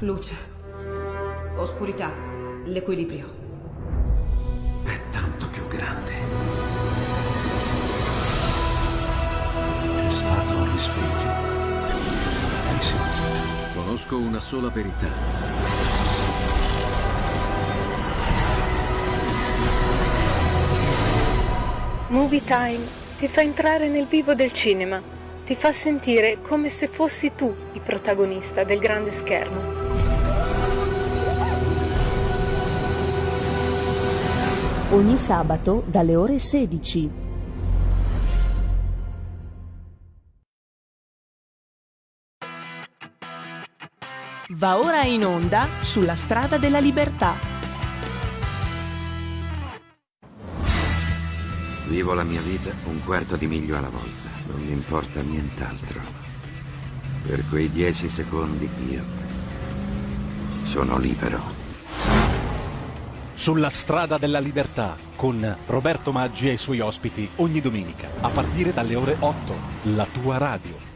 Luce. Oscurità. L'equilibrio. È tanto più grande. È stato un risveglio. Hai sentito? Conosco una sola verità. Movie Time ti fa entrare nel vivo del cinema, ti fa sentire come se fossi tu il protagonista del grande schermo. Ogni sabato dalle ore 16. Va ora in onda sulla strada della libertà. Vivo la mia vita un quarto di miglio alla volta. Non mi importa nient'altro. Per quei dieci secondi io sono libero. Sulla strada della libertà con Roberto Maggi e i suoi ospiti ogni domenica a partire dalle ore 8. La tua radio.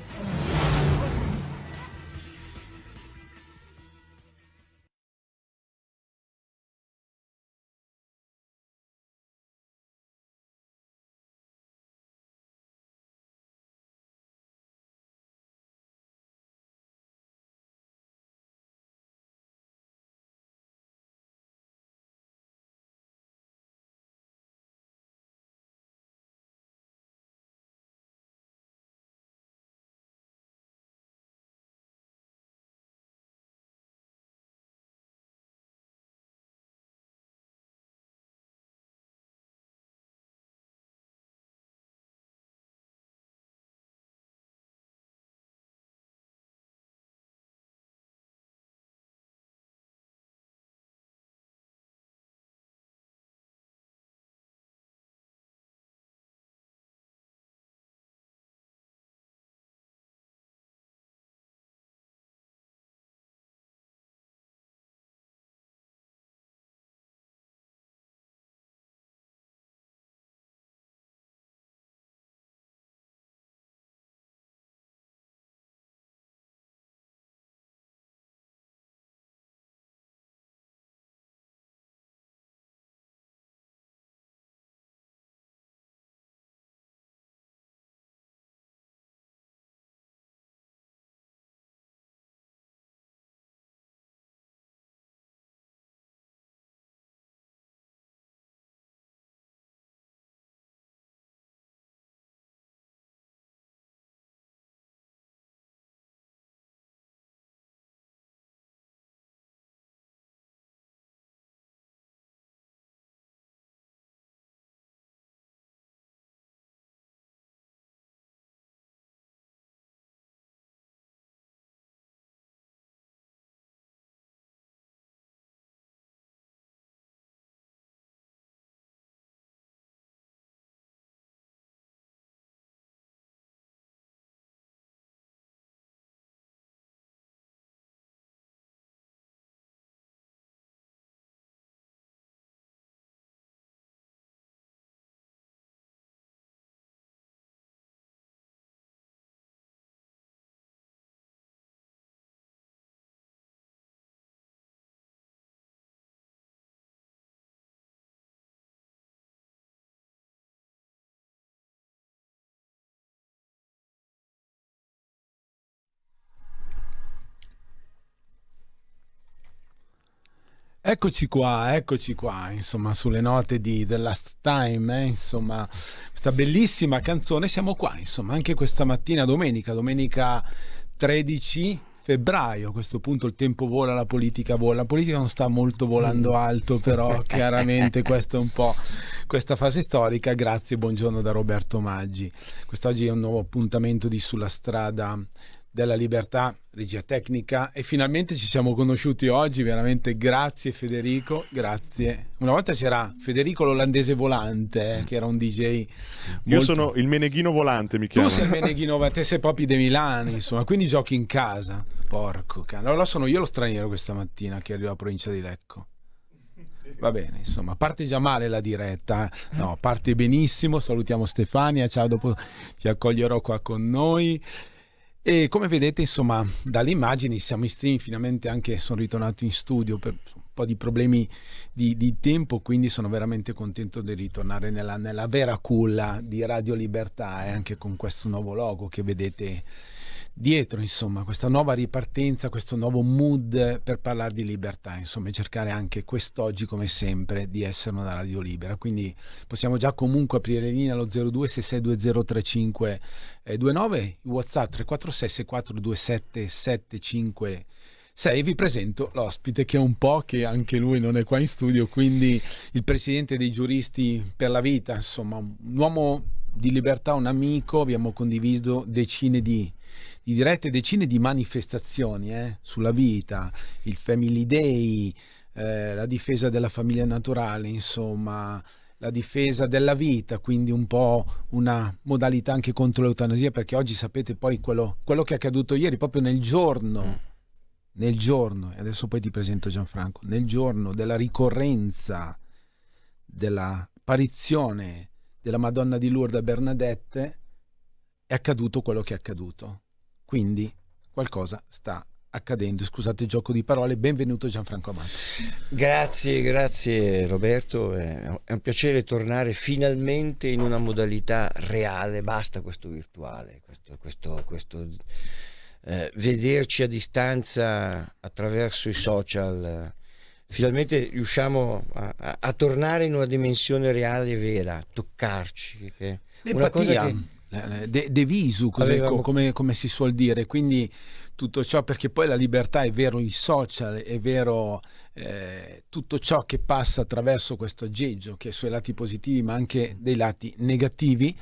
Eccoci qua, eccoci qua, insomma, sulle note di The Last Time, eh, insomma, questa bellissima canzone, siamo qua, insomma, anche questa mattina, domenica, domenica 13 febbraio, a questo punto il tempo vola, la politica vola, la politica non sta molto volando alto, però chiaramente questa è un po' questa fase storica, grazie, buongiorno da Roberto Maggi, quest'oggi è un nuovo appuntamento di Sulla strada della libertà, regia tecnica e finalmente ci siamo conosciuti oggi, veramente grazie Federico, grazie. Una volta c'era Federico l'olandese volante, eh, che era un DJ. Molto... Io sono il Meneghino volante, mi chiamo. Tu sei il Meneghino volante, sei proprio di Milano, insomma, quindi giochi in casa. Porco cane. Allora sono io lo straniero questa mattina che arrivo alla provincia di Lecco. Va bene, insomma, parte già male la diretta. Eh. No, parte benissimo. Salutiamo Stefania. Ciao, dopo ti accoglierò qua con noi. E come vedete, insomma, dalle immagini siamo in stream, finalmente anche sono ritornato in studio per un po' di problemi di, di tempo, quindi sono veramente contento di ritornare nella, nella vera culla di Radio Libertà e anche con questo nuovo logo che vedete dietro, insomma, questa nuova ripartenza, questo nuovo mood per parlare di libertà, insomma, e cercare anche quest'oggi, come sempre, di essere una radio libera. Quindi possiamo già comunque aprire le linee allo 02 66203529, il WhatsApp 346 6427 756 vi presento l'ospite che è un po' che anche lui non è qua in studio, quindi il presidente dei giuristi per la vita, insomma, un uomo di libertà, un amico, abbiamo condiviso decine di dirette decine di manifestazioni eh, sulla vita, il Family Day, eh, la difesa della famiglia naturale, insomma, la difesa della vita, quindi un po' una modalità anche contro l'eutanasia, perché oggi sapete poi quello, quello che è accaduto ieri, proprio nel giorno, mm. nel giorno, e adesso poi ti presento Gianfranco, nel giorno della ricorrenza dell'apparizione della Madonna di Lourdes Bernadette, è accaduto quello che è accaduto. Quindi qualcosa sta accadendo. Scusate il gioco di parole, benvenuto Gianfranco Amato. Grazie, grazie Roberto, è un piacere tornare finalmente in una modalità reale, basta questo virtuale, questo, questo, questo eh, vederci a distanza attraverso i social. Finalmente riusciamo a, a, a, tornare in una dimensione reale e vera, toccarci. Che una cosa che de, de visu, così, Avevamo... come, come, si suol dire. Quindi tutto ciò, perché poi la libertà è vero i social, è vero eh, tutto ciò che passa attraverso questo aggeggio, che ha i suoi lati positivi ma anche dei lati negativi.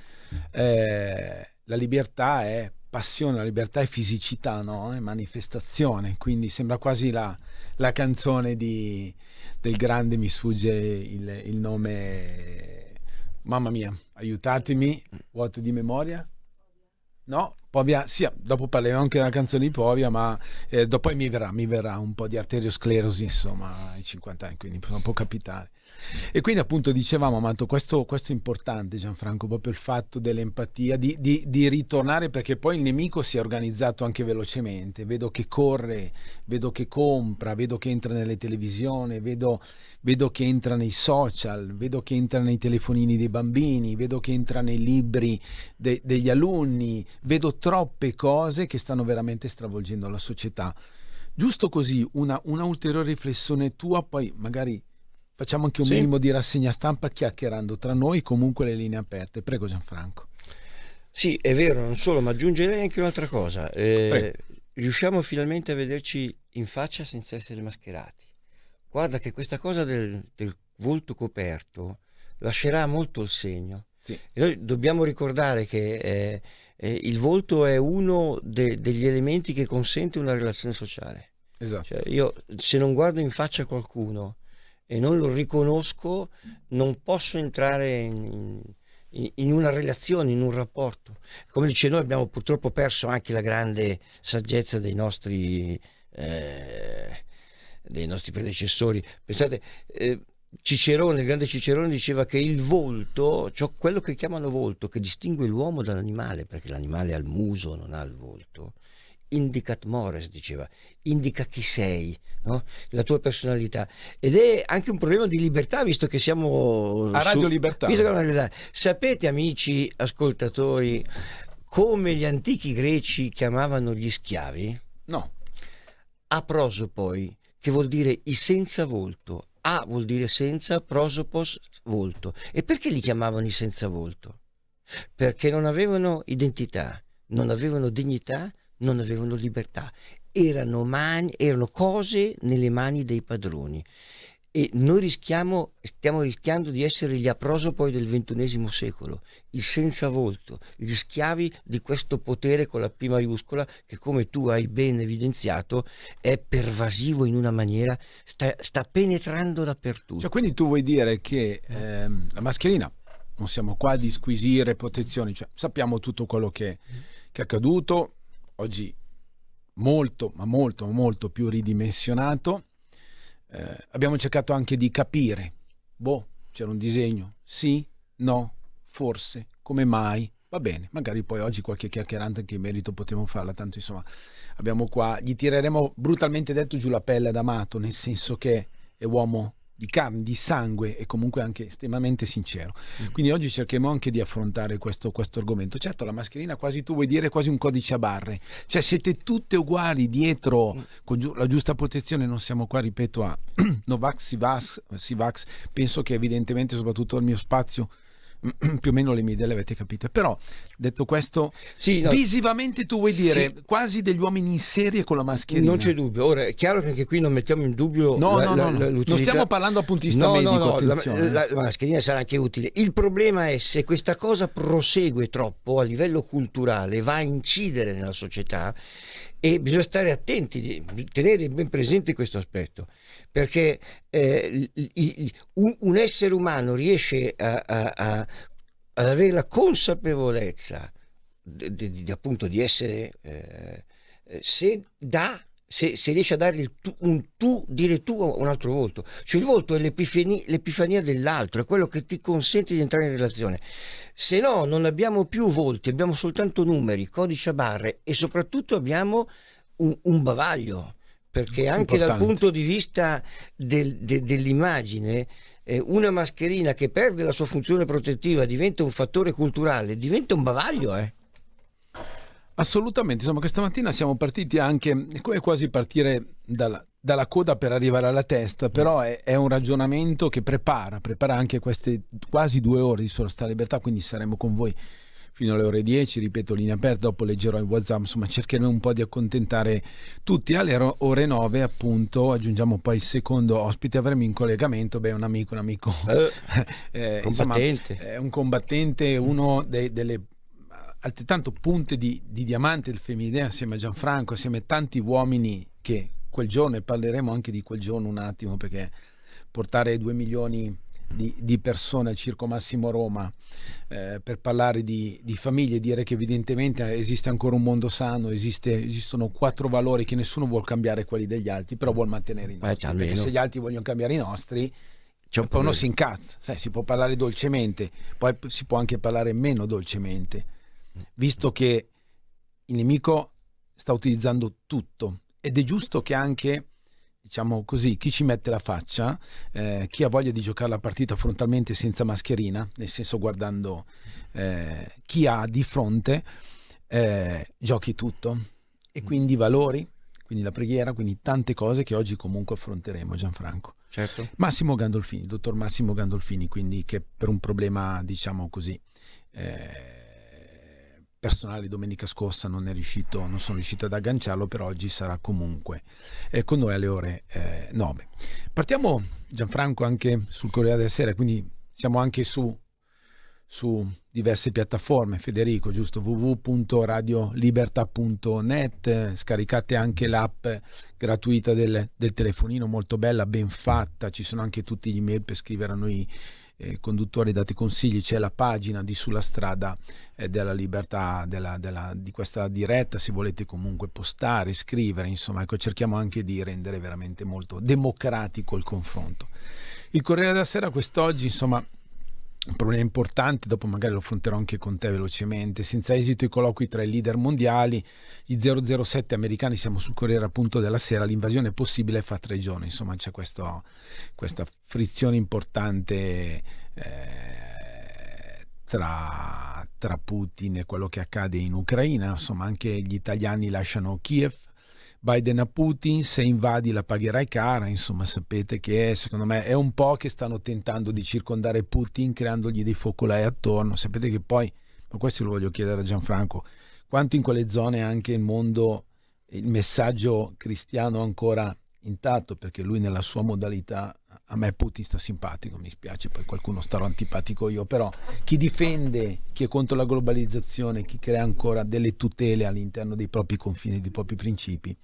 Eh, la libertà è passione, la libertà è fisicità, no? è manifestazione, quindi sembra quasi la, la canzone di, del grande, mi sfugge il, il nome Mamma mia, aiutatemi, vuoto di memoria? No? Povia, sì, dopo parleremo anche della canzone di Povia, ma eh, dopo mi verrà, mi verrà un po' di arteriosclerosi, insomma, ai 50 anni, quindi può capitare. E quindi appunto dicevamo, Amato, questo, questo, è importante Gianfranco, proprio il fatto dell'empatia, di, di, di, ritornare perché poi il nemico si è organizzato anche velocemente, vedo che corre, vedo che compra, vedo che entra nelle televisioni, vedo, vedo che entra nei social, vedo che entra nei telefonini dei bambini, vedo che entra nei libri de, degli alunni, vedo troppe cose che stanno veramente stravolgendo la società. Giusto così, una, una ulteriore riflessione tua, poi magari Facciamo anche un sì. minimo di rassegna stampa chiacchierando tra noi, comunque le linee aperte. Prego Gianfranco. Sì, è vero, non solo, ma aggiungerei anche un'altra cosa. Eh, riusciamo finalmente a vederci in faccia senza essere mascherati. Guarda che questa cosa del, del volto coperto lascerà molto il segno. Sì. E noi dobbiamo ricordare che eh, eh, il volto è uno de, degli elementi che consente una relazione sociale. Esatto. Cioè, io se non guardo in faccia qualcuno e non lo riconosco, non posso entrare in, in, in, una relazione, in un rapporto. Come dice noi abbiamo purtroppo perso anche la grande saggezza dei nostri, eh, dei nostri predecessori. Pensate, eh, Cicerone, il grande Cicerone diceva che il volto, cioè quello che chiamano volto, che distingue l'uomo dall'animale, perché l'animale ha il muso, non ha il volto, indicat mores, diceva, indica chi sei, no? la tua personalità. Ed è anche un problema di libertà, visto che siamo... A Radio su, Libertà. libertà. Sapete, amici ascoltatori, come gli antichi greci chiamavano gli schiavi? No. A prosopoi, che vuol dire i senza volto. A vuol dire senza, prosopos volto. E perché li chiamavano i senza volto? Perché non avevano identità, non avevano dignità, non avevano libertà, erano, mani, erano cose nelle mani dei padroni e noi rischiamo, stiamo rischiando di essere gli aprosopoi del ventunesimo secolo, il senza volto, gli schiavi di questo potere con la P maiuscola che come tu hai ben evidenziato è pervasivo in una maniera, sta, sta penetrando dappertutto. Cioè, quindi tu vuoi dire che ehm, la mascherina, non siamo qua di squisire protezioni, cioè, sappiamo tutto quello che, che è accaduto, oggi molto, ma molto, molto più ridimensionato. Eh, abbiamo cercato anche di capire, boh, c'era un disegno, sì, no, forse, come mai, Va bene, magari poi oggi qualche chiacchierante anche in merito potremo farla, tanto insomma abbiamo qua, gli tireremo brutalmente detto giù la pelle ad Amato, nel senso che è uomo di carne, di sangue e comunque anche estremamente sincero. Mm. Quindi oggi cercheremo anche di affrontare questo, questo argomento. Certo, la mascherina quasi tu vuoi dire quasi un codice a barre, cioè siete tutte uguali dietro Mm. con giu- la giusta protezione, non siamo qua, ripeto, a Novax, Sivax, Sivax, penso che evidentemente soprattutto al mio spazio più o meno le mie idee le avete capite però detto questo Sì, no, visivamente tu vuoi dire Sì. quasi degli uomini in serie con la mascherina non c'è dubbio. Ora è chiaro che anche qui non mettiamo in dubbio no la- no la- no, la- non stiamo parlando vista No, medico no, no, la- la mascherina sarà anche utile. Il problema è se questa cosa prosegue troppo a livello culturale, va a incidere nella società e bisogna stare attenti, tenere ben presente questo aspetto, perché eh, un essere umano riesce a- a- a- ad avere la consapevolezza di, di- di- appunto di essere eh, eh, se dà se, se riesce a dare il tu- un tu, dire tu a un altro volto, cioè il volto è l'epifania, dell'altro, è quello che ti consente di entrare in relazione. Se no, non abbiamo più volti, abbiamo soltanto numeri, codici a barre e soprattutto abbiamo un, un bavaglio. Perché è anche dal importante. punto di vista del- de- dell'immagine, eh, una mascherina che perde la sua funzione protettiva diventa un fattore culturale, diventa un bavaglio. Eh. Assolutamente, insomma, questa mattina siamo partiti anche, è come quasi partire dalla, dalla coda per arrivare alla testa, però è, è un ragionamento che prepara, prepara anche queste quasi due ore di Sola Sta Libertà, quindi saremo con voi fino alle ore 10, ripeto, linea aperta, dopo leggerò il WhatsApp, insomma cercheremo un po' di accontentare tutti. Alle ore 9 appunto aggiungiamo poi il secondo ospite, avremo in collegamento, beh un amico, un amico Eh, eh, insomma, combattente. è un combattente, uno dei- delle altrettanto punte di, di diamante del femminile assieme a Gianfranco, assieme a tanti uomini che quel giorno, e parleremo anche di quel giorno un attimo, perché portare due milioni di, di persone al Circo Massimo Roma eh, per parlare di, di famiglie, dire che evidentemente esiste ancora un mondo sano, esiste- esistono quattro valori che nessuno vuole cambiare quelli degli altri, però vuole mantenere i Eh, nostri. almeno. perché se gli altri vogliono cambiare i nostri, C'è un poi uno si incazza, sai, si può parlare dolcemente, poi si può anche parlare meno dolcemente, visto che il nemico sta utilizzando tutto ed è giusto che anche, diciamo così, chi ci mette la faccia, eh, chi ha voglia di giocare la partita frontalmente senza mascherina, nel senso guardando eh, chi ha di fronte, eh, giochi tutto e quindi i valori, quindi la preghiera, quindi tante cose che oggi comunque affronteremo, Gianfranco. Certo. Massimo Gandolfini, dottor Massimo Gandolfini, quindi che per un problema, diciamo così, eh, personale domenica scorsa non riuscito, non sono riuscito ad agganciarlo, per oggi sarà comunque eh, con noi alle ore eh, 9. Partiamo Gianfranco anche sul Corriere della Sera, quindi siamo anche su, su diverse piattaforme, Federico, giusto? www.radiolibertà.net, scaricate anche l'app gratuita del, del telefonino, molto bella, ben fatta, ci sono anche tutti gli email per scrivere a noi eh, conduttori, date consigli, c'è la pagina di Sulla Strada eh, della Libertà della- della- di questa diretta, se volete comunque postare, scrivere, insomma, ecco, cerchiamo anche di rendere veramente molto democratico il confronto. Il Corriere della Sera quest'oggi, insomma, un problema importante, dopo magari lo affronterò anche con te velocemente. Senza esito i colloqui tra i leader mondiali, gli 007 americani, siamo sul Corriere appunto della Sera, l'invasione è possibile fra tre giorni. Insomma, c'è questa frizione importante eh, tra, tra Putin e quello che accade in Ucraina. Insomma, anche gli italiani lasciano Kiev. Biden a Putin, se invadi la pagherai cara, insomma sapete che secondo me è un po' che stanno tentando di circondare Putin creandogli dei focolai attorno, sapete che poi, ma questo lo voglio chiedere a Gianfranco, quanto in quelle zone anche il mondo, il messaggio cristiano ancora intatto, perché lui nella sua modalità, a me Putin sta simpatico, mi spiace, poi qualcuno starò antipatico io, però chi difende, chi è contro la globalizzazione, chi crea ancora delle tutele all'interno dei propri confini, dei propri principi,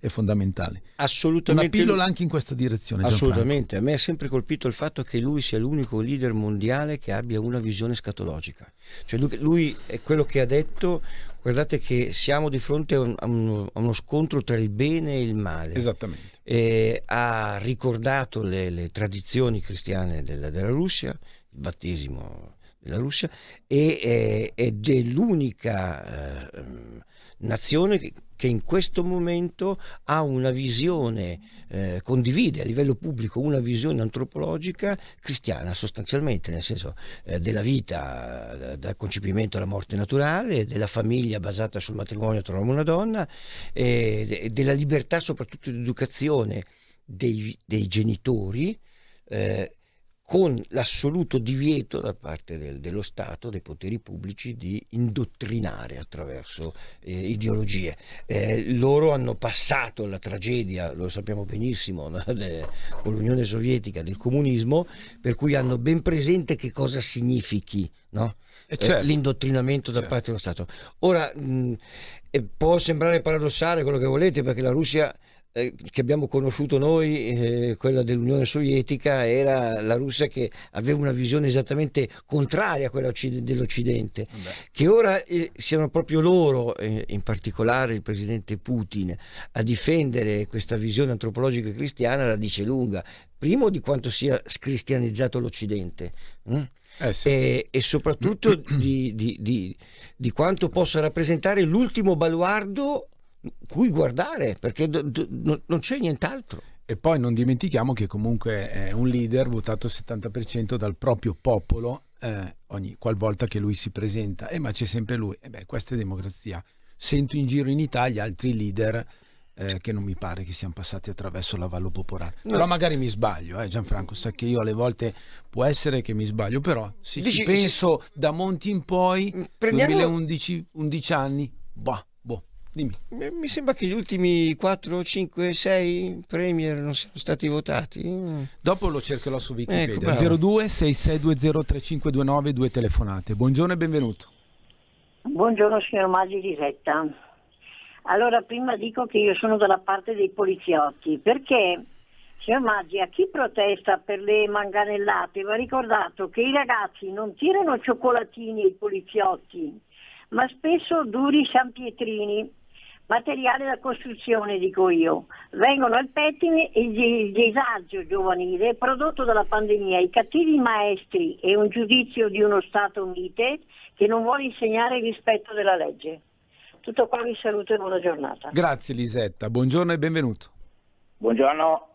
è fondamentale. Una Assolutamente. pillola anche in questa direzione. Gianfranco. Assolutamente, a me ha sempre colpito il fatto che lui sia l'unico leader mondiale che abbia una visione scatologica. Cioè lui, lui è quello che ha detto, guardate che siamo di fronte a, un- a uno, a uno scontro tra il bene e il male. Esattamente. E ha ricordato le, le tradizioni cristiane della, della Russia, il battesimo della Russia e, ed è l'unica eh, nazione che, in questo momento ha una visione, eh, condivide a livello pubblico una visione antropologica cristiana sostanzialmente, nel senso eh, della vita eh, dal concepimento alla morte naturale, della famiglia basata sul matrimonio tra uomo e una donna, della libertà soprattutto di educazione dei, dei genitori. Eh, con l'assoluto divieto da parte del, dello Stato, dei poteri pubblici, di indottrinare attraverso eh, ideologie. Eh, loro hanno passato la tragedia, lo sappiamo benissimo, no? De, con l'Unione Sovietica del comunismo, per cui hanno ben presente che cosa significhi no? Eh, certo. l'indottrinamento da certo. parte dello Stato. Ora, mh, può sembrare paradossale quello che volete, perché la Russia eh, che abbiamo conosciuto noi, eh, quella dell'Unione Sovietica, era la Russia che aveva una visione esattamente contraria a quella dell'Occidente. Che ora eh, siano proprio loro, eh, in particolare il presidente Putin, a difendere questa visione antropologica cristiana la dice lunga. Primo di quanto sia scristianizzato l'Occidente. hm? Eh sì. E, e soprattutto di, di- di- di quanto possa rappresentare l'ultimo baluardo cui guardare, perché do- do- no- non c'è nient'altro. E poi non dimentichiamo che comunque è un leader votato al 70% dal proprio popolo eh, ogni qualvolta che lui si presenta. Eh, ma c'è sempre lui. E beh, questa è democrazia. Sento in giro in Italia altri leader eh, che non mi pare che siano passati attraverso l'avallo popolare. No. Però magari mi sbaglio, eh, Gianfranco, sa che io alle volte può essere che mi sbaglio, però se Dici- ci penso da Monti in poi, Prendiamo- 2011, 11 anni, boh, dimmi. Mi sembra che gli ultimi 4, 5, 6 premier non siano stati votati. Dopo lo cercherò su Wikipedia. Ecco, bravo. 02 6620 3529 due telefonate. Buongiorno e benvenuto. Buongiorno signor Maggi Lisetta. Allora prima dico che io sono dalla parte dei poliziotti perché signor Maggi a chi protesta per le manganellate va ricordato che i ragazzi non tirano cioccolatini ai poliziotti ma spesso duri sanpietrini, materiale da costruzione dico io. Vengono al pettine e il il disagio giovanile prodotto dalla pandemia, i cattivi maestri e un giudizio di uno Stato mite che non vuole insegnare il rispetto della legge. Tutto qua vi saluto e buona giornata. Grazie Lisetta, buongiorno e benvenuto. Buongiorno,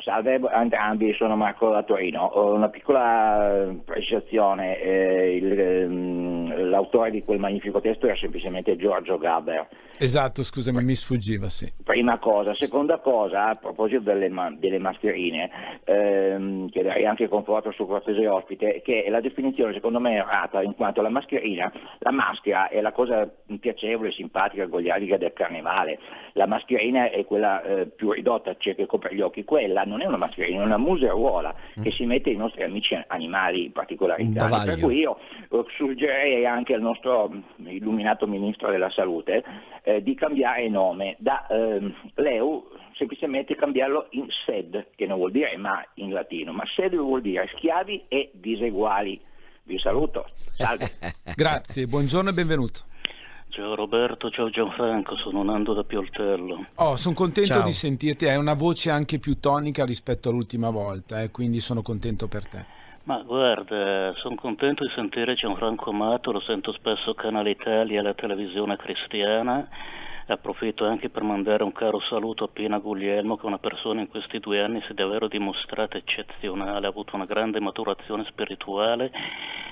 salve entrambi, sono Marco da Torino. Una piccola eh, precisazione, eh, ehm, l'autore di quel magnifico testo era semplicemente Giorgio Gaber. Esatto, scusami, mi sfuggiva, sì. Prima cosa, seconda cosa, a proposito delle, ma- delle mascherine, ehm, chiederei anche conforto sul cortese ospite, che la definizione secondo me è errata, in quanto la mascherina, la maschera è la cosa piacevole, simpatica, goliardica del carnevale, la mascherina è quella eh, più ridotta, cioè che copre gli occhi, quella non è una mascherina, è una museruola che si mette ai nostri amici animali, in cani, per cui io eh, suggerirei anche al nostro mh, illuminato ministro della salute eh, di cambiare nome da ehm, Leu semplicemente cambiarlo in SED che non vuol dire ma in latino ma SED vuol dire schiavi e diseguali. Vi saluto. Salve. Grazie, buongiorno e benvenuto. Ciao Roberto, ciao Gianfranco, sono Nando da Pioltello. Oh, sono contento Ciao. di sentirti, hai una voce anche più tonica rispetto all'ultima volta, eh, quindi sono contento per te. Ma guarda, sono contento di sentire Gianfranco Amato, lo sento spesso Canale Italia alla televisione cristiana. Approfitto anche per mandare un caro saluto a Pina Guglielmo, che è una persona in questi due anni si è davvero dimostrata eccezionale, ha avuto una grande maturazione spirituale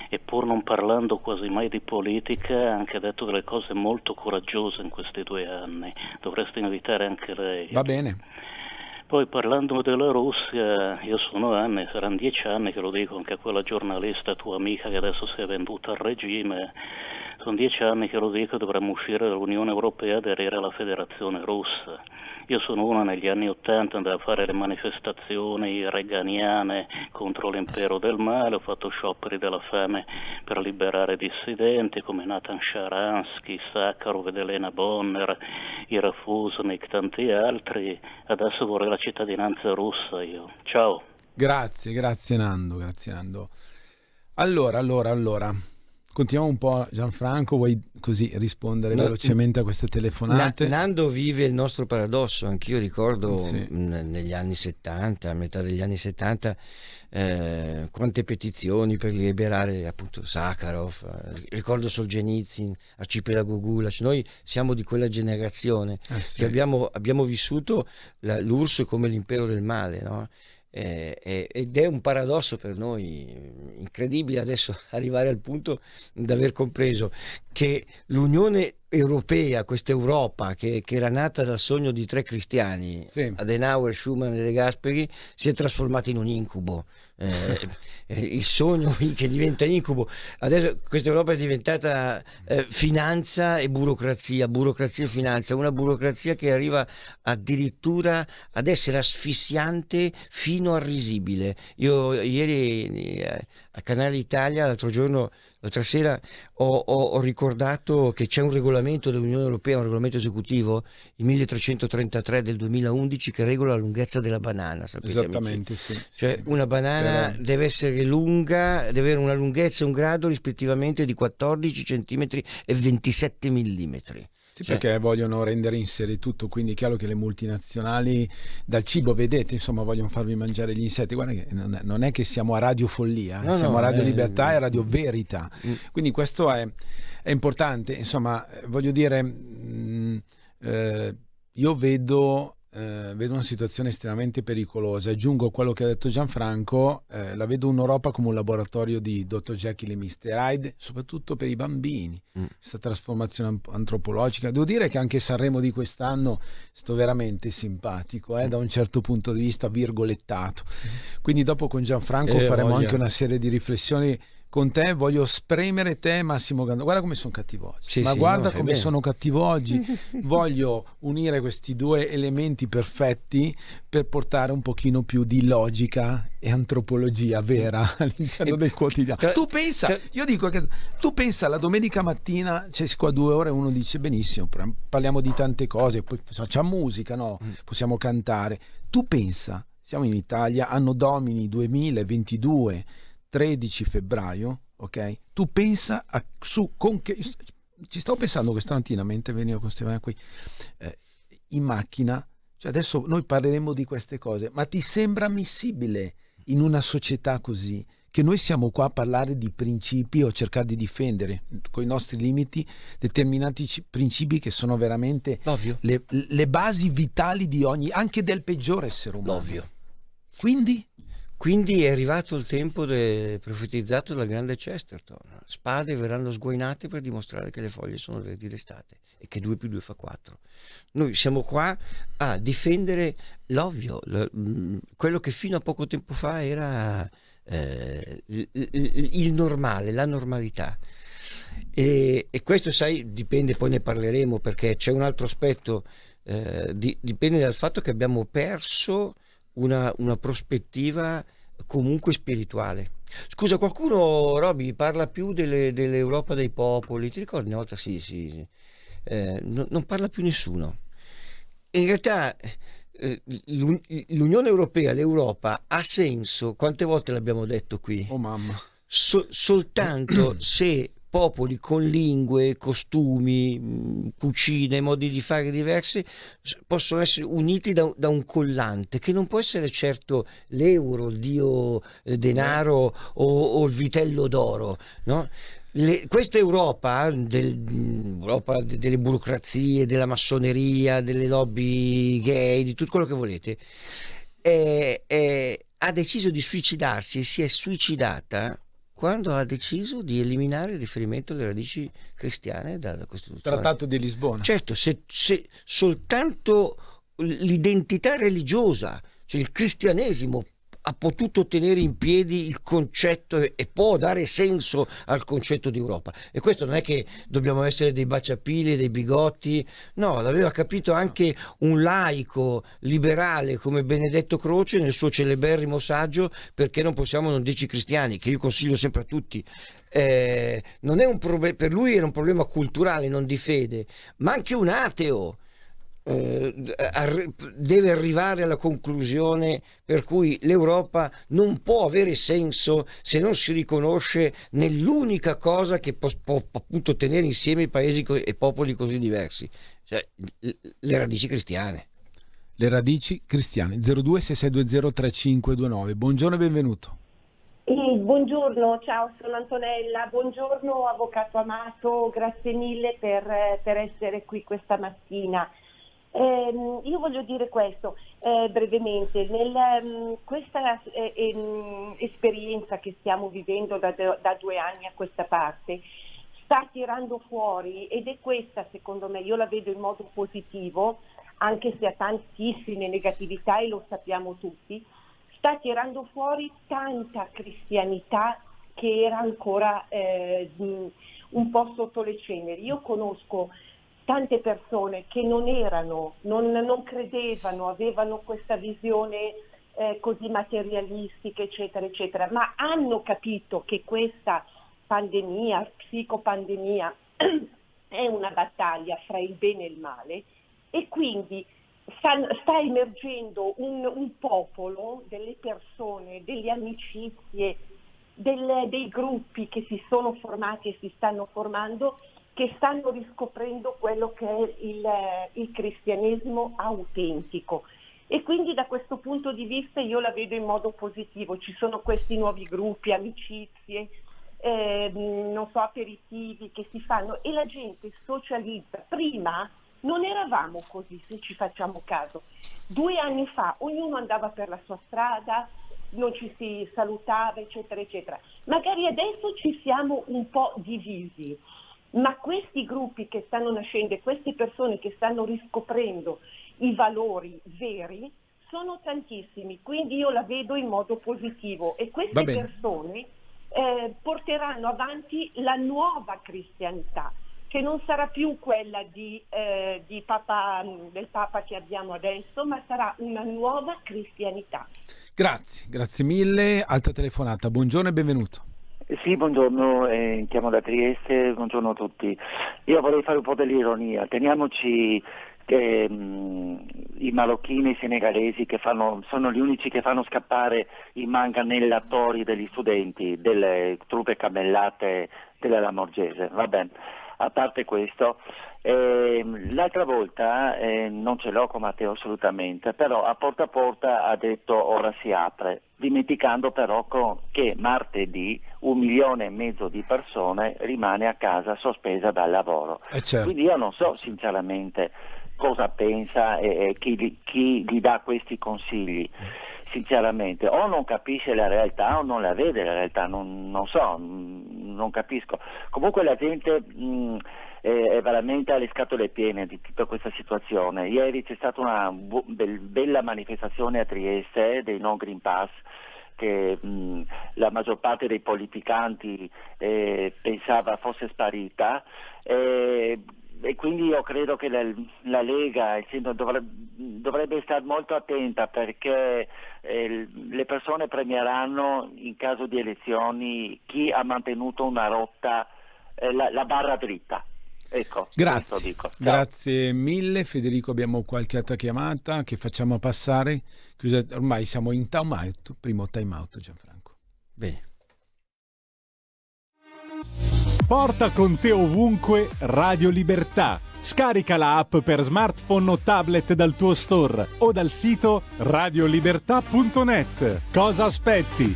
e pur non parlando quasi mai di politica ha anche detto delle cose molto coraggiose in questi due anni. Dovresti invitare anche lei. Va bene. Poi parlando della Russia, io sono anni, saranno dieci anni che lo dico anche a quella giornalista tua amica che adesso si è venduta al regime, sono dieci anni che lo dico, dovremmo uscire dall'Unione Europea e aderire alla Federazione Russa. Io sono uno negli anni Ottanta, andavo a fare le manifestazioni reganiane contro l'impero del male, ho fatto scioperi della fame per liberare dissidenti come Nathan Sharansky, Sakharov Elena Bonner, Ira Fusnik, tanti altri. Adesso vorrei la cittadinanza russa io. Ciao. Grazie, grazie Nando, grazie Nando. Allora, allora, allora, Continuiamo un po', Gianfranco, vuoi così rispondere No, velocemente a queste telefonate? Na- Nando vive il nostro paradosso, anch'io ricordo Sì. negli anni 70, a metà degli anni 70, eh, quante petizioni per liberare appunto Sakharov, eh, ricordo Solzhenitsyn, Arcipelago Gulac, noi siamo di quella generazione Eh sì. che abbiamo, abbiamo vissuto l'URSS come l'impero del male, no? Eh, ed è un paradosso per noi incredibile adesso arrivare al punto di aver compreso che l'Unione Europea, questa Europa che, che era nata dal sogno di tre cristiani, Adenauer, Schumann e De Gasperi, si è trasformata in un incubo. Eh, eh, il sogno che diventa incubo. Adesso questa Europa è diventata eh, finanza e burocrazia, burocrazia e finanza, una burocrazia che arriva addirittura ad essere asfissiante fino a risibile. Io ieri eh, a Canale Italia, l'altro giorno, l'altra sera, ho, ho- ho ricordato che c'è un regolamento dell'Unione Europea, un regolamento esecutivo, il 1333 del 2011, che regola la lunghezza della banana. sapete, amici? Esattamente, sì. sì, Cioè sì. una banana Però- deve essere lunga, deve avere una lunghezza e un grado rispettivamente di 14 cm e 27 mm. Sì, perché vogliono rendere in serie tutto, quindi è chiaro che le multinazionali dal cibo, vedete, insomma, vogliono farvi mangiare gli insetti. Guarda che non è, non è che siamo a Radio Follia, eh, No, siamo no, a Radio eh, Libertà e a Radio Verità. Mm. Quindi questo è, è importante, insomma, eh, voglio dire, mh, eh, io vedo, eh, vedo una situazione estremamente pericolosa. Aggiungo a quello che ha detto Gianfranco, eh, la vedo un'Europa come un laboratorio di Dr. Jekyll e Mr. Hyde, soprattutto per i bambini. Mm. Questa trasformazione ant- antropologica. Devo dire che anche Sanremo di quest'anno sto veramente simpatico, Mm. eh, da un certo punto di vista virgolettato. Quindi dopo con Gianfranco faremo voglia. anche una serie di riflessioni con te. Voglio spremere te, Massimo Gando. Guarda come sono cattivo oggi. Sì, Ma sì, guarda no, come sono cattivo oggi. Voglio unire questi due elementi perfetti per portare un pochino più di logica e antropologia vera all'interno del quotidiano. tra- tu pensa, tra- io dico che tu pensa la domenica mattina c'è qua due ore uno dice benissimo, par- parliamo di tante cose, poi facciamo musica, no? Mm. Possiamo cantare. Tu pensa, siamo in Italia, anno domini 2022, 13 febbraio, ok? Tu pensa a, su con che ci stavo pensando questa mattina mentre venivo con Stefano qui eh, in macchina, cioè adesso noi parleremo di queste cose, ma ti sembra ammissibile in una società così che noi siamo qua a parlare di principi o cercare di difendere con i nostri limiti determinati ci- principi che sono veramente le, le basi vitali di ogni, anche del peggiore essere umano. L'ovvio. Quindi? Quindi è arrivato il tempo de- profetizzato dal grande Chesterton. Spade verranno sguainate per dimostrare che le foglie sono verdi d'estate e che 2 più 2 fa 4. Noi siamo qua a difendere l'ovvio, mh, quello che fino a poco tempo fa era eh, il normale, la normalità. E, e questo, sai, dipende, poi ne parleremo perché c'è un altro aspetto, eh, di- dipende dal fatto che abbiamo perso una, una prospettiva comunque spirituale. Scusa, qualcuno, Roby, parla più delle- dell'Europa dei popoli? Ti ricordi una volta? Sì, sì. sì. Eh, no- non parla più nessuno. In realtà eh, l'Un- l'Unione Europea, l'Europa, ha senso, quante volte l'abbiamo detto qui? Oh mamma. So- soltanto se popoli con lingue, costumi, mh, cucine, modi di fare diversi possono essere uniti da, da un collante che non può essere certo l'euro, il dio eh, denaro o, o il vitello d'oro. No? Questa Europa, del- mh, Europa de- delle burocrazie, della massoneria, delle lobby gay, di tutto quello che volete, è- è- ha deciso di suicidarsi e si è suicidata quando ha deciso di eliminare il riferimento alle radici cristiane dalla Costituzione. Trattato di Lisbona. Certo, se, se soltanto l'identità religiosa, cioè il cristianesimo ha potuto tenere in piedi il concetto e, e può dare senso al concetto di Europa. E questo non è che dobbiamo essere dei baciapili, dei bigotti, no, l'aveva capito anche un laico liberale come Benedetto Croce nel suo celeberrimo saggio Perché non possiamo non dirci cristiani, che io consiglio sempre a tutti. Eh, non è un per lui era un problema culturale, non di fede, ma anche un ateo deve arrivare alla conclusione per cui l'Europa non può avere senso se non si riconosce nell'unica cosa che può, può appunto tenere insieme i paesi e popoli così diversi, cioè le radici cristiane. Le radici cristiane 0266203529. Buongiorno e benvenuto. Eh, buongiorno, ciao, sono Antonella. Buongiorno, avvocato Amato, grazie mille per, per essere qui questa mattina. Eh, io voglio dire questo eh, brevemente, nel, um, questa eh, ehm, esperienza che stiamo vivendo da, da, due anni a questa parte sta tirando fuori ed è questa secondo me, io la vedo in modo positivo, anche se ha tantissime negatività e lo sappiamo tutti, sta tirando fuori tanta cristianità che era ancora eh, un po' sotto le ceneri. Io conosco tante persone che non erano, non, non credevano, avevano questa visione eh, così materialistica, eccetera, eccetera, ma hanno capito che questa pandemia, psicopandemia, è una battaglia fra il bene e il male e quindi sta, sta emergendo un, un, popolo, delle persone, delle amicizie, del, dei gruppi che si sono formati e si stanno formando che stanno riscoprendo quello che è il, il cristianesimo autentico. E quindi da questo punto di vista io la vedo in modo positivo, ci sono questi nuovi gruppi, amicizie, eh, non so, aperitivi che si fanno e la gente socializza. Prima non eravamo così, se ci facciamo caso. Due anni fa ognuno andava per la sua strada, non ci si salutava, eccetera, eccetera. Magari adesso ci siamo un po' divisi ma questi gruppi che stanno nascendo e queste persone che stanno riscoprendo i valori veri sono tantissimi, quindi io la vedo in modo positivo e queste persone eh, porteranno avanti la nuova cristianità che non sarà più quella di, eh, di Papa, del Papa che abbiamo adesso, ma sarà una nuova cristianità. Grazie, grazie mille. Altra telefonata, buongiorno e benvenuto. Sì, buongiorno, eh, chiamo da Trieste, buongiorno a tutti. Io vorrei fare un po' dell'ironia, teniamoci che mm, i marocchini, i senegalesi fanno, sono gli unici che fanno scappare i manganellatori degli studenti, delle truppe camellate della Lamorgese, va bene. A parte questo, eh, l'altra volta, eh, non ce l'ho con Matteo assolutamente, però a porta a porta ha detto ora si apre, dimenticando però che martedì un milione e mezzo di persone rimane a casa sospesa dal lavoro. Eh certo. Quindi io non so sinceramente cosa pensa e, e chi, chi, gli dà questi consigli sinceramente, o non capisce la realtà o non la vede la realtà, non, non so, non capisco. Comunque la gente mh, è veramente alle scatole piene di tutta questa situazione. Ieri c'è stata una bu- bella manifestazione a Trieste dei non Green Pass che mh, la maggior parte dei politicanti eh, pensava fosse sparita. Eh, e quindi io credo che la, la Lega dovrebbe, dovrebbe, stare molto attenta perché eh, le persone premieranno in caso di elezioni chi ha mantenuto una rotta, eh, la, la, barra dritta. Ecco, grazie, grazie mille Federico, abbiamo qualche altra chiamata che facciamo passare, ormai siamo in time out, primo time out Gianfranco. Bene. Porta con te ovunque Radio Libertà. Scarica la app per smartphone o tablet dal tuo store o dal sito radiolibertà.net. Cosa aspetti?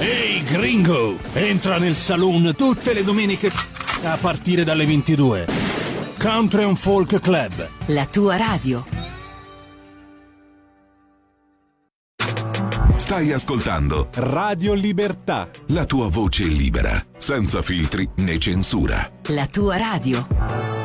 Ehi gringo, entra nel saloon tutte le domeniche a partire dalle 22. Country and Folk Club. La tua radio. Stai ascoltando Radio Libertà. la tua voce libera, senza filtri né censura. La tua radio.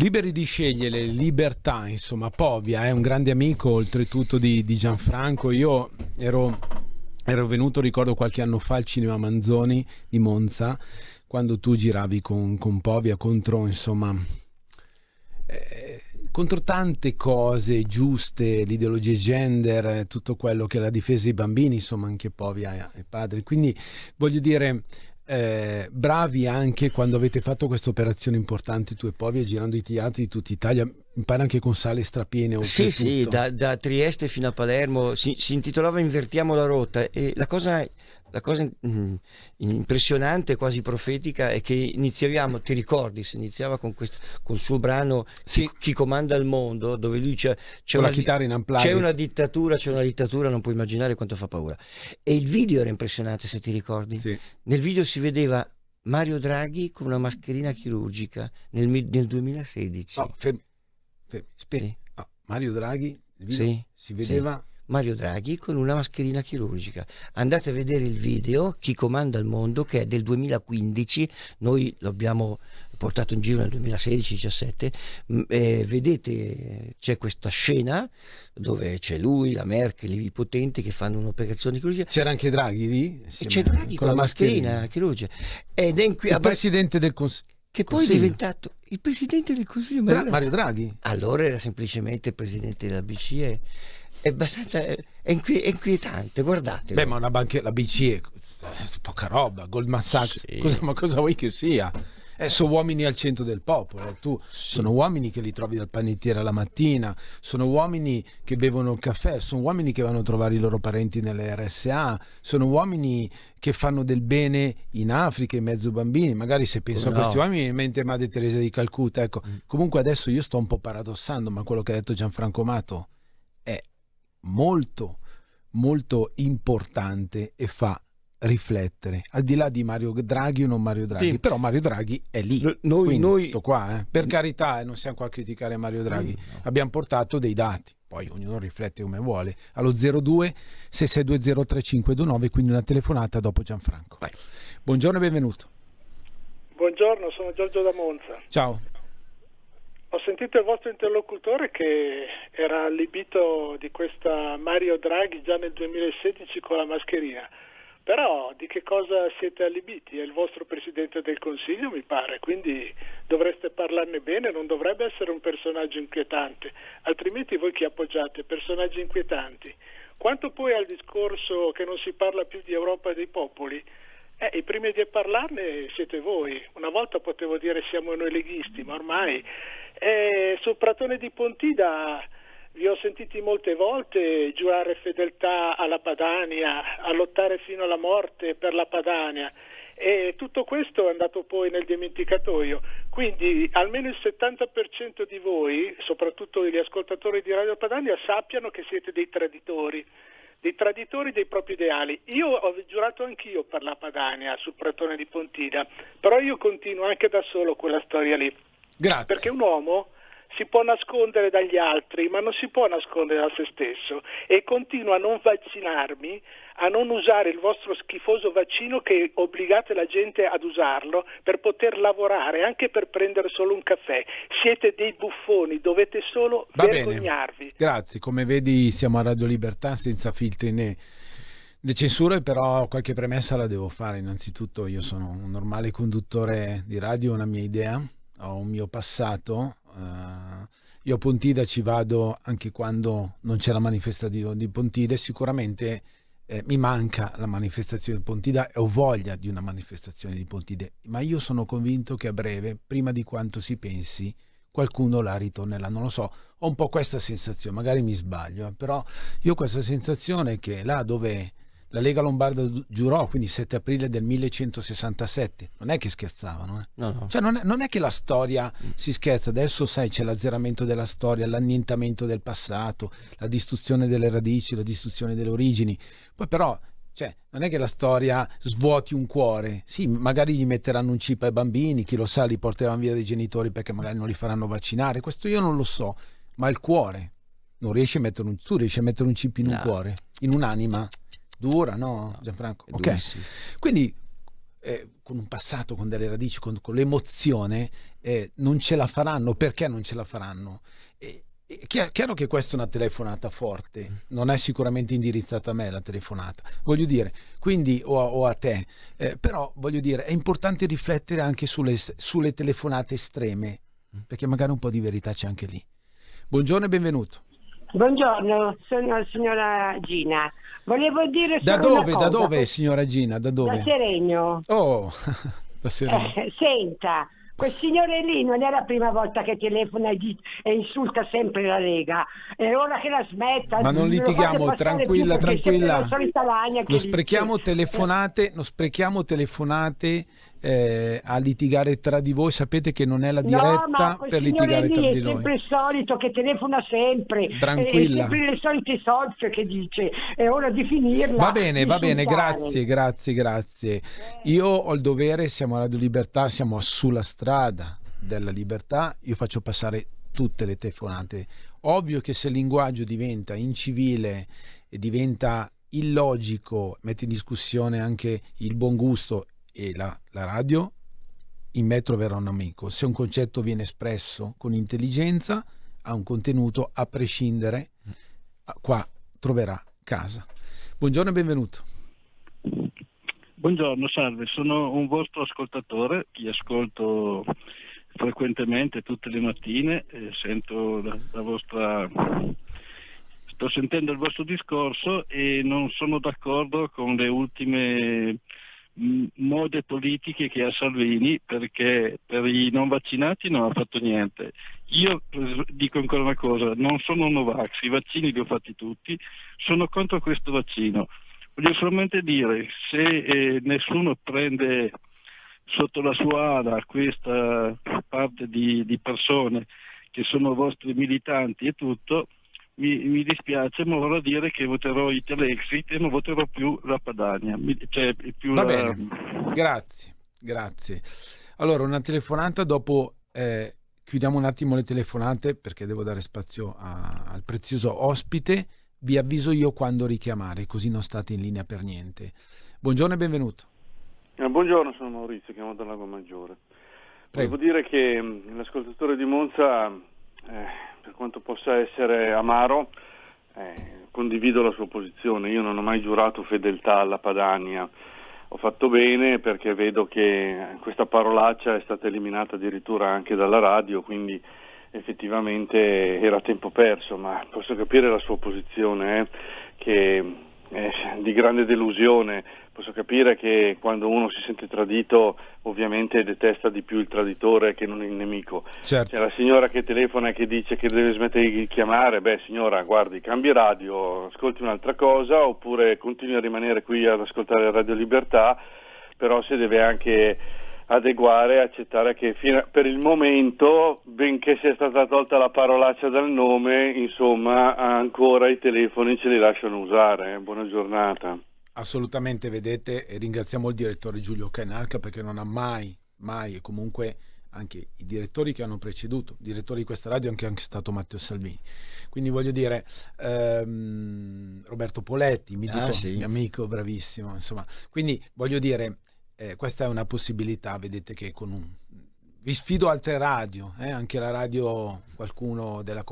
Liberi di scegliere, libertà, insomma, Povia è un grande amico oltretutto di, di Gianfranco. Io ero, ero venuto, ricordo qualche anno fa, al cinema Manzoni di Monza, quando tu giravi con, con Povia contro, insomma, eh, contro tante cose giuste, l'ideologia gender, eh, tutto quello che è la difesa dei bambini, insomma, anche Povia è padre. Quindi voglio dire, eh, bravi anche quando avete fatto questa operazione importante tu e Povia girando i teatri di tutta Italia mi pare anche con sale strapiene Sì, sì, da, da Trieste fino a Palermo si, si intitolava Invertiamo la rotta e la cosa, la cosa mm, impressionante, quasi profetica, è che iniziavamo, ti ricordi, si iniziava con, questo, con il suo brano chi, Chi comanda il mondo, dove lui c'è, una, di- chitarra in unplugged. c'è una dittatura, c'è una dittatura, non puoi immaginare quanto fa paura. E il video era impressionante, se ti ricordi. Nel video si vedeva Mario Draghi con una mascherina chirurgica nel, nel 2016. No, fermi, fermi, aspetta. Ah, Mario Draghi Sì, si vedeva sì. Mario Draghi con una mascherina chirurgica. Andate a vedere il video Chi comanda il mondo che è del 2015, noi lo abbiamo portato in giro nel 2016-17. Mm, eh, vedete c'è questa scena dove c'è lui, la Merkel, i potenti che fanno un'operazione chirurgica. C'era anche Draghi lì? C'è Draghi con, la mascherina, chirurgica. Ed è in qui- il presidente del Consiglio che poi è diventato il presidente del Consiglio Dra- Mario, Mario Draghi. Allora era semplicemente il presidente della BCE. È abbastanza è, inqui- inquietante, guardate. Beh, ma una banca, la BCE, poca roba, Goldman Sachs, cosa, ma cosa vuoi che sia? Eh, sono uomini al centro del popolo, tu, sono uomini che li trovi dal panettiere alla mattina, sono uomini che bevono il caffè, sono uomini che vanno a trovare i loro parenti nelle RSA, sono uomini che fanno del bene in Africa, in mezzo ai bambini, magari se penso Come a questi no? uomini mi mente Madre Teresa di Calcutta, ecco. Comunque adesso io sto un po' paradossando, ma quello che ha detto Gianfranco Mato è molto molto importante e fa riflettere al di là di Mario Draghi o non Mario Draghi Sì. però Mario Draghi è lì noi- noi- tutto qua eh. per carità eh, non siamo qua a criticare Mario Draghi abbiamo portato dei dati poi ognuno riflette come vuole allo 02 6620 3529 quindi una telefonata dopo Gianfranco buongiorno e benvenuto Buongiorno, sono Giorgio da Monza. ciao Ho sentito il vostro interlocutore che era allibito di questa Mario Draghi già nel 2016 con la mascherina. Però di che cosa siete allibiti? È il vostro Presidente del Consiglio, mi pare, quindi dovreste parlarne bene, non dovrebbe essere un personaggio inquietante, altrimenti voi chi appoggiate? Personaggi inquietanti. Quanto poi al discorso che non si parla più di Europa dei popoli, eh, i primi di parlarne siete voi. Una volta potevo dire siamo noi leghisti, ma ormai eh, sul Pratone di Pontida vi ho sentiti molte volte giurare fedeltà alla Padania, a lottare fino alla morte per la Padania e tutto questo è andato poi nel dimenticatoio. Quindi almeno il 70% di voi, soprattutto gli ascoltatori di Radio Padania, sappiano che siete dei traditori, dei traditori dei propri ideali. Io ho giurato anch'io per la Padania sul Pratone di Pontida, però io continuo anche da solo quella storia lì. Grazie. Perché un uomo si può nascondere dagli altri, ma non si può nascondere da se stesso e continuo a non vaccinarmi, a non usare il vostro schifoso vaccino che obbligate la gente ad usarlo per poter lavorare, anche per prendere solo un caffè. Siete dei buffoni, dovete solo Va vergognarvi. Bene. Grazie, come vedi siamo a Radio Libertà senza filtri né di censura, però qualche premessa la devo fare. Innanzitutto io sono un normale conduttore di radio, ho una mia idea, ho un mio passato, Uh, io a Pontida ci vado anche quando non c'è la manifestazione di Pontida e sicuramente eh, mi manca la manifestazione di Pontida e ho voglia di una manifestazione di Pontida, ma io sono convinto che a breve, prima di quanto si pensi, qualcuno la ritornerà, non lo so, ho un po' questa sensazione, magari mi sbaglio, eh, però io ho questa sensazione che là dove la Lega Lombarda giurò, quindi 7 aprile del 1167. Non è che scherzavano, eh? no, no. Cioè non, è, non, è, che la storia si scherza, adesso sai c'è l'azzeramento della storia, l'annientamento del passato, la distruzione delle radici, la distruzione delle origini. Poi però cioè, non è che la storia svuoti un cuore. Sì, magari gli metteranno un chip ai bambini, chi lo sa, li porteranno via dai genitori perché magari non li faranno vaccinare. Questo io non lo so, ma il cuore non riesci a mettere un tu riesci a mettere un chip in un cuore, in un'anima dura, no, Gianfranco? Ok. Quindi eh, con un passato, con delle radici, con, con l'emozione, eh, non ce la faranno. Perché non ce la faranno? Eh, è chiaro che questa è una telefonata forte, non è sicuramente indirizzata a me la telefonata, voglio dire, quindi o a, o a te, eh, però voglio dire, è importante riflettere anche sulle, sulle telefonate estreme, perché magari un po' di verità c'è anche lì. Buongiorno e benvenuto. Buongiorno, sono signora Gina. Volevo dire Da dove, da dove, signora Gina? Da dove? Da Seregno. Oh, da Seregno. Eh, senta, quel signore lì non è la prima volta che telefona e, e insulta sempre la Lega. È ora che la smetta. Ma non litighiamo, tranquilla, tranquilla. Non sprechiamo telefonate, non sprechiamo telefonate eh, a litigare tra di voi, sapete che non è la diretta no, per litigare tra di noi. È sempre il solito che telefona sempre, tranquilla. È sempre le solite solfe che dice, è ora di finirla. Va bene, va bene, grazie, grazie, grazie. Io ho il dovere, siamo a Radio Libertà, siamo sulla strada della libertà, io faccio passare tutte le telefonate. Ovvio che se il linguaggio diventa incivile e diventa illogico, mette in discussione anche il buon gusto e la, la radio, in me troverà un amico. Se un concetto viene espresso con intelligenza, ha un contenuto, a prescindere, qua troverà casa. Buongiorno e benvenuto. Buongiorno, salve, sono un vostro ascoltatore, vi ascolto frequentemente tutte le mattine, sento la, la vostra sto sentendo il vostro discorso e non sono d'accordo con le ultime mode politiche che ha Salvini perché per i non vaccinati non ha fatto niente. Io dico ancora una cosa, non sono Novax, i vaccini li ho fatti tutti, sono contro questo vaccino. Voglio solamente dire, se eh, nessuno prende sotto la sua ala questa parte di, di persone che sono vostri militanti e tutto, mi, mi, dispiace, ma vorrò dire che voterò i Telexit e non voterò più la Padania. Mi, cioè, più Va la... bene, grazie, grazie. Allora, una telefonata dopo... Eh, chiudiamo un attimo le telefonate perché devo dare spazio a, al prezioso ospite. Vi avviso io quando richiamare, così non state in linea per niente. Buongiorno e benvenuto. Eh, buongiorno, sono Maurizio, chiamo dal Lago Maggiore. Prego. Volevo dire che mh, l'ascoltatore di Monza eh, per quanto possa essere amaro, eh, condivido la sua posizione. Io non ho mai giurato fedeltà alla Padania. Ho fatto bene perché vedo che questa parolaccia è stata eliminata addirittura anche dalla radio, quindi effettivamente era tempo perso, ma posso capire la sua posizione, eh, che è di grande delusione, posso capire che quando uno si sente tradito ovviamente detesta di più il traditore che non il nemico. Certo. C'è la signora che telefona e che dice che deve smettere di chiamare, beh signora guardi cambi radio, ascolti un'altra cosa oppure continui a rimanere qui ad ascoltare Radio Libertà, però si deve anche adeguare e accettare che fino a, per il momento, benché sia stata tolta la parolaccia dal nome, insomma ancora i telefoni ce li lasciano usare. Buona giornata. Assolutamente, vedete, e ringraziamo il direttore Giulio Canarca perché non ha mai, mai e comunque anche i direttori che hanno preceduto, direttore di questa radio anche, anche stato Matteo Salvini. Quindi voglio dire, ehm, Roberto Poletti, mitico, Ah, sì. mio amico, bravissimo, insomma. Quindi voglio dire, eh, questa è una possibilità, vedete che con un... Vi sfido altre radio, eh, anche la radio, qualcuno della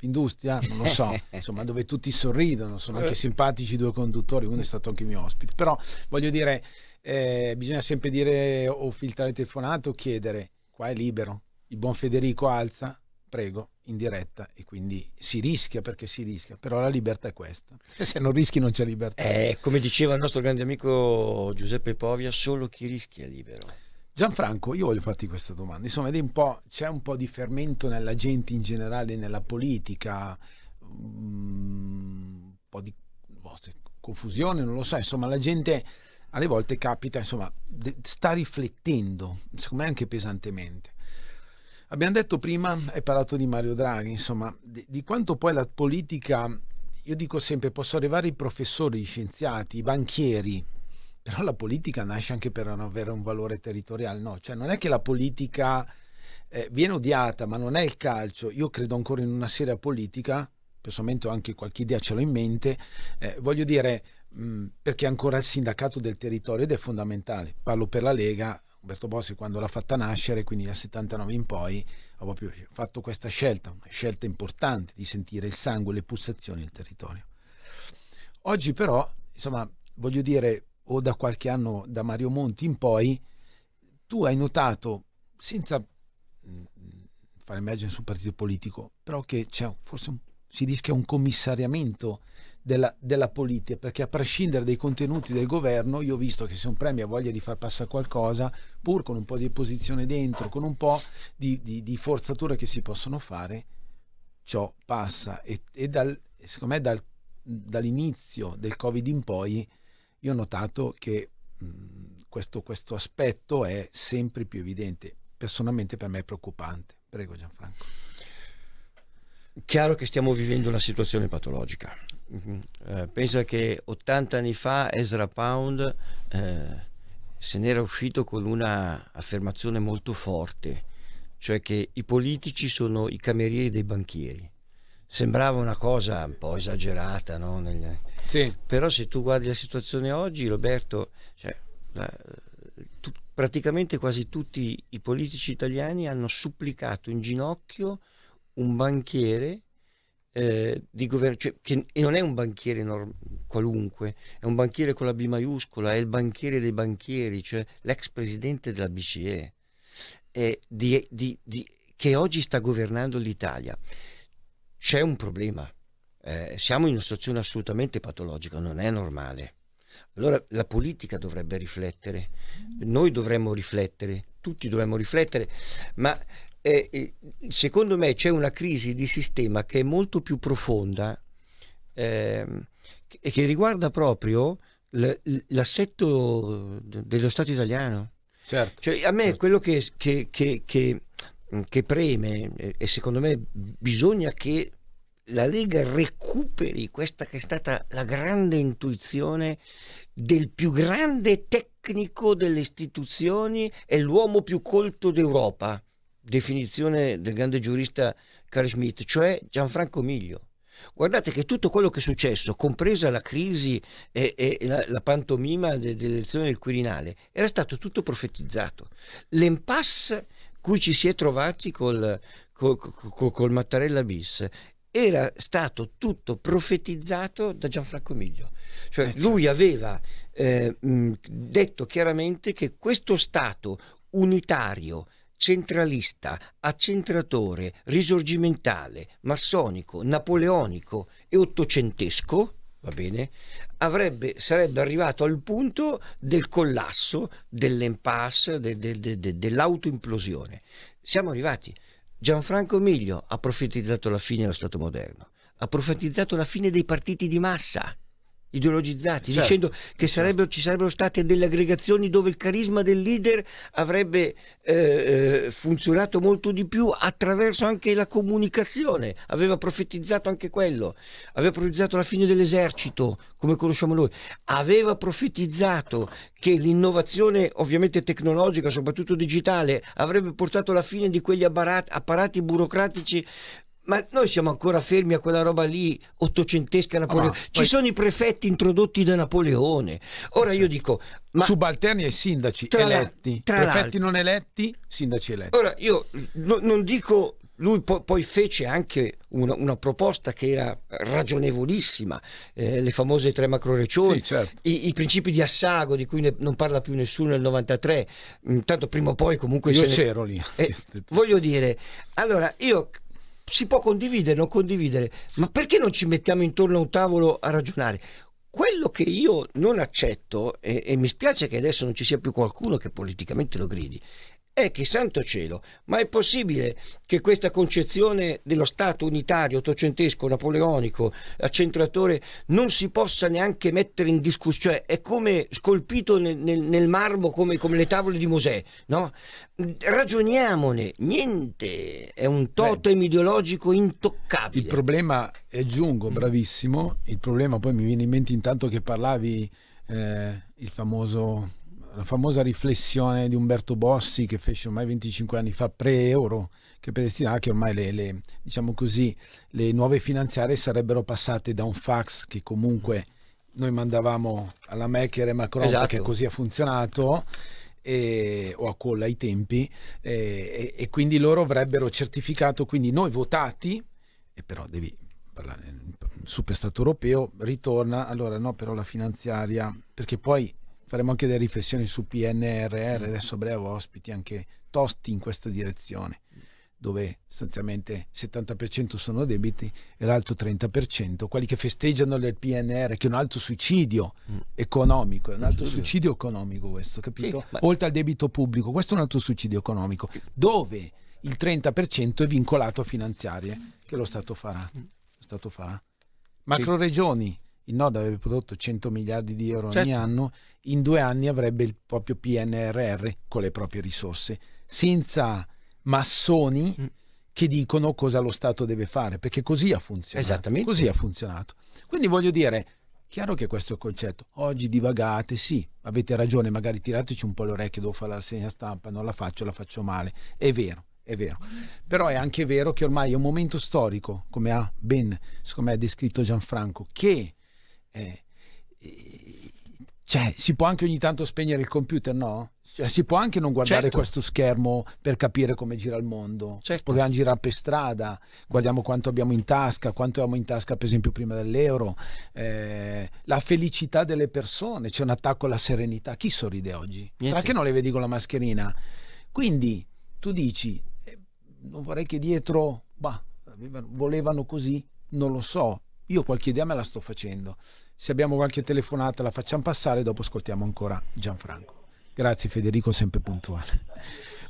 Confindustria, non lo so, insomma, dove tutti sorridono, sono anche simpatici i due conduttori, uno è stato anche mio ospite, però voglio dire, eh, bisogna sempre dire o filtrare telefonate o chiedere, qua è libero, il buon Federico alza, prego, in diretta e quindi si rischia perché si rischia, però la libertà è questa, e se non rischi non c'è libertà. Eh, come diceva il nostro grande amico Giuseppe Povia, solo chi rischia è libero. Gianfranco, io voglio farti questa domanda. Insomma, vedi un c'è un po' di fermento nella gente in generale, nella politica, mm, un po' di confusione, non lo so. Insomma, la gente alle volte capita, insomma, sta riflettendo, secondo me anche pesantemente. Abbiamo detto prima, hai parlato di Mario Draghi, insomma, di, di quanto poi la politica, io dico sempre, possono arrivare i professori, gli scienziati, i banchieri, però la politica nasce anche per non avere un valore territoriale, no? Cioè non è che la politica eh, viene odiata, ma non è il calcio. Io credo ancora in una seria politica, personalmente ho anche qualche idea ce l'ho in mente, eh, voglio dire, mh, perché è ancora il sindacato del territorio ed è fondamentale. Parlo per la Lega, Umberto Bossi quando l'ha fatta nascere, quindi dal 79 in poi, ha proprio fatto questa scelta, una scelta importante di sentire il sangue, le pulsazioni del territorio. Oggi però, insomma, voglio dire, o da qualche anno da Mario Monti in poi, tu hai notato, senza mh, fare immagine sul partito politico, però che c'è forse un, si rischia un commissariamento della, della politica, perché a prescindere dai contenuti del governo, io ho visto che se un premio ha voglia di far passare qualcosa, pur con un po' di opposizione dentro, con un po' di, di, di forzature che si possono fare, ciò passa. E, e dal, secondo me dal, dall'inizio del Covid in poi io ho notato che mh, questo, questo aspetto è sempre più evidente. Personalmente per me è preoccupante. Prego Gianfranco. Chiaro che stiamo vivendo una situazione patologica. Mhm. Eh, pensa che 80 anni fa Ezra Pound eh, se n'era uscito con una affermazione molto forte, cioè che i politici sono i camerieri dei banchieri. Sembrava una cosa un po' esagerata, no? Negli- Sì. Però se tu guardi la situazione oggi, Roberto, cioè, la- tu- praticamente quasi tutti i politici italiani hanno supplicato in ginocchio un banchiere eh, di governo, cioè, che e non è un banchiere qualunque, è un banchiere con la B maiuscola, è il banchiere dei banchieri, cioè l'ex presidente della BCE, e di- di- di- che oggi sta governando l'Italia. C'è un problema, eh, siamo in una situazione assolutamente patologica, non è normale. Allora la politica dovrebbe riflettere, noi dovremmo riflettere, tutti dovremmo riflettere, ma eh, eh, secondo me c'è una crisi di sistema che è molto più profonda ehm, e che riguarda proprio l'assetto de- dello Stato italiano. Certo. Cioè, a me quello che, che- che- che- preme e secondo me bisogna che la Lega recuperi questa che è stata la grande intuizione del più grande tecnico delle istituzioni e l'uomo più colto d'Europa, definizione del grande giurista Carl Schmitt, cioè Gianfranco Miglio. Guardate che tutto quello che è successo, compresa la crisi e, e la, la pantomima de- dell'elezione del Quirinale, era stato tutto profetizzato. L'impasse cui ci si è trovati col, col, col- col Mattarella bis era stato tutto profetizzato da Gianfranco Miglio. Cioè lui aveva eh, mh, detto chiaramente che questo Stato unitario centralista, accentratore, risorgimentale, massonico, napoleonico e ottocentesco, va bene, avrebbe, sarebbe arrivato al punto del collasso, dell'impasse, de, de, de, dell'autoimplosione. Siamo arrivati. Gianfranco Miglio ha profetizzato la fine dello Stato moderno, ha profetizzato la fine dei partiti di massa ideologizzati, certo, dicendo che sarebbero, ci sarebbero state delle aggregazioni dove il carisma del leader avrebbe eh, eh, funzionato molto di più attraverso anche la comunicazione. Aveva profetizzato anche quello, aveva profetizzato la fine dell'esercito, come conosciamo noi, aveva profetizzato che l'innovazione ovviamente tecnologica, soprattutto digitale, avrebbe portato alla fine di quegli apparati burocratici ma noi siamo ancora fermi a quella roba lì ottocentesca Napoleone. Ah, Ci poi... sono i prefetti introdotti da Napoleone. Ora io dico. Ma... Subalterni ai sindaci eletti, la... prefetti non eletti, sindaci eletti. Ora io no, non dico lui po- poi fece anche una, una, proposta che era ragionevolissima, eh, le famose tre macroregioni, sì, certo. i, i, principi di Assago di cui ne, non parla più nessuno nel 93, intanto prima o poi comunque... Io c'ero ne... lì. Eh, voglio dire, allora io si può condividere, non condividere, ma perché non ci mettiamo intorno a un tavolo a ragionare? Quello che io non accetto, e, e mi spiace che adesso non ci sia più qualcuno che politicamente lo gridi, è che santo cielo, ma è possibile che questa concezione dello Stato unitario, ottocentesco, napoleonico, accentratore, non si possa neanche mettere in discussione? Cioè è come scolpito nel, nel, nel marmo come, come, le tavole di Mosè, no? Ragioniamone, niente, è un totem Beh, ideologico intoccabile. Il problema, è aggiungo, bravissimo, il problema poi mi viene in mente intanto che parlavi eh, il famoso la famosa riflessione di Umberto Bossi che fece ormai 25 anni fa pre-euro che predestinava che ormai le, le, diciamo così, le nuove finanziarie sarebbero passate da un fax che comunque noi mandavamo alla Mecker e Macron esatto. perché così ha funzionato e, o a colla ai tempi e, e, quindi loro avrebbero certificato quindi noi votati e però devi parlare super stato europeo ritorna allora no però la finanziaria perché poi faremo anche delle riflessioni su PNRR, adesso a breve ospiti anche tosti in questa direzione, dove sostanzialmente il 70% sono debiti e l'altro 30%, quelli che festeggiano il PNR, che è un altro suicidio mm. economico, è un altro suicidio economico questo, capito? Oltre al debito pubblico, questo è un altro suicidio economico, dove il 30% è vincolato a finanziarie che lo Stato farà. Lo Stato farà. Macro regioni il Nord avrebbe prodotto 100 miliardi di euro certo. ogni anno, in due anni avrebbe il proprio PNRR con le proprie risorse, senza massoni mm. che dicono cosa lo Stato deve fare, perché così ha funzionato. Esattamente. Così ha funzionato. Quindi voglio dire, chiaro che questo è il concetto. Oggi divagate, sì, avete ragione, magari tirateci un po' le orecchie, devo fare la segna stampa, non la faccio, la faccio male. È vero, è vero. Però è anche vero che ormai è un momento storico, come ha ben, secondo me, descritto Gianfranco, che eh, cioè, si può anche ogni tanto spegnere il computer, no? Cioè, si può anche non guardare certo. questo schermo per capire come gira il mondo. Certo. Proviamo a girare per strada, guardiamo quanto abbiamo in tasca, quanto abbiamo in tasca per esempio prima dell'euro, eh, la felicità delle persone, c'è un attacco alla serenità. Chi sorride oggi? Perché non le vedi con la mascherina? Quindi tu dici, eh, non vorrei che dietro, bah, volevano così, non lo so, io qualche idea me la sto facendo. Se abbiamo qualche telefonata la facciamo passare, dopo ascoltiamo ancora Gianfranco. Grazie Federico, sempre puntuale.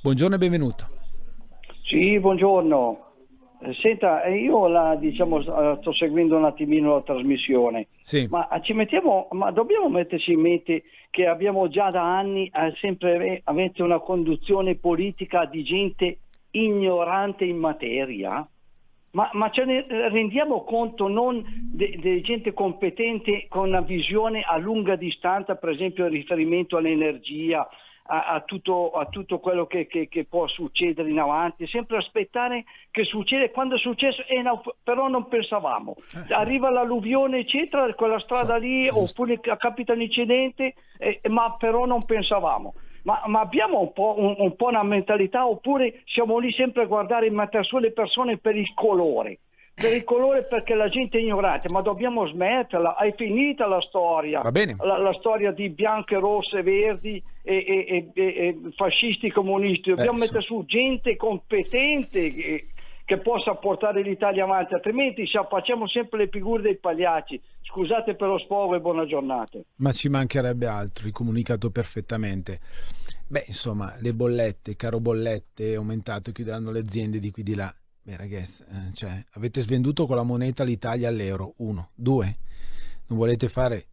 Buongiorno e benvenuto. Sì, buongiorno. Eh, senta, eh, io la, diciamo, eh, sto seguendo un attimino la trasmissione, sì. ma, ci mettiamo, ma dobbiamo metterci in mente che abbiamo già da anni sempre avete una conduzione politica di gente ignorante in materia? Ma, ma, ce ne rendiamo conto non di gente competente con una visione a lunga distanza, per esempio in riferimento all'energia, a, a, tutto, a tutto, quello che, che, che, può succedere in avanti, sempre aspettare che succeda, quando è successo, eh, no, però non pensavamo. Eh. Arriva l'alluvione, eccetera, quella strada lì, oppure capita un incidente, eh, ma però non pensavamo ma, ma abbiamo un po', un, un po', una mentalità oppure siamo lì sempre a guardare e mettere su le persone per il colore? per il colore perché la gente è ignorante, ma dobbiamo smetterla, è finita la storia. La, la storia di bianche, rosse, verdi e, e- e- e fascisti comunisti. Dobbiamo Eh, mettere su gente competente che, che possa portare l'Italia avanti, altrimenti facciamo sempre le figure dei pagliacci. Scusate per lo sfogo e buona giornata. Ma ci mancherebbe altro, hai comunicato perfettamente. Beh, insomma, le bollette, caro bollette, è aumentato, chiuderanno le aziende di qui di là. Beh, ragazzi, eh, cioè, avete svenduto con la moneta l'Italia all'euro. Uno. Due. Non volete fare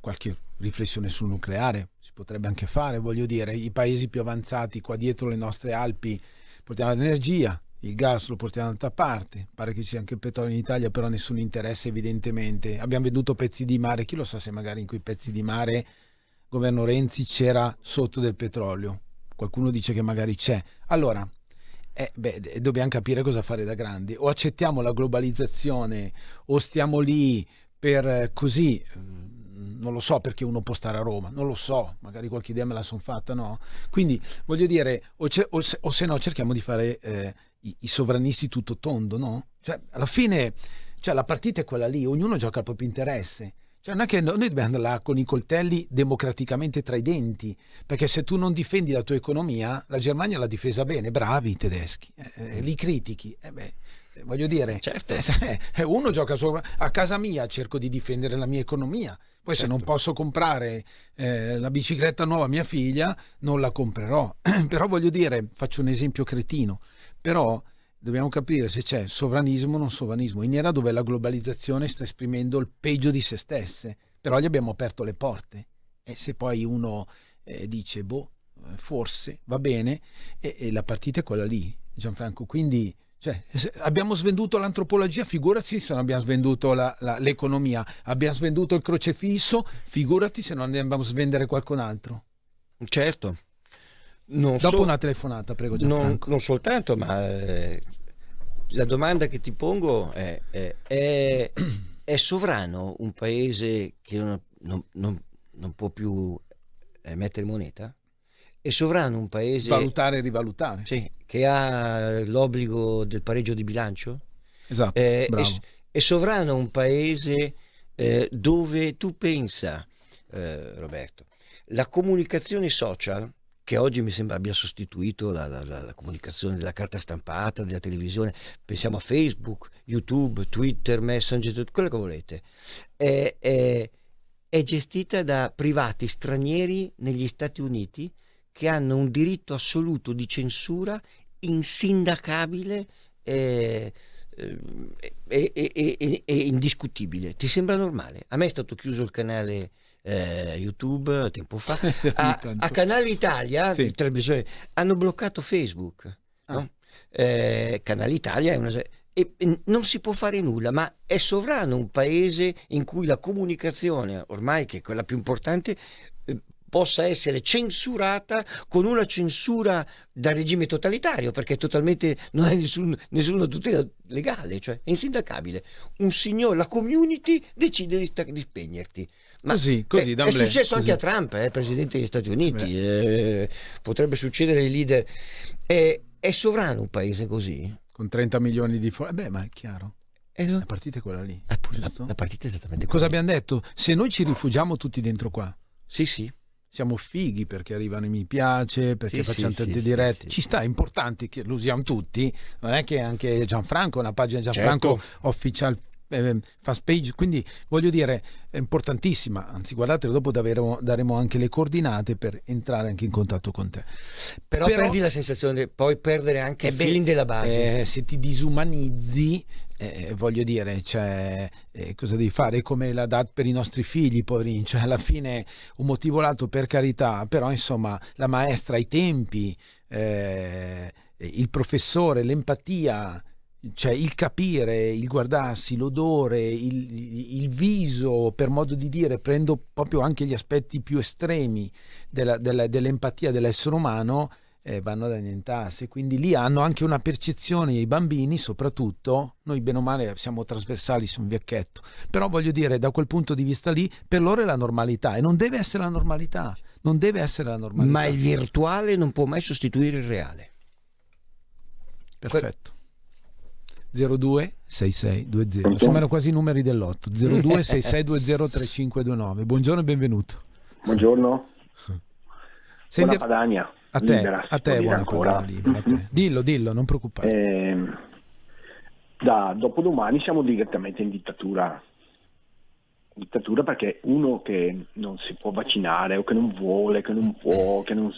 qualche riflessione sul nucleare? Si potrebbe anche fare, voglio dire, i paesi più avanzati qua dietro le nostre Alpi portiamo l'energia, il gas lo portiamo da un'altra parte, pare che ci sia anche il petrolio in Italia, però nessun interesse evidentemente. Abbiamo venduto pezzi di mare, chi lo sa se magari in quei pezzi di mare governo Renzi c'era sotto del petrolio. Qualcuno dice che magari c'è. Allora, eh, beh, dobbiamo capire cosa fare da grandi. O accettiamo la globalizzazione o stiamo lì per eh, così, mm, non lo so perché uno può stare a Roma, non lo so, magari qualche idea me la sono fatta, no? Quindi voglio dire, o, o se, o se no cerchiamo di fare eh, i, i sovranisti tutto tondo, no? Cioè, alla fine, cioè, la partita è quella lì, ognuno gioca il proprio interesse. Cioè, non è che no- noi dobbiamo andare là con i coltelli democraticamente tra i denti, perché se tu non difendi la tua economia, la Germania l'ha difesa bene, bravi i tedeschi, eh, eh, li critichi. Eh beh, eh, voglio dire, eh, eh, uno gioca solo a casa mia, cerco di difendere la mia economia. Poi se non posso comprare eh, la bicicletta nuova a mia figlia, non la comprerò. Però voglio dire, faccio un esempio cretino, però dobbiamo capire se c'è sovranismo o non sovranismo, in era dove la globalizzazione sta esprimendo il peggio di se stesse, però gli abbiamo aperto le porte. E se poi uno eh, dice boh, eh, forse va bene e, e la partita è quella lì, Gianfranco, quindi cioè, abbiamo svenduto l'antropologia, figurati se non abbiamo svenduto l'economia, abbiamo svenduto il crocefisso, figurati se non andiamo a svendere qualcun altro. Certo. Non Dopo so- una telefonata, prego non, non soltanto, ma eh, la domanda che ti pongo è, è, è- è sovrano un paese che non, non- non- può più emettere moneta? È sovrano un paese Valutare e rivalutare. sì, che ha l'obbligo del pareggio di bilancio? Esatto, Eh, è, è sovrano un paese eh, dove tu pensa, eh, Roberto, la comunicazione social, che oggi mi sembra abbia sostituito la, la- la- comunicazione della carta stampata, della televisione, pensiamo a Facebook, YouTube, Twitter, Messenger, tutto quello che volete, è, è- è gestita da privati stranieri negli Stati Uniti che hanno un diritto assoluto di censura insindacabile eh, eh, e, e- e- e- e indiscutibile. Ti sembra normale? A me è stato chiuso il canale eh, YouTube tempo fa. A, a Canale Italia, Sì. televisione, hanno bloccato Facebook. no? Eh, Canale Italia è una... E e non si può fare nulla, ma è sovrano un paese in cui la comunicazione, ormai che è quella più importante, possa essere censurata con una censura da regime totalitario, perché totalmente non hai nessun- nessuna tutela legale, cioè è insindacabile. Un signore, la community decide di, di spegnerti. Ma Così, così, è, è successo così. anche a Trump, eh, presidente degli Stati Uniti, eh, potrebbe succedere ai leader. È, sovrano un paese così? Con 30 milioni di fuori. Beh, ma è chiaro. La partita è quella lì. giusto? La partita è esattamente Cosa abbiamo detto? Se noi ci rifugiamo tutti dentro qua. Sì, sì. Siamo fighi perché arrivano i mi piace, perché Sì, facciamo sì, tante sì, dirette. Ci sta, è importante che lo usiamo tutti. Non è che anche Gianfranco, una pagina Gianfranco Certo. official eh, fast page, quindi voglio dire è importantissima, anzi guardate dopo daremo, daremo anche le coordinate per entrare anche in contatto con te. Però, perdi la sensazione di poi perdere anche Eh il feeling della base. eh, se ti disumanizzi, eh, voglio dire, cioè, eh, cosa devi fare? È come la DAT per i nostri figli, poverini, cioè alla fine un motivo o l'altro per carità, però insomma la maestra, i tempi, eh, il professore, l'empatia, cioè il capire, il guardarsi, l'odore, il, il viso, per modo di dire, prendo proprio anche gli aspetti più estremi dell'empatia dell'essere umano, eh, vanno ad annientarsi. Quindi lì hanno anche una percezione, i bambini soprattutto, noi bene o male siamo trasversali su un vecchietto, però voglio dire, da quel punto di vista lì, per loro è la normalità e non deve essere la normalità, non deve essere la normalità. Ma il virtuale non può mai sostituire il reale. Perfetto. 026620. Sembrano quasi i numeri dell'otto. 0266203529. Buongiorno e benvenuto. Buongiorno. Senti- Buona Padania. A te, libera, a te buona ancora. Padania libera, te. Dillo, dillo, non preoccupare. Eh, da dopodomani siamo direttamente in dittatura. Dittatura perché uno che non si può vaccinare o che non vuole, che non può, che non,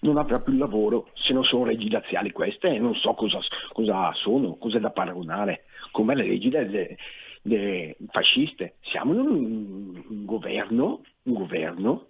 non avrà più lavoro, se non sono leggi razziali queste, non so cosa, cosa sono, cosa è da paragonare, come le leggi delle, delle fasciste. Siamo in un, un governo, un governo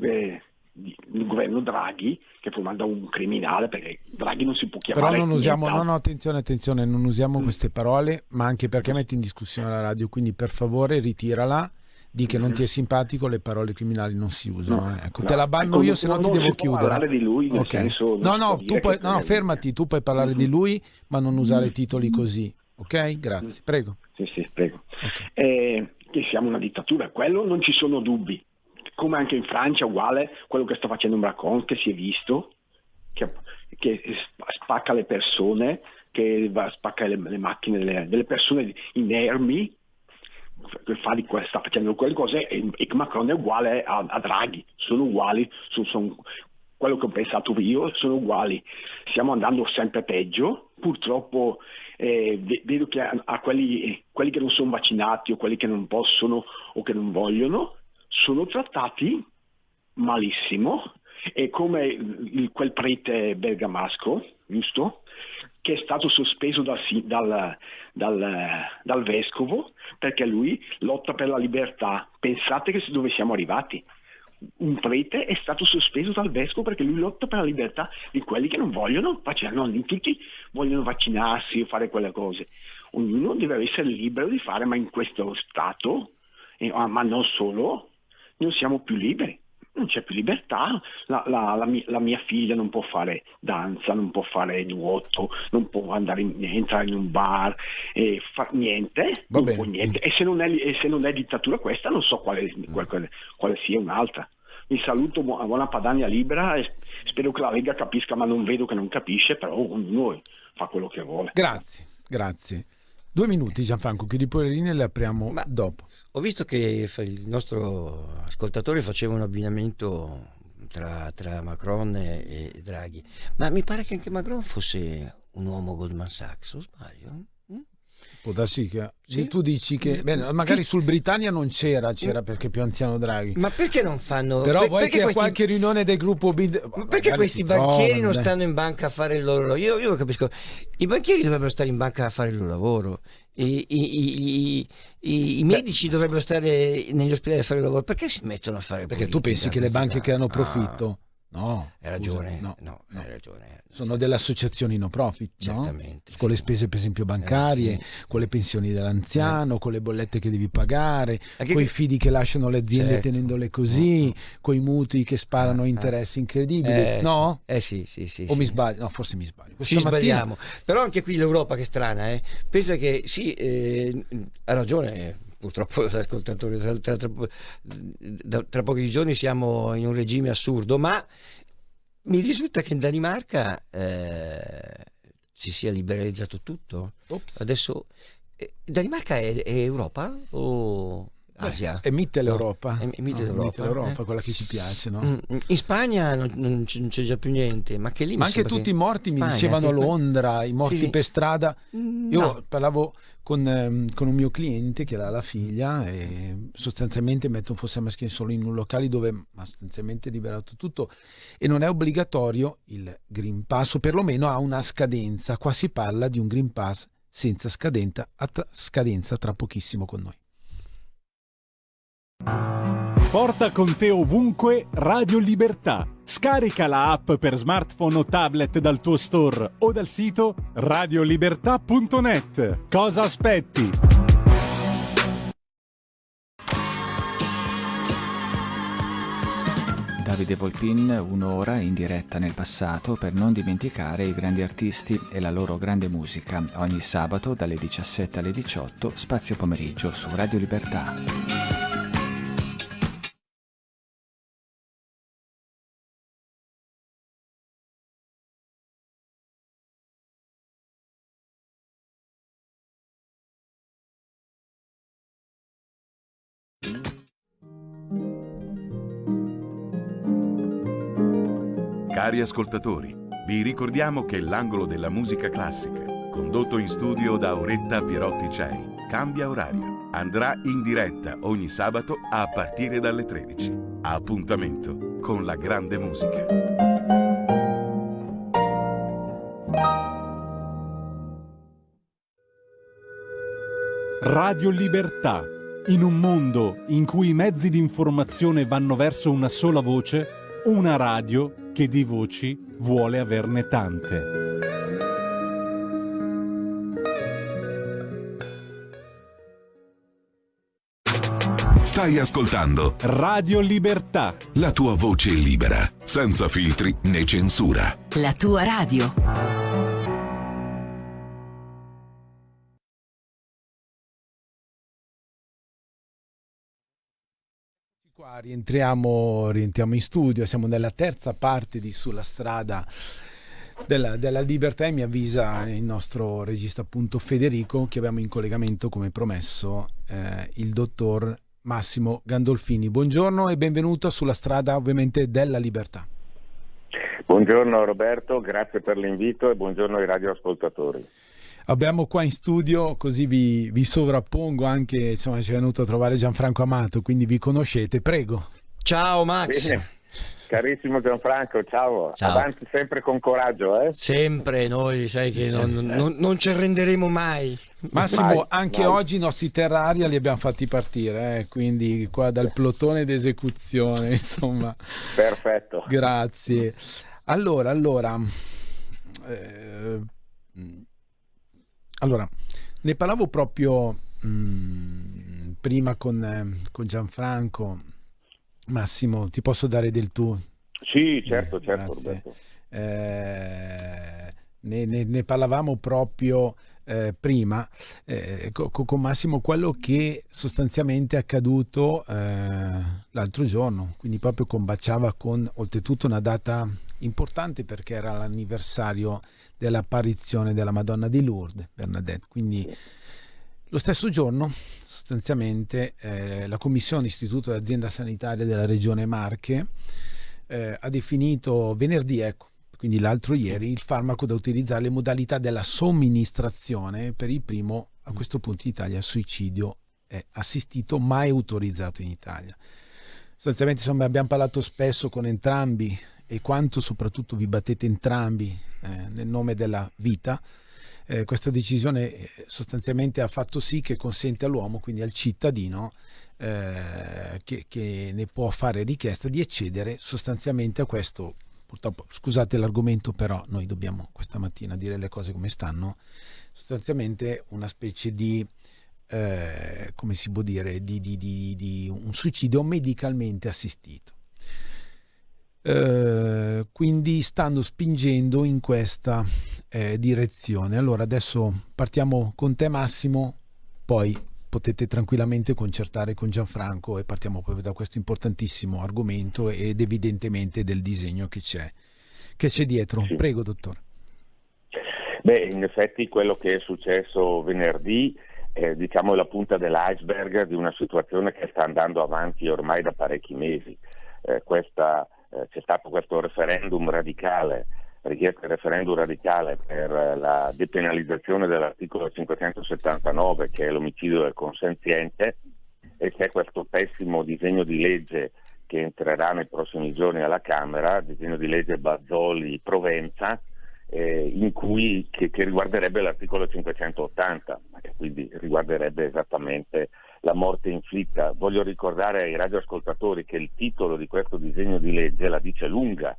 eh, il governo Draghi che fu mandato un criminale perché Draghi non si può chiamare Però non usiamo, no, no, attenzione, attenzione, non usiamo Mm. queste parole, ma anche perché metti in discussione la radio, quindi per favore ritirala, di che non ti è simpatico, le parole criminali non si usano. Mm. No, eh. Ecco, no. te la banno Ecco, io, se no ti devo chiudere. parlare di lui, nel Ok. senso, no, no, tu puoi, no, fermati, tu puoi parlare di lui, ma non usare titoli così. Ok? Grazie, prego. Sì, sì, prego. Eh, che siamo una dittatura, quello non ci sono dubbi. Come anche in Francia, uguale, quello che sta facendo Macron, che si è visto, che, che sp- spacca le persone, che va- spacca le, le macchine delle, delle persone inermi, che fa di sta facendo quelle cose e, e Macron è uguale a, a Draghi, sono uguali, sono, sono- quello che ho pensato io, sono uguali. Stiamo andando sempre peggio, purtroppo eh, ve- vedo che a, a quelli, quelli che non sono vaccinati o quelli che non possono o che non vogliono sono trattati malissimo e come quel prete bergamasco, giusto? Che è stato sospeso dal, dal- dal- dal vescovo perché lui lotta per la libertà. Pensate che dove siamo arrivati? Un prete è stato sospeso dal vescovo perché lui lotta per la libertà di quelli che non vogliono vaccinare, non tutti vogliono vaccinarsi o fare quelle cose. Ognuno deve essere libero di fare, ma in questo stato, eh, ma non solo, non siamo più liberi, non c'è più libertà, la, la- la mi- la mia figlia non può fare danza, non può fare nuoto, non può andare in- entrare in un bar, e fa niente, non può niente. E se, non è, e se non è dittatura questa non so quale, quale- quale sia un'altra. Vi saluto, buona, buona Padania libera e spero che la Lega capisca, ma non vedo che non capisce, però ognuno fa quello che vuole. Grazie, grazie. Due minuti Gianfranco, chiudi pure le linee e le apriamo dopo. Ho visto che il nostro ascoltatore faceva un abbinamento tra, tra Macron e, e Draghi, ma mi pare che anche Macron fosse un uomo Goldman Sachs, o sbaglio? Può darsi che Sì. tu dici che bene, magari sul Britannia non c'era, c'era perché più anziano Draghi. Ma perché non fanno... Però per- a questi- qualche riunione del gruppo Bild... Ma perché questi banchieri non stanno in banca a fare il loro lavoro? Io, io capisco. I banchieri dovrebbero stare in banca a fare il loro lavoro. I, i- i- i- medici dovrebbero stare negli ospedali a fare il lavoro. Perché si mettono a fare Perché tu pensi che le banche che hanno Ah, profitto? No, Hai ragione, scusa, no, no, hai ragione. sono delle associazioni no profit, no? Certamente, con le spese per esempio bancarie, Eh, con le pensioni dell'anziano, con le bollette che devi pagare, Anche con i fidi che lasciano le aziende Certo. tenendole così, con i mutui che sparano a interessi incredibili, Eh, no? sì. Eh sì, sì, sì. O mi sì. sbaglio? No, forse mi sbaglio. Ci Questa mattina- sbagliamo. Però anche qui l'Europa che è strana, eh? pensa che sì, eh, ha ragione. Purtroppo l'ascoltatore, tra, tra- tra- tra pochi giorni siamo in un regime assurdo, ma mi risulta che in Danimarca eh, si sia liberalizzato tutto. Adesso eh, Danimarca è, è Europa o Asia? È Mitteleuropa. No, è Mitteleuropa, eh? quella che ci piace, no? Mm, In Spagna non, non c'è, già più niente, ma che lì mi Ma anche tutti i morti mi Spagna, dicevano a Londra, i morti Sì, sì. per strada. Mm, Io no. parlavo con, ehm, con un mio cliente che ha la figlia e sostanzialmente mettono fosse maschile solo in un locale dove ha sostanzialmente liberato tutto e non è obbligatorio il Green Pass o perlomeno ha una scadenza. Qua si parla di un Green Pass senza scadenza, scadenza tra pochissimo con noi. Porta con te ovunque Radio Libertà. Scarica la app per smartphone o tablet dal tuo store o dal sito radiolibertà.net. Cosa aspetti? Davide Volpin, un'ora in diretta nel passato per non dimenticare i grandi artisti e la loro grande musica. Ogni sabato dalle 17 alle 18, spazio pomeriggio su Radio Libertà. Cari ascoltatori, vi ricordiamo che l'angolo della musica classica, condotto in studio da Auretta Pierotti Cei, cambia orario. Andrà in diretta ogni sabato a partire dalle 13. Appuntamento con la grande musica. Radio Libertà. In un mondo in cui i mezzi di informazione vanno verso una sola voce, una radio che di voci vuole averne tante. Stai ascoltando Radio Libertà. La tua voce libera, senza filtri né censura. La tua radio. Rientriamo, rientriamo in studio, siamo nella terza parte di Sulla strada della, della, libertà e mi avvisa il nostro regista appunto Federico che abbiamo in collegamento come promesso eh, il dottor Massimo Gandolfini. Buongiorno e benvenuto sulla strada ovviamente della libertà. Buongiorno Roberto, grazie per l'invito e buongiorno ai radioascoltatori. Abbiamo qua in studio, così vi, vi sovrappongo anche, insomma ci è venuto a trovare Gianfranco Amato, quindi vi conoscete, prego. Ciao Max. Bene. Carissimo Gianfranco, ciao. ciao. Avanti sempre con coraggio, eh? Sempre, noi sai che non, non, non ci arrenderemo mai. Massimo, Mai, anche mai. oggi i nostri terraria li abbiamo fatti partire, eh, quindi qua dal plotone d'esecuzione, insomma. Perfetto. Grazie. Allora, allora, eh, allora, ne parlavo proprio mh, prima con, eh, con Gianfranco. Massimo, ti posso dare del tu? Sì, certo, certo, Grazie. Roberto. Eh, ne, ne- ne parlavamo proprio eh, prima eh, co- co- con Massimo quello che sostanzialmente è accaduto eh, l'altro giorno, quindi proprio combaciava con oltretutto una data importante perché era l'anniversario dell'apparizione della Madonna di Lourdes, Bernadette. Quindi lo stesso giorno, sostanzialmente, eh, la Commissione Istituto d'Azienda Sanitaria della Regione Marche eh, ha definito venerdì, ecco, quindi l'altro ieri, il farmaco da utilizzare, le modalità della somministrazione per il primo, a questo punto in Italia, suicidio è assistito, mai autorizzato in Italia. Sostanzialmente, insomma, abbiamo parlato spesso con entrambi e quanto soprattutto vi battete entrambi eh, nel nome della vita. Eh, questa decisione eh, sostanzialmente ha fatto sì che consente all'uomo, quindi al cittadino, eh, che, che ne può fare richiesta di accedere sostanzialmente a questo. Purtroppo, scusate l'argomento, però noi dobbiamo questa mattina dire le cose come stanno. Sostanzialmente una specie di, eh, come si può dire, di, di- di- di un suicidio medicalmente assistito. Eh, quindi stanno spingendo in questa eh, direzione. Allora adesso partiamo con te Massimo, poi potete tranquillamente concertare con Gianfranco e partiamo proprio da questo importantissimo argomento ed evidentemente del disegno che c'è, che c'è dietro. Prego dottore. Beh, in effetti quello che è successo venerdì è diciamo la punta dell'iceberg di una situazione che sta andando avanti ormai da parecchi mesi. Eh, questa, eh, c'è stato questo referendum radicale, richiesta di referendum radicale per eh, la depenalizzazione dell'articolo 579 che è l'omicidio del consenziente e c'è questo pessimo disegno di legge che entrerà nei prossimi giorni alla Camera, disegno di legge Bazzoli-Provenza, eh, cui, che, che riguarderebbe l'articolo 580, e quindi riguarderebbe esattamente la morte inflitta. Voglio ricordare ai radioascoltatori che il titolo di questo disegno di legge la dice lunga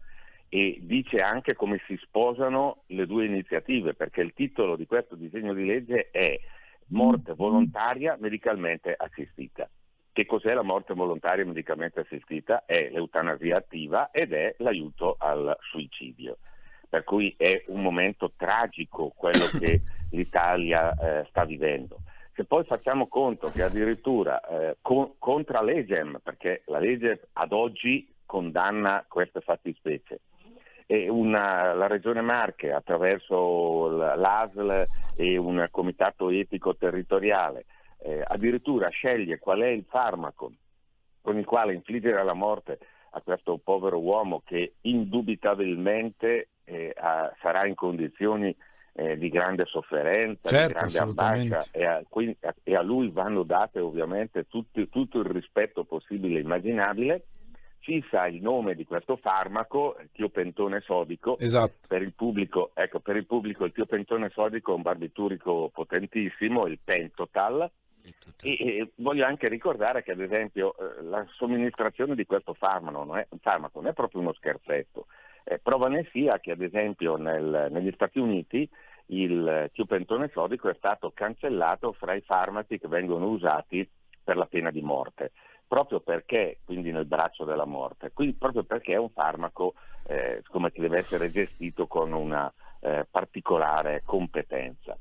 e dice anche come si sposano le due iniziative, perché il titolo di questo disegno di legge è morte volontaria medicalmente assistita. Che cos'è la morte volontaria medicalmente assistita? È l'eutanasia attiva ed è l'aiuto al suicidio per cui è un momento tragico quello che l'Italia eh, sta vivendo. Se poi facciamo conto che addirittura eh, con, contra legem, perché la legge ad oggi condanna queste fattispecie, e una, la Regione Marche attraverso l'ASL e un comitato etico territoriale eh, addirittura sceglie qual è il farmaco con il quale infliggere la morte a questo povero uomo che indubitabilmente eh, a, sarà in condizioni eh, di grande sofferenza, certo, di grande ambascia e a, quindi, e a, lui vanno date ovviamente tutti, tutto il rispetto possibile e immaginabile fissa il nome di questo farmaco, il tiopentone sodico. Esatto. Per il pubblico, ecco, per il pubblico il tiopentone sodico è un barbiturico potentissimo, il Pentotal. E, e, voglio anche ricordare che ad esempio eh, la somministrazione di questo farmaco non è, farmaco non è proprio uno scherzetto. Eh, prova ne sia che ad esempio nel, negli Stati Uniti il tiopentone sodico è stato cancellato fra i farmaci che vengono usati per la pena di morte proprio perché, quindi nel braccio della morte, quindi proprio perché è un farmaco eh, che deve essere gestito con una eh, particolare competenza.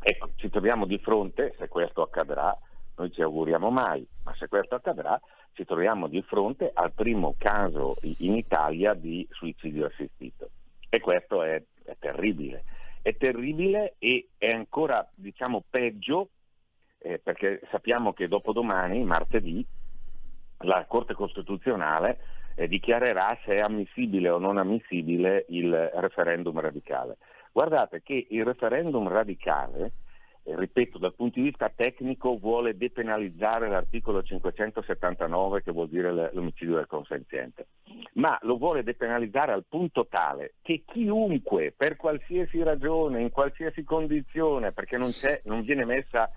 Ecco, ci troviamo di fronte, se questo accadrà, noi ci auguriamo mai, ma se questo accadrà, ci troviamo di fronte al primo caso in Italia di suicidio assistito. E questo è, è terribile. È terribile e è ancora, diciamo, peggio eh, perché sappiamo che dopodomani, martedì, la Corte Costituzionale eh, dichiarerà se è ammissibile o non ammissibile il referendum radicale. Guardate che il referendum radicale, ripeto, dal punto di vista tecnico vuole depenalizzare l'articolo 579 che vuol dire l'omicidio del consenziente, ma lo vuole depenalizzare al punto tale che chiunque, per qualsiasi ragione, in qualsiasi condizione, perché non, non viene messa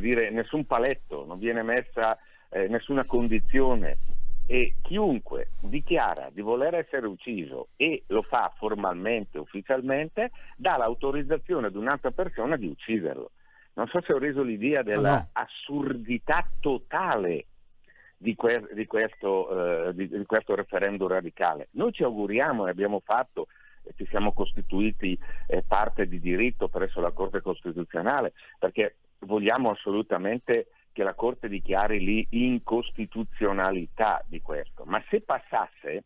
dire, nessun paletto, non viene messa eh, nessuna condizione e chiunque dichiara di voler essere ucciso e lo fa formalmente, ufficialmente, dà l'autorizzazione ad un'altra persona di ucciderlo. Non so se ho reso l'idea dell'assurdità totale di, que- di, questo, eh, di, di, questo, referendum radicale. Noi ci auguriamo e abbiamo fatto, e ci siamo costituiti eh, parte di diritto presso la Corte Costituzionale, perché vogliamo assolutamente che la Corte dichiari l'incostituzionalità di questo, ma se passasse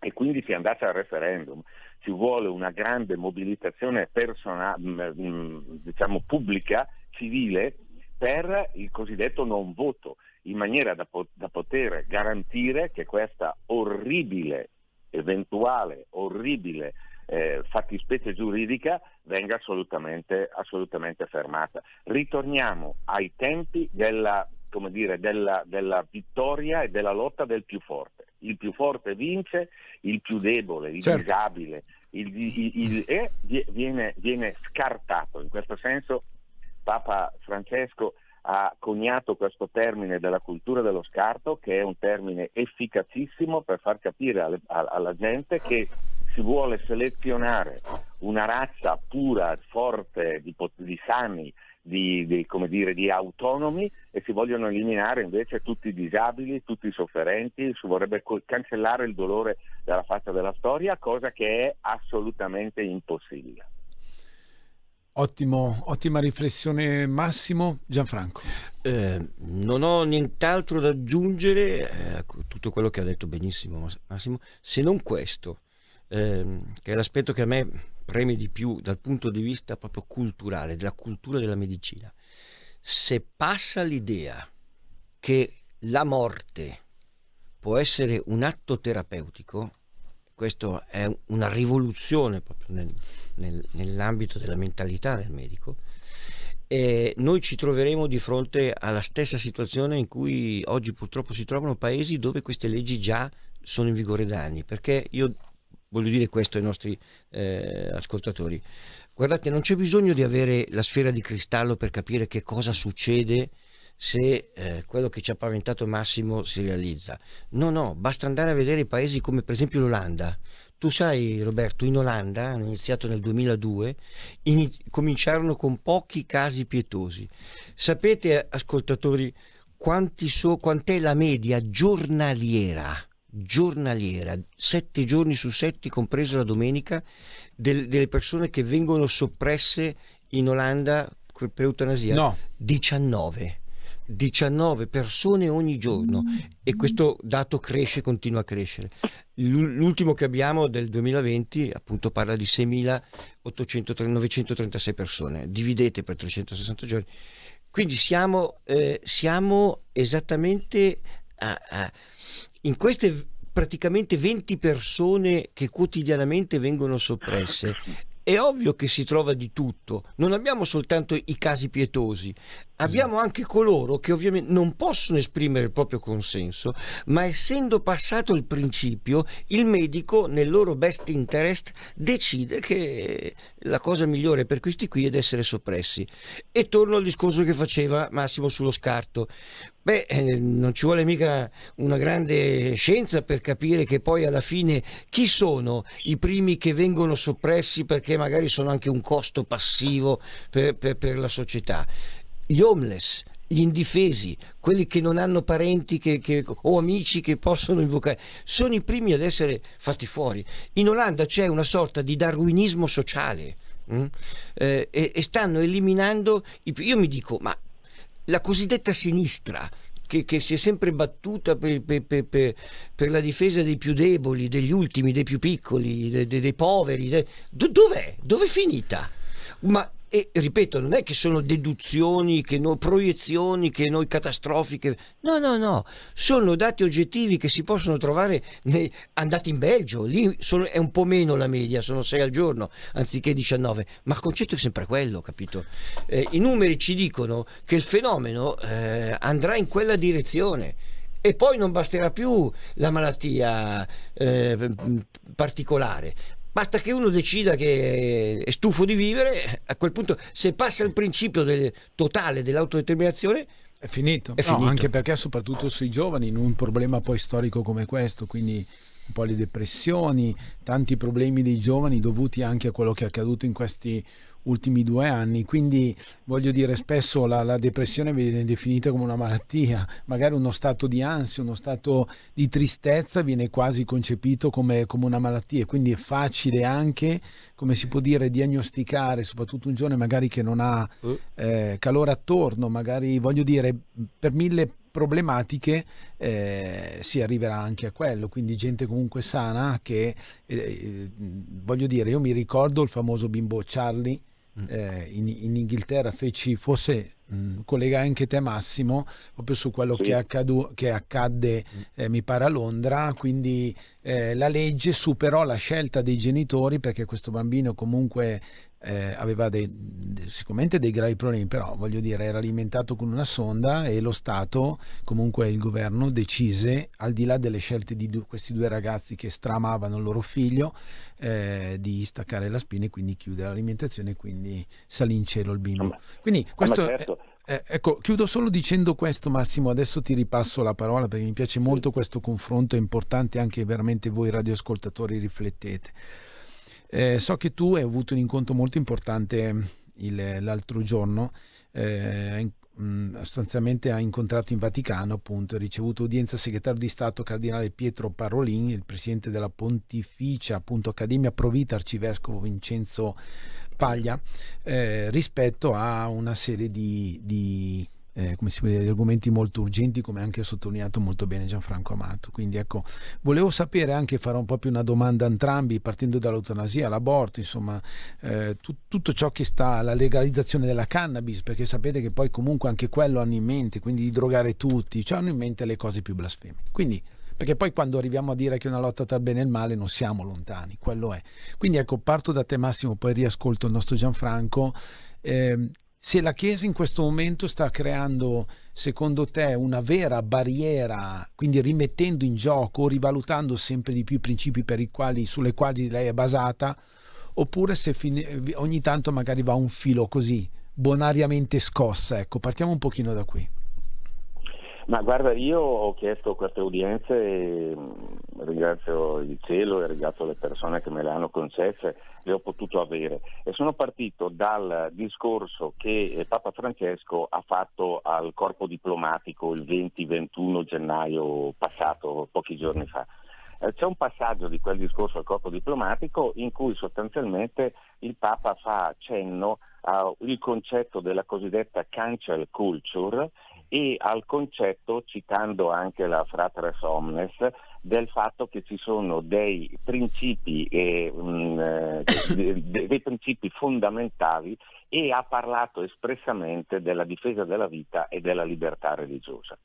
e quindi si andasse al referendum, ci vuole una grande mobilitazione persona, mm, mm, diciamo pubblica, civile, per il cosiddetto non voto, in maniera da, da poter garantire che questa orribile, eventuale, orribile eh, fattispecie giuridica venga assolutamente, assolutamente, fermata. Ritorniamo ai tempi della, dire, della, della, vittoria e della lotta del più forte. Il più forte vince, il più debole, il certo. disabile, il, il, il, e viene, viene scartato. In questo senso Papa Francesco ha coniato questo termine della cultura dello scarto, che è un termine efficacissimo per far capire alle, alla gente che si vuole selezionare una razza pura, forte, di, di sani, di, di, dire, di, autonomi e si vogliono eliminare invece tutti i disabili, tutti i sofferenti, si vorrebbe cancellare il dolore dalla faccia della storia, cosa che è assolutamente impossibile. Ottimo, ottima riflessione Massimo. Gianfranco. Eh, non ho nient'altro da aggiungere a eh, tutto quello che ha detto benissimo Massimo, se non questo ehm, che è l'aspetto che a me preme di più dal punto di vista proprio culturale, della cultura della medicina. Se passa l'idea che la morte può essere un atto terapeutico, questo è una rivoluzione proprio nel, nel, nell'ambito della mentalità del medico, e noi ci troveremo di fronte alla stessa situazione in cui oggi purtroppo si trovano paesi dove queste leggi già sono in vigore da anni, perché io voglio dire questo ai nostri eh, ascoltatori. Guardate, non c'è bisogno di avere la sfera di cristallo per capire che cosa succede se eh, quello che ci ha paventato Massimo si realizza. No, no, basta andare a vedere paesi come per esempio l'Olanda. Tu sai Roberto, in Olanda, hanno iniziato nel 2002, in, cominciarono con pochi casi pietosi. Sapete, ascoltatori, so, quant'è la media giornaliera giornaliera, sette giorni su sette, compresa la domenica, del, delle persone che vengono soppresse in Olanda per eutanasia? No. 19. 19 persone ogni giorno e questo dato cresce, continua a crescere. L'ultimo che abbiamo del 2020 appunto parla di 6.936 persone, dividete per 360 giorni Quindi siamo, eh, siamo esattamente in queste praticamente 20 persone che quotidianamente vengono soppresse è ovvio che si trova di tutto, non abbiamo soltanto i casi pietosi, abbiamo anche coloro che ovviamente non possono esprimere il proprio consenso, ma essendo passato il principio, il medico nel loro best interest decide che la cosa migliore per questi qui è di essere soppressi. E torno al discorso che faceva Massimo sullo scarto. Beh, eh, non ci vuole mica una grande scienza per capire che poi alla fine chi sono i primi che vengono soppressi perché magari sono anche un costo passivo per, per, per la società? Gli homeless, gli indifesi, quelli che non hanno parenti che, che, o amici che possono invocare, sono i primi ad essere fatti fuori. In Olanda c'è una sorta di darwinismo sociale. Mm? Eh, e, e, stanno eliminando i, io mi dico ma la cosiddetta sinistra che, che, si è sempre battuta per, per, per, per, la difesa dei più deboli, degli ultimi, dei più piccoli, dei, dei, dei poveri, dei... dov'è? Dov'è finita? Ma e ripeto, non è che sono deduzioni, che no, proiezioni che noi catastrofiche, no, no, no, sono dati oggettivi che si possono trovare nei, andati in Belgio, lì sono, è un po' meno la media, sono 6 al giorno anziché 19, ma il concetto è sempre quello, capito? Eh, I numeri ci dicono che il fenomeno eh, andrà in quella direzione. E poi non basterà più la malattia eh, particolare, Basta che uno decida che è stufo di vivere, a quel punto se passa il principio del, totale dell'autodeterminazione è finito. È no, finito. Anche perché soprattutto sui giovani, in un problema poi storico come questo, quindi un po' le depressioni, tanti problemi dei giovani dovuti anche a quello che è accaduto in questi ultimi due anni, quindi voglio dire spesso la, la, depressione viene definita come una malattia, magari uno stato di ansia, uno stato di tristezza viene quasi concepito come, come una malattia, quindi è facile anche, come si può dire, diagnosticare, soprattutto un giovane magari che non ha uh. eh, calore attorno, magari voglio dire per mille problematiche eh, si arriverà anche a quello, quindi gente comunque sana che, eh, eh voglio dire, io mi ricordo il famoso bimbo Charlie. Eh, in, in, Inghilterra feci, forse mh, collegai anche te Massimo, proprio su quello sì. che, accadu, che, accadde, mm. eh, mi pare a Londra, quindi eh, la legge superò la scelta dei genitori perché questo bambino comunque eh, aveva dei, sicuramente dei gravi problemi, però voglio dire era alimentato con una sonda e lo Stato, comunque il governo, decise, al di là delle scelte di due, questi due ragazzi che stramavano il loro figlio, eh, di staccare la spina e quindi chiudere l'alimentazione e quindi salì in cielo il bimbo. Quindi questo... Certo. Eh, ecco, chiudo solo dicendo questo Massimo, adesso ti ripasso la parola perché mi piace molto questo confronto, è importante anche veramente voi radioascoltatori riflettete. Eh, so che tu hai avuto un incontro molto importante il, l'altro giorno, eh, mh, sostanzialmente ha incontrato in Vaticano, appunto, ha ricevuto udienza segretario di Stato cardinale Pietro Parolin, il presidente della Pontificia appunto, Accademia Provita, arcivescovo Vincenzo Paglia, eh, rispetto a una serie di, di eh, come si può dire, argomenti molto urgenti, come anche ha sottolineato molto bene Gianfranco Amato. Quindi ecco, volevo sapere anche, farò un po' più una domanda a entrambi, partendo dall'eutanasia, l'aborto, insomma, eh, tu, tutto ciò che sta alla legalizzazione della cannabis, perché sapete che poi comunque anche quello hanno in mente, quindi di drogare tutti, cioè hanno in mente le cose più blasfeme. Quindi perché poi quando arriviamo a dire che è una lotta tra bene e il male non siamo lontani, quello è. Quindi ecco, parto da te Massimo, poi riascolto il nostro Gianfranco. Eh, se la Chiesa in questo momento sta creando, secondo te, una vera barriera, quindi rimettendo in gioco rivalutando sempre di più i principi quali, sulle quali lei è basata, oppure se ogni tanto magari va un filo così, bonariamente scossa. Ecco, partiamo un pochino da qui. Ma guarda, io ho chiesto queste udienze, e mm, ringrazio il cielo e ringrazio le persone che me le hanno concesse, le ho potuto avere e sono partito dal discorso che eh, Papa Francesco ha fatto al corpo diplomatico il 20-21 gennaio passato, pochi giorni fa. Eh, c'è un passaggio di quel discorso al corpo diplomatico in cui sostanzialmente il Papa fa cenno al concetto della cosiddetta cancel culture e al concetto, citando anche la Fratres Omnes, del fatto che ci sono dei principi, eh, mh, dei, dei principi fondamentali e ha parlato espressamente della difesa della vita e della libertà religiosa.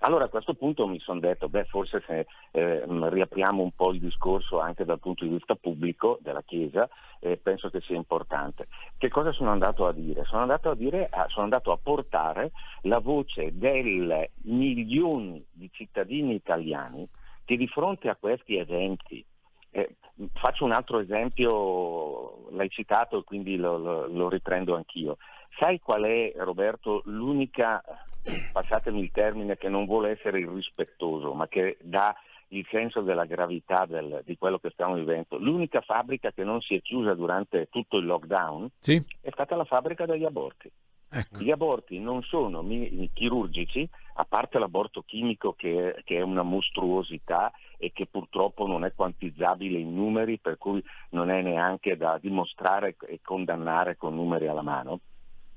Allora a questo punto mi sono detto, beh forse se eh, riapriamo un po' il discorso anche dal punto di vista pubblico della Chiesa, eh, penso che sia importante. Che cosa sono andato a dire? Sono andato a, dire, ah, sono andato a portare la voce dei milioni di cittadini italiani che di fronte a questi eventi eh, faccio un altro esempio, l'hai citato e quindi lo, lo, lo, riprendo anch'io. Sai qual è, Roberto, l'unica, passatemi il termine, che non vuole essere irrispettoso, ma che dà il senso della gravità del, di quello che stiamo vivendo? L'unica fabbrica che non si è chiusa durante tutto il lockdown sì. è stata la fabbrica degli aborti. Ecco. Gli aborti non sono chirurgici, a parte l'aborto chimico che, che, è una mostruosità e che purtroppo non è quantizzabile in numeri, per cui non è neanche da dimostrare e condannare con numeri alla mano.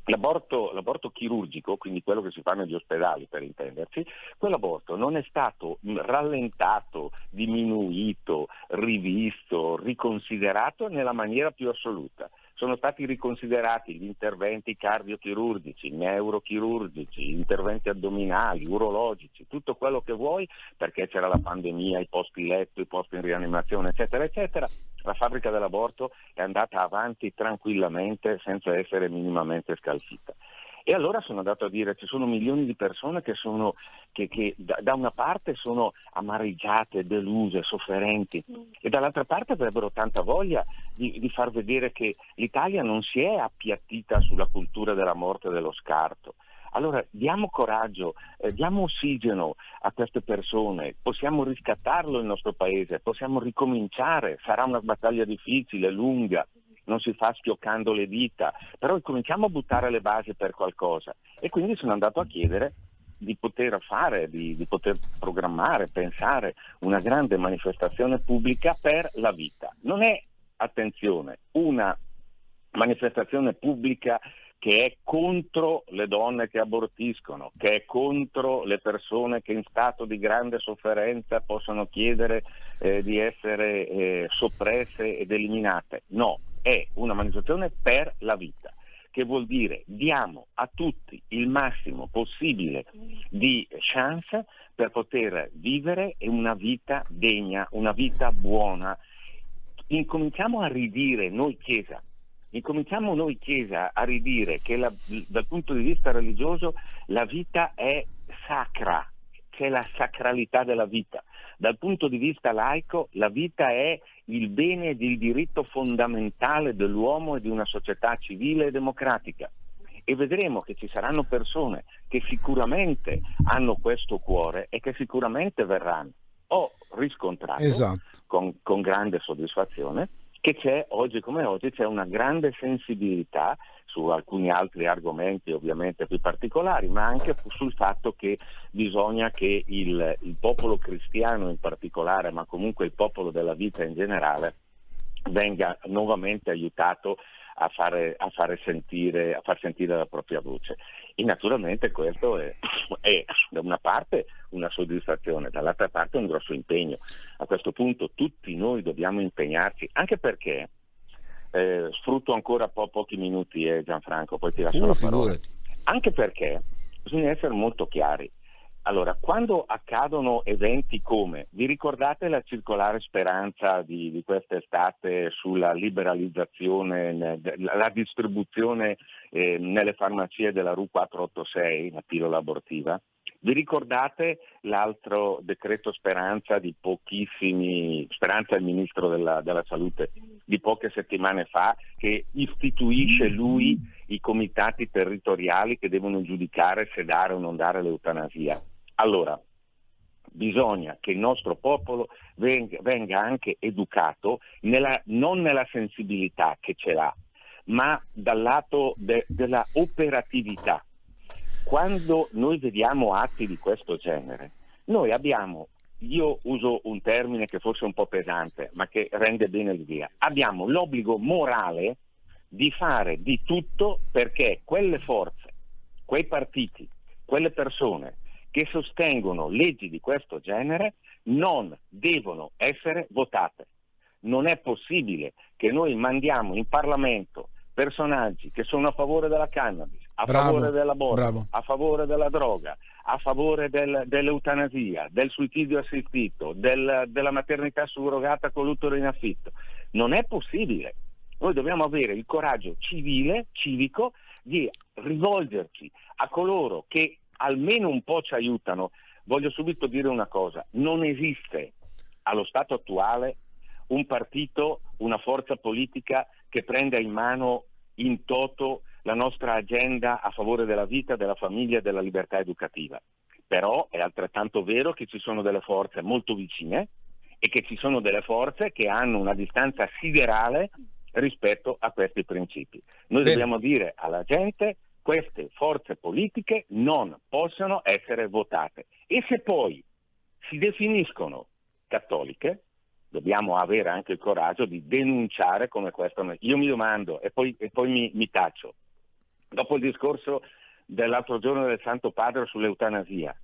L'aborto, l'aborto, chirurgico, quindi quello che si fa negli ospedali per intenderci, quell'aborto non è stato rallentato, diminuito, rivisto, riconsiderato nella maniera più assoluta sono stati riconsiderati gli interventi cardiochirurgici, neurochirurgici, interventi addominali, urologici, tutto quello che vuoi, perché c'era la pandemia, i posti letto, i posti in rianimazione, eccetera, eccetera. La fabbrica dell'aborto è andata avanti tranquillamente senza essere minimamente scalfita. E allora sono andato a dire ci sono milioni di persone che, sono, che, che da, da, una parte sono amareggiate, deluse, sofferenti mm. e dall'altra parte avrebbero tanta voglia di, di far vedere che l'Italia non si è appiattita sulla cultura della morte e dello scarto. Allora diamo coraggio, eh, diamo ossigeno a queste persone, possiamo riscattarlo il nostro paese, possiamo ricominciare, sarà una battaglia difficile, lunga, non si fa schioccando le dita, però cominciamo a buttare le basi per qualcosa. E quindi sono andato a chiedere di poter fare, di, di, poter programmare, pensare una grande manifestazione pubblica per la vita. Non è, attenzione, una manifestazione pubblica che è contro le donne che abortiscono, che è contro le persone che in stato di grande sofferenza possono chiedere eh, di essere eh, soppresse ed eliminate. No, è una manifestazione per la vita che vuol dire diamo a tutti il massimo possibile di chance per poter vivere una vita degna, una vita buona. Incominciamo a ridire noi Chiesa, incominciamo noi Chiesa a ridire che la, dal punto di vista religioso la vita è sacra, c'è la sacralità della vita. Dal punto di vista laico la vita è il bene ed il diritto fondamentale dell'uomo e di una società civile e democratica. E vedremo che ci saranno persone che sicuramente hanno questo cuore e che sicuramente verranno. Ho riscontrato esatto. con, con grande soddisfazione che c'è oggi come oggi c'è una grande sensibilità su alcuni altri argomenti ovviamente più particolari, ma anche sul fatto che bisogna che il, il popolo cristiano in particolare, ma comunque il popolo della vita in generale, venga nuovamente aiutato a, fare, a, fare sentire, a far sentire la propria voce. E naturalmente questo è, è, da una parte una soddisfazione, dall'altra parte un grosso impegno. A questo punto tutti noi dobbiamo impegnarci, anche perché eh, sfrutto ancora po- pochi minuti eh, Gianfranco, poi ti lascio uh, la parola. Anche perché bisogna essere molto chiari. Allora, quando accadono eventi come, vi ricordate la circolare speranza di, di quest'estate sulla liberalizzazione, la distribuzione eh, nelle farmacie della RU 486, la pillola abortiva? Vi ricordate l'altro decreto Speranza di pochissimi, Speranza è il ministro della, della, salute, di poche settimane fa, che istituisce lui i comitati territoriali che devono giudicare se dare o non dare l'eutanasia. Allora, bisogna che il nostro popolo venga, anche educato nella, non nella sensibilità che ce l'ha, ma dal lato de, della operatività quando noi vediamo atti di questo genere, noi abbiamo, io uso un termine che forse è un po' pesante, ma che rende bene l'idea, abbiamo l'obbligo morale di fare di tutto perché quelle forze, quei partiti, quelle persone che sostengono leggi di questo genere non devono essere votate. Non è possibile che noi mandiamo in Parlamento personaggi che sono a favore della cannabis, a Bravo, favore dell'aborto, bravo. a favore della droga, a favore del- dell'eutanasia, del suicidio assistito, del- della maternità surrogata con l'utero in affitto. Non è possibile. Noi dobbiamo avere il coraggio civile, civico, di rivolgerci a coloro che almeno un po' ci aiutano. Voglio subito dire una cosa, non esiste allo stato attuale un partito, una forza politica che prenda in mano in toto la nostra agenda a favore della vita, della famiglia e della libertà educativa. Però è altrettanto vero che ci sono delle forze molto vicine e che ci sono delle forze che hanno una distanza siderale rispetto a questi principi. Noi Bene. dobbiamo dire alla gente queste forze politiche non possono essere votate e se poi si definiscono cattoliche, dobbiamo avere anche il coraggio di denunciare come questo. Io mi domando e poi, e poi mi, mi taccio, dopo il discorso dell'altro giorno del Santo Padre sull'eutanasia,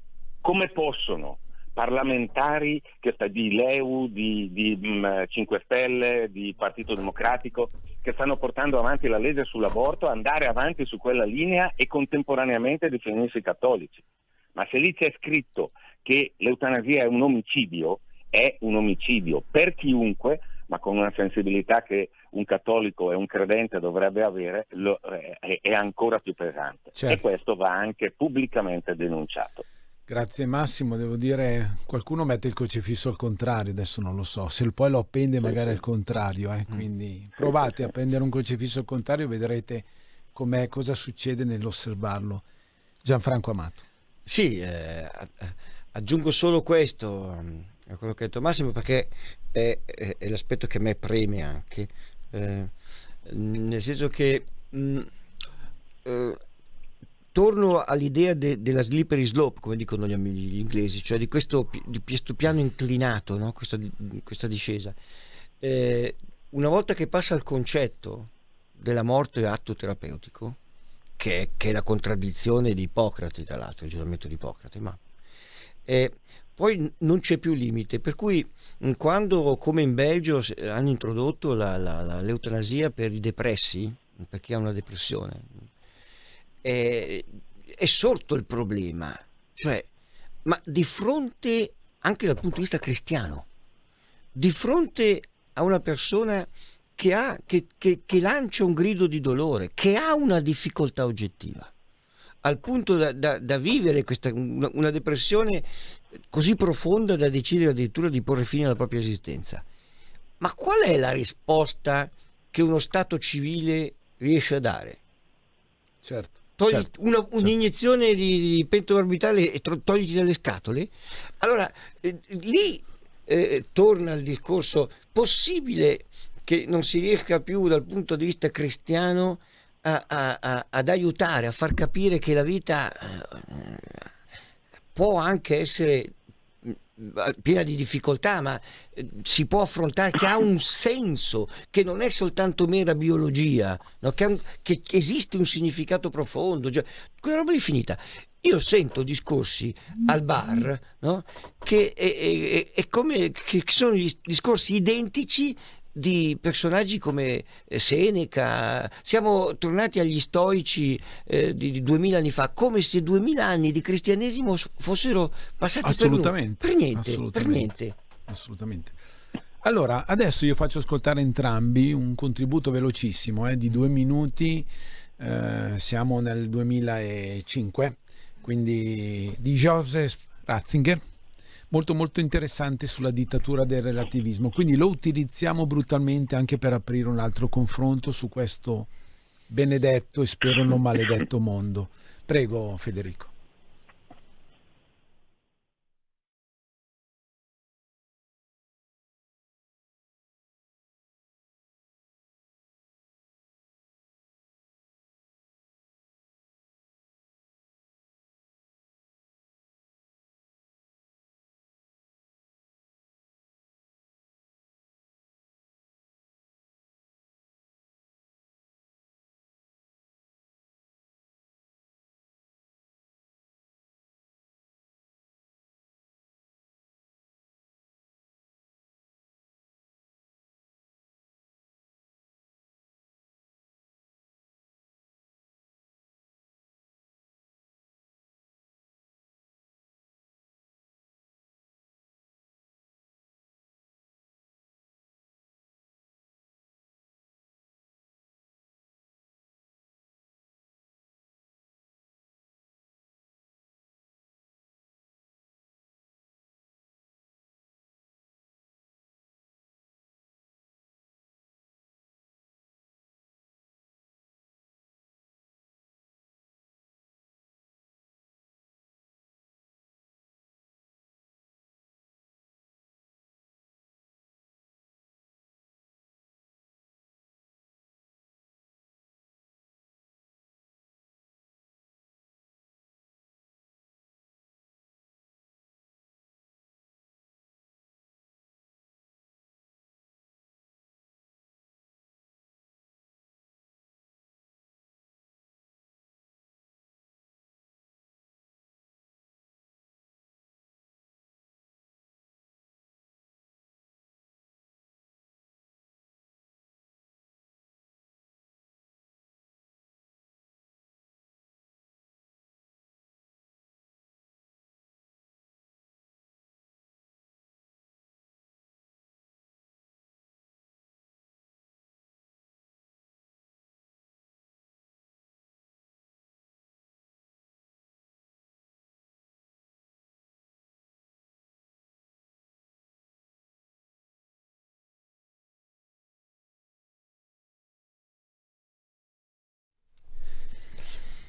come possono parlamentari che di Leu, di, di, mm, 5 Stelle, di Partito Democratico, che stanno portando avanti la legge sull'aborto, andare avanti su quella linea e contemporaneamente definirsi cattolici? Ma se lì c'è scritto che l'eutanasia è un omicidio, è un omicidio per chiunque, ma con una sensibilità che un cattolico e un credente dovrebbe avere, lo- eh, è, è ancora più pesante. Certo. E questo va anche pubblicamente denunciato. Grazie Massimo, devo dire, qualcuno mette il crocifisso al contrario, adesso non lo so, se poi lo appende magari al contrario, eh, quindi provate a appendere un crocifisso al contrario, vedrete com'è, cosa succede nell'osservarlo. Gianfranco Amato. Sì, eh, aggiungo solo questo mm, a quello che ha detto Massimo perché è, è- è l'aspetto che a me preme anche, eh, nel senso che mh, eh, torno all'idea de- della slippery slope, come dicono gli, gli inglesi, cioè di questo, di questo piano inclinato, no? questa, questa discesa. Eh, una volta che passa il concetto della morte atto terapeutico, che che è la contraddizione di Ippocrate, tra l'altro, il giuramento di Ippocrate, ma eh, poi non c'è più limite, per cui quando come in Belgio hanno introdotto l'eutanasia per i depressi, per chi ha una depressione, eh, è sorto il problema, cioè, ma di fronte, anche dal punto di vista cristiano, di fronte a una persona che, ha, che, che- che lancia un grido di dolore, che ha una difficoltà oggettiva, al punto da, da- da vivere questa, una, una depressione così profonda da decidere addirittura di porre fine alla propria esistenza. Ma qual è la risposta che uno Stato civile riesce a dare? Certo. Togli certo, una- un'iniezione di, di pentomorbitale e tro- togliti dalle scatole? Allora, eh, lì eh, torna il discorso possibile che non si riesca più dal punto di vista cristiano a- a- a- ad aiutare, a far capire che la vita eh, può anche essere mh, piena di difficoltà, ma eh, si può affrontare, che ha un senso, che non è soltanto mera biologia, no? che, un- che esiste un significato profondo, cioè, quella roba è finita. Io sento discorsi al bar no? che, è, è- è come, che sono discorsi identici di personaggi come eh, Seneca, siamo tornati agli stoici eh, di, duemila anni fa, come se duemila anni di cristianesimo fossero passati per. Assolutamente. per niente, per assolutamente, niente. Assolutamente. Allora, adesso io faccio ascoltare entrambi un contributo velocissimo eh, di due minuti. eh, siamo nel 2005, quindi di Joseph Ratzinger, molto molto interessante sulla dittatura del relativismo. Quindi lo utilizziamo brutalmente anche per aprire un altro confronto su questo benedetto e spero non maledetto mondo. Prego Federico.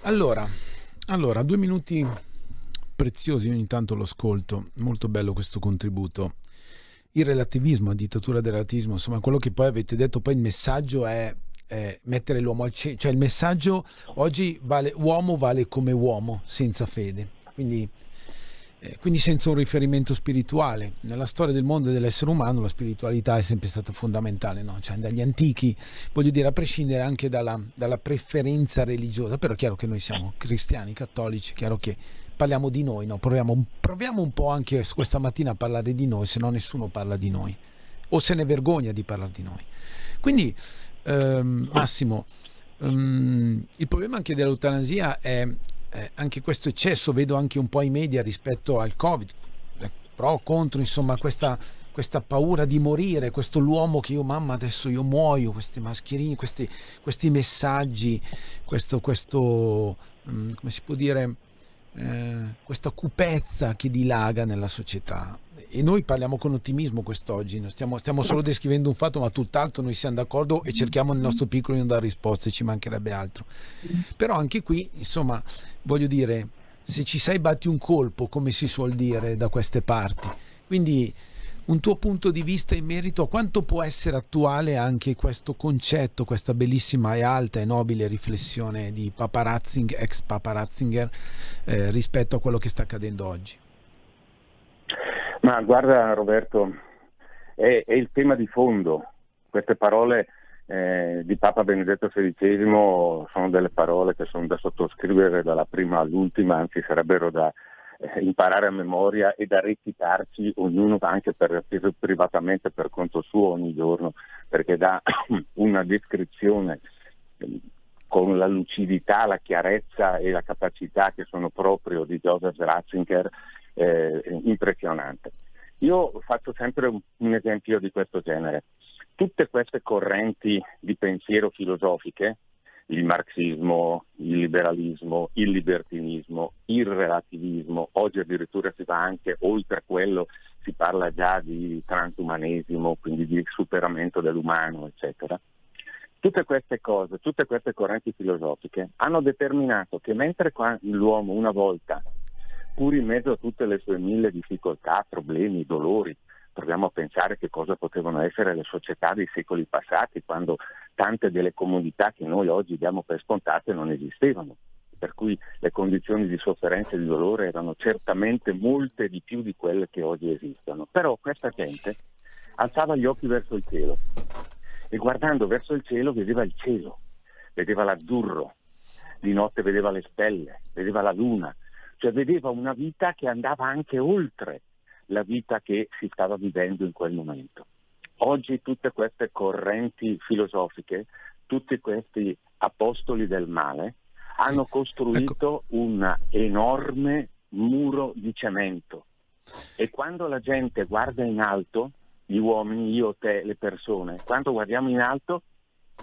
Allora, allora, due minuti preziosi, ogni tanto lo ascolto, molto bello questo contributo. Il relativismo, la dittatura del relativismo, insomma, quello che poi avete detto, poi il messaggio è, mettere l'uomo al centro, cioè il messaggio oggi vale, uomo vale come uomo, senza fede. Quindi quindi senza un riferimento spirituale. Nella storia del mondo e dell'essere umano la spiritualità è sempre stata fondamentale, no? cioè, dagli antichi, voglio dire, a prescindere anche dalla, dalla, preferenza religiosa, però è chiaro che noi siamo cristiani, cattolici, è chiaro che parliamo di noi, no? proviamo, proviamo un po' anche questa mattina a parlare di noi, se no nessuno parla di noi, o se ne vergogna di parlare di noi. Quindi, ehm, Massimo, um, il problema anche dell'eutanasia è eh, anche questo eccesso vedo anche un po' i media rispetto al Covid, eh, pro, contro, insomma, questa, questa paura di morire, questo l'uomo che io mamma adesso io muoio, questi mascherine, questi, questi messaggi, questo, questo um, come si può dire, eh, questa cupezza che dilaga nella società e noi parliamo con ottimismo quest'oggi, stiamo, stiamo, solo descrivendo un fatto ma tutt'altro noi siamo d'accordo e cerchiamo nel nostro piccolo di non dare risposte, ci mancherebbe altro. Però anche qui, insomma, voglio dire, se ci sai batti un colpo, come si suol dire da queste parti. Quindi un tuo punto di vista in merito a quanto può essere attuale anche questo concetto, questa bellissima e alta e nobile riflessione di Papa Ratzinger, ex Papa Ratzinger eh, rispetto a quello che sta accadendo oggi? Ma guarda Roberto, è, è il tema di fondo. Queste parole eh, di Papa Benedetto XVI sono delle parole che sono da sottoscrivere dalla prima all'ultima, anzi sarebbero da eh, imparare a memoria e da recitarci ognuno anche per, privatamente per conto suo ogni giorno, perché dà una descrizione eh, con la lucidità, la chiarezza e la capacità che sono proprio di Joseph Ratzinger eh, impressionante. Io faccio sempre un esempio di questo genere. Tutte queste correnti di pensiero filosofiche il marxismo, il liberalismo, il libertinismo, il relativismo, oggi addirittura si va anche oltre quello, si parla già di transumanesimo, quindi di superamento dell'umano, eccetera. Tutte queste cose, tutte queste correnti filosofiche hanno determinato che mentre l'uomo una volta, pur in mezzo a tutte le sue mille difficoltà, problemi, dolori, proviamo a pensare che cosa potevano essere le società dei secoli passati, quando tante delle comodità che noi oggi diamo per scontate non esistevano, per cui le condizioni di sofferenza e di dolore erano certamente molte di più di quelle che oggi esistono. Però questa gente alzava gli occhi verso il cielo e guardando verso il cielo vedeva il cielo, vedeva l'azzurro, di notte vedeva le stelle, vedeva la luna, cioè vedeva una vita che andava anche oltre la vita che si stava vivendo in quel momento. Oggi tutte queste correnti filosofiche, tutti questi apostoli del male, hanno sì. costruito ecco. un enorme muro di cemento e quando la gente guarda in alto, gli uomini, io, te, le persone, quando guardiamo in alto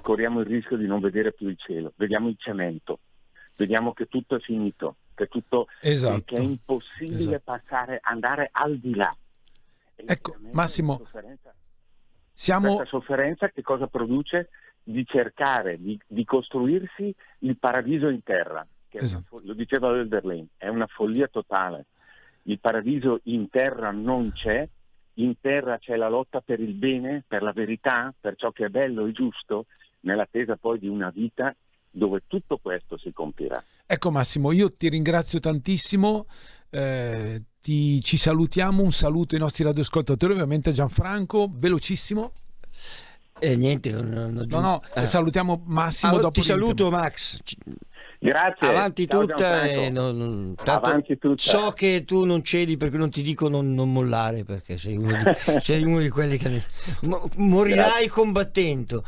corriamo il rischio di non vedere più il cielo, vediamo il cemento, vediamo che tutto è finito, che, tutto, esatto. che è impossibile esatto. passare, andare al di là. ecco, Massimo, sofferenza, siamo... Questa sofferenza che cosa produce? Di cercare di, di costruirsi il paradiso in terra, esatto. lo diceva Oelderlin, è una follia totale. Il paradiso in terra non c'è, in terra c'è la lotta per il bene, per la verità, per ciò che è bello e giusto, nell'attesa poi di una vita dove tutto questo si compirà. Ecco Massimo, io ti ringrazio tantissimo. Eh, ti, ci salutiamo, un saluto ai nostri radioascoltatori, ovviamente Gianfranco, velocissimo. E eh, niente, non, non no, no, ah. salutiamo Massimo. Ah, dopo ti saluto Max. Grazie. Avanti tutta, e non, Avanti tutta. So che tu non cedi perché non ti dico non, non mollare perché sei uno, di, sei uno di quelli che morirai grazie. combattendo.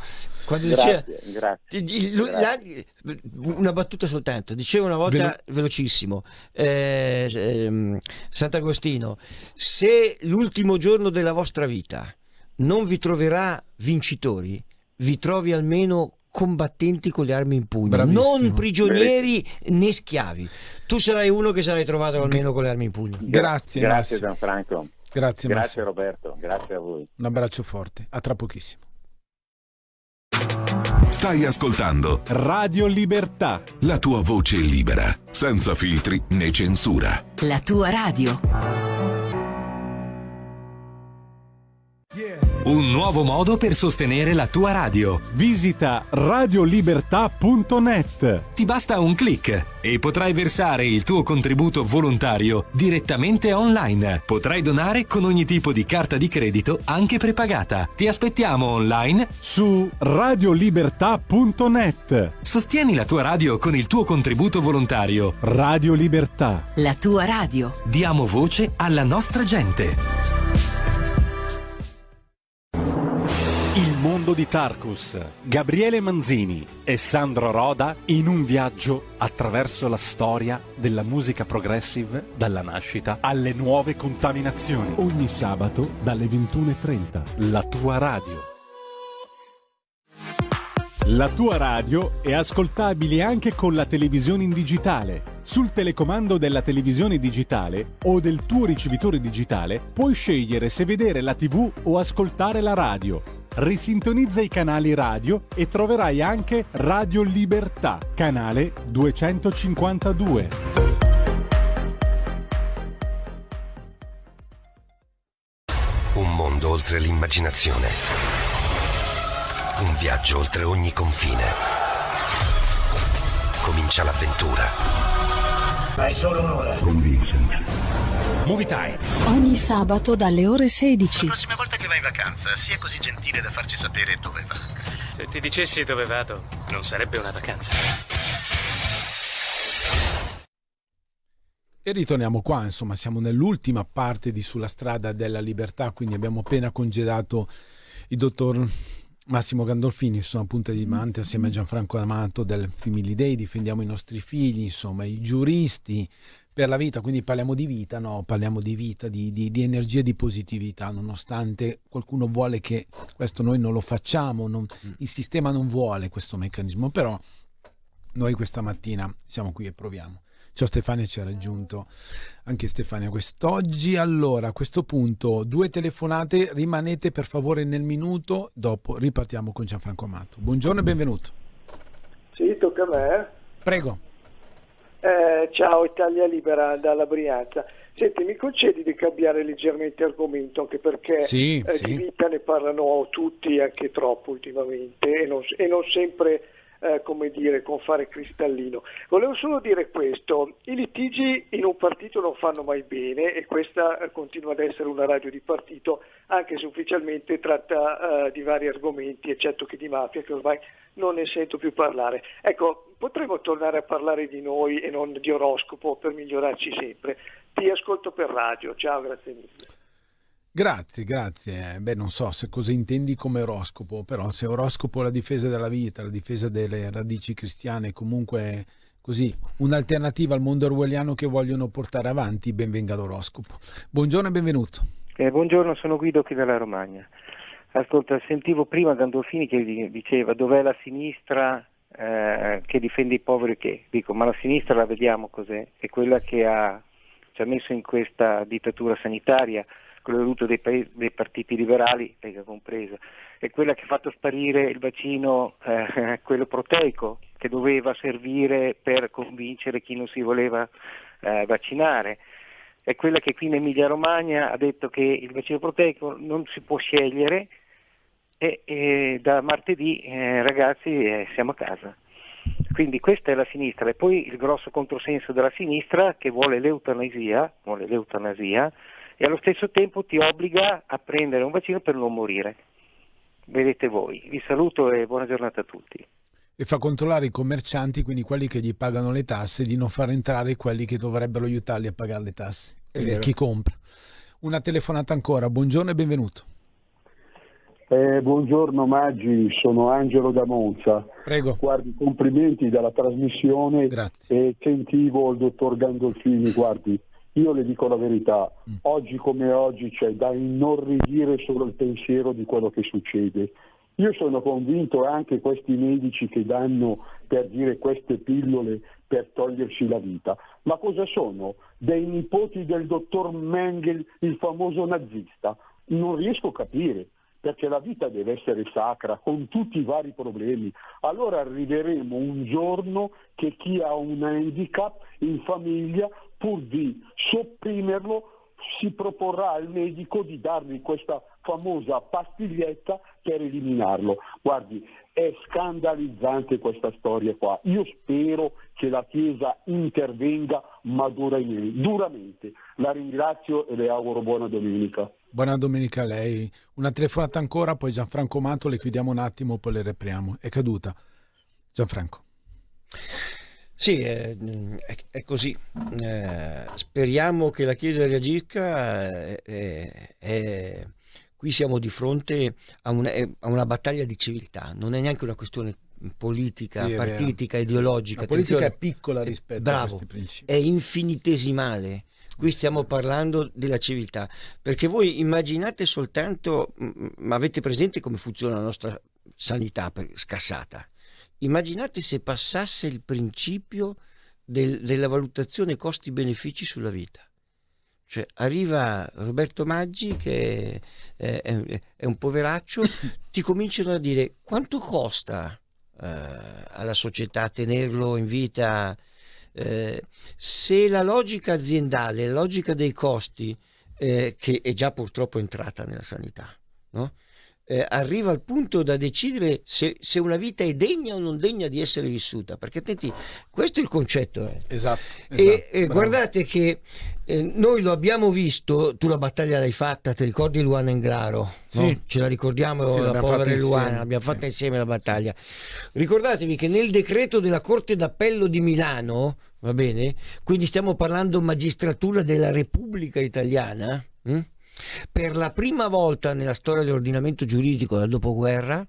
Quando grazie, diceva, grazie, la, una battuta soltanto, diceva una volta Velo- velocissimo eh, eh, Sant'Agostino, se l'ultimo giorno della vostra vita non vi troverà vincitori, vi trovi almeno combattenti con le armi in pugno, Bravissimo. non prigionieri né schiavi. Tu sarai uno che sarai trovato almeno con le armi in pugno. Grazie, grazie Gianfranco. Grazie, grazie Roberto, grazie a voi. Un abbraccio forte, a tra pochissimo. Stai ascoltando Radio Libertà. La tua voce libera, senza filtri né censura. La tua radio. Un nuovo modo per sostenere la tua radio. Visita radiolibertà.net. Ti basta un clic e potrai versare il tuo contributo volontario direttamente online. Potrai donare con ogni tipo di carta di credito, anche prepagata. Ti aspettiamo online su radiolibertà.net. Sostieni la tua radio con il tuo contributo volontario. Radio Libertà. La tua radio. Diamo voce alla nostra gente. Di Tarkus, Gabriele Manzini e Sandro Roda in un viaggio attraverso la storia della musica progressive dalla nascita alle nuove contaminazioni. Ogni sabato dalle 21.30, la tua radio. La tua radio è ascoltabile anche con la televisione in digitale. Sul telecomando della televisione digitale o del tuo ricevitore digitale puoi scegliere se vedere la TV o ascoltare la radio risintonizza i canali radio e troverai anche Radio Libertà, canale 252. Un mondo oltre l'immaginazione. Un viaggio oltre ogni confine. Comincia l'avventura. Hai solo un'ora. Con Vincent. Movie Time. Ogni sabato dalle ore 16. La prossima volta che vai in vacanza, sia così gentile da farci sapere dove va. Se ti dicessi dove vado, non sarebbe una vacanza. E ritorniamo qua, insomma, siamo nell'ultima parte di Sulla strada della libertà, quindi abbiamo appena congedato il dottor Massimo Gandolfini, insomma, punta di diamante assieme a Gianfranco Amato del Family Day, difendiamo i nostri figli, insomma, i giuristi, per la vita, quindi parliamo di vita, no? parliamo di vita, di, di, di energia, di positività, nonostante qualcuno vuole che questo noi non lo facciamo, non, mm. il sistema non vuole questo meccanismo, però noi questa mattina siamo qui e proviamo. Ciao Stefania, ci ha raggiunto anche Stefania quest'oggi. Allora, a questo punto, due telefonate, rimanete per favore nel minuto, dopo ripartiamo con Gianfranco Amato. Buongiorno e benvenuto. Sì, tocca a me. Prego. Eh, ciao Italia Libera dalla Brianza. Senti, mi concedi di cambiare leggermente argomento, anche perché sì, eh, sì. di vita ne parlano tutti, anche troppo ultimamente, e non, e non sempre eh, come dire, con fare cristallino. Volevo solo dire questo, i litigi in un partito non fanno mai bene e questa eh, continua ad essere una radio di partito, anche se ufficialmente tratta eh, di vari argomenti, eccetto che di mafia, che ormai non ne sento più parlare. Ecco, potremmo tornare a parlare di noi e non di oroscopo per migliorarci sempre. Ti ascolto per radio, ciao, grazie mille. Grazie, grazie. Beh, non so se cosa intendi come oroscopo, però se oroscopo è la difesa della vita, la difesa delle radici cristiane, comunque così, un'alternativa al mondo orwelliano che vogliono portare avanti, benvenga l'oroscopo. Buongiorno e benvenuto. Eh, buongiorno, sono Guido qui dalla Romagna. Ascolta, sentivo prima Gandolfini che diceva dov'è la sinistra eh, che difende i poveri che? Dico, ma la sinistra la vediamo cos'è? È quella che ha, ci ha messo in questa dittatura sanitaria, quello dei, paesi, dei partiti liberali, Lega compresa, è quella che ha fatto sparire il vaccino, eh, quello proteico, che doveva servire per convincere chi non si voleva eh, vaccinare è quella che qui in Emilia Romagna ha detto che il vaccino proteico non si può scegliere e, e da martedì eh, ragazzi eh, siamo a casa. Quindi questa è la sinistra e poi il grosso controsenso della sinistra che vuole l'eutanasia, vuole l'eutanasia e allo stesso tempo ti obbliga a prendere un vaccino per non morire. Vedete voi. Vi saluto e buona giornata a tutti. E fa controllare i commercianti, quindi quelli che gli pagano le tasse, di non far entrare quelli che dovrebbero aiutarli a pagare le tasse. Quindi chi compra. Una telefonata ancora. Buongiorno e benvenuto. Eh, buongiorno Maggi, sono Angelo da Monza. Prego. Guardi, complimenti dalla trasmissione Grazie. e sentivo il dottor Gandolfini, guardi, io le dico la verità, Mm. oggi come oggi c'è da inorridire solo il pensiero di quello che succede. Io sono convinto anche questi medici che danno per dire queste pillole per togliersi la vita. Ma cosa sono? Dei nipoti del dottor Mengel, il famoso nazista? Non riesco a capire perché la vita deve essere sacra con tutti i vari problemi. Allora arriveremo un giorno che chi ha un handicap in famiglia, pur di sopprimerlo, si proporrà al medico di dargli questa famosa pastiglietta per eliminarlo. Guardi, è scandalizzante questa storia qua. Io spero che la Chiesa intervenga ma duramente. La ringrazio e le auguro buona domenica. Buona domenica a lei. Una telefonata ancora, poi Gianfranco Mato, le chiudiamo un attimo, poi le repriamo. È caduta. Gianfranco. Sì, è, è così. Eh, speriamo che la Chiesa reagisca. Eh, eh, qui siamo di fronte a una, a una, battaglia di civiltà, non è neanche una questione politica, sì, partitica, ideologica. La politica è piccola rispetto bravo, a questi principi. È infinitesimale. Qui stiamo parlando della civiltà, perché voi immaginate soltanto, ma avete presente come funziona la nostra sanità scassata? Immaginate se passasse il principio del, della valutazione costi-benefici sulla vita. Cioè, arriva Roberto Maggi, che è, è, è un poveraccio, ti cominciano a dire quanto costa eh, alla società tenerlo in vita eh, se la logica aziendale, la logica dei costi, eh, che è già purtroppo entrata nella sanità, no? Eh, arriva al punto da decidere se, se, una vita è degna o non degna di essere vissuta, perché attenti, questo è il concetto. Eh. Esatto. esatto e guardate che eh, noi lo abbiamo visto, tu la battaglia l'hai fatta, ti ricordi Luana Englaro? Sì. No? Ce la ricordiamo, sì, la povera Luana, l'abbiamo fatta sì. insieme la battaglia. Ricordatevi che nel decreto della Corte d'Appello di Milano, va bene? Quindi stiamo parlando magistratura della Repubblica Italiana. Hm? Per la prima volta nella storia dell'ordinamento giuridico dal dopoguerra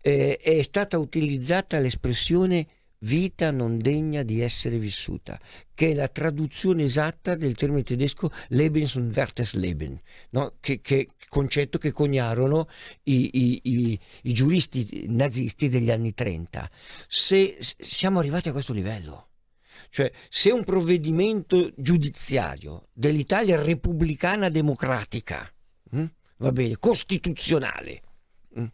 eh, è stata utilizzata l'espressione vita non degna di essere vissuta, che è la traduzione esatta del termine tedesco Lebens und wertes Leben, no? che, che, concetto che coniarono i, i, i, i giuristi nazisti degli anni 30. Se siamo arrivati a questo livello, cioè, se un provvedimento giudiziario dell'Italia repubblicana democratica, hm, va bene, costituzionale, hm,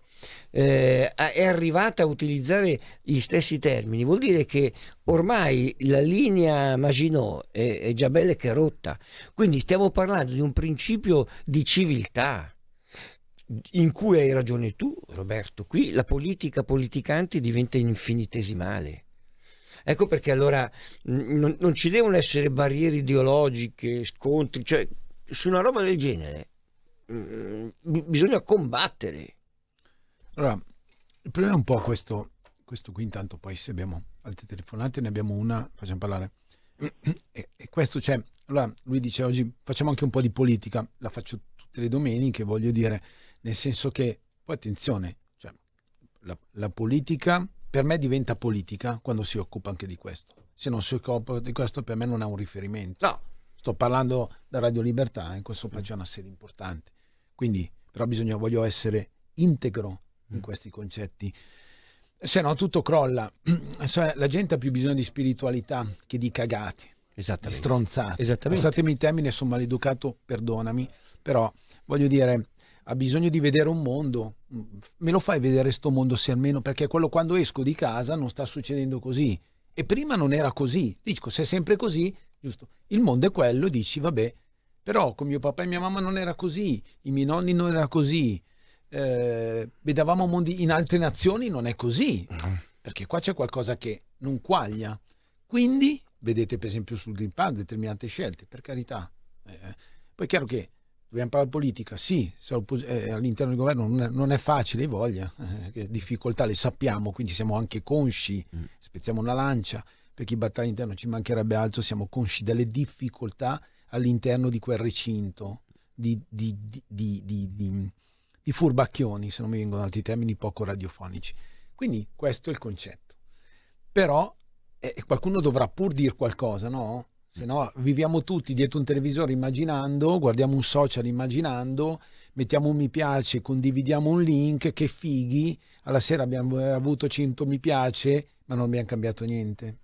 eh, è arrivata a utilizzare gli stessi termini, vuol dire che ormai la linea Maginot è, è già bella che rotta. Quindi stiamo parlando di un principio di civiltà in cui hai ragione tu, Roberto. Qui la politica politicante diventa infinitesimale. Ecco perché allora non, non ci devono essere barriere ideologiche, scontri, cioè su una roba del genere mh, bisogna combattere. Allora, il problema è un po' questo, questo qui intanto poi se abbiamo altre telefonate ne abbiamo una, facciamo parlare. E, e questo c'è, allora lui dice oggi facciamo anche un po' di politica, la faccio tutte le domeniche, voglio dire, nel senso che, poi attenzione, cioè, la, la politica per me diventa politica quando si occupa anche di questo. Se non si occupa di questo, per me non è un riferimento. No. Sto parlando da Radio Libertà, in questo c'è una serie importante. Quindi, però bisogna, voglio essere integro in mm. questi concetti. Se no, tutto crolla. La gente ha più bisogno di spiritualità che di cagate, di stronzate. Esattamente. Passatemi il termine, sono maleducato, perdonami, però voglio dire, ha bisogno di vedere un mondo, me lo fai vedere sto mondo se almeno perché quello quando esco di casa non sta succedendo così. E prima non era così, dico se è sempre così, giusto, il mondo è quello, dici vabbè, però con mio papà e mia mamma non era così, i miei nonni non era così, eh, vedevamo mondi in altre nazioni non è così, perché qua c'è qualcosa che non quaglia, quindi vedete per esempio sul Green Pass determinate scelte, per carità, eh, poi è chiaro che Dobbiamo parlare politica? Sì, eh, all'interno del governo non è, non è facile, voglia, eh, difficoltà le sappiamo, quindi siamo anche consci, mm. spezziamo una lancia, per chi battaglia all'interno ci mancherebbe altro, siamo consci delle difficoltà all'interno di quel recinto, di, di, di, di, furbacchioni, se non mi vengono altri termini poco radiofonici. Quindi questo è il concetto. Però eh, qualcuno dovrà pur dire qualcosa, no? Se no viviamo tutti dietro un televisore immaginando, guardiamo un social immaginando, mettiamo un mi piace, condividiamo un link, che fighi, alla sera abbiamo avuto 100 mi piace, ma non abbiamo cambiato niente.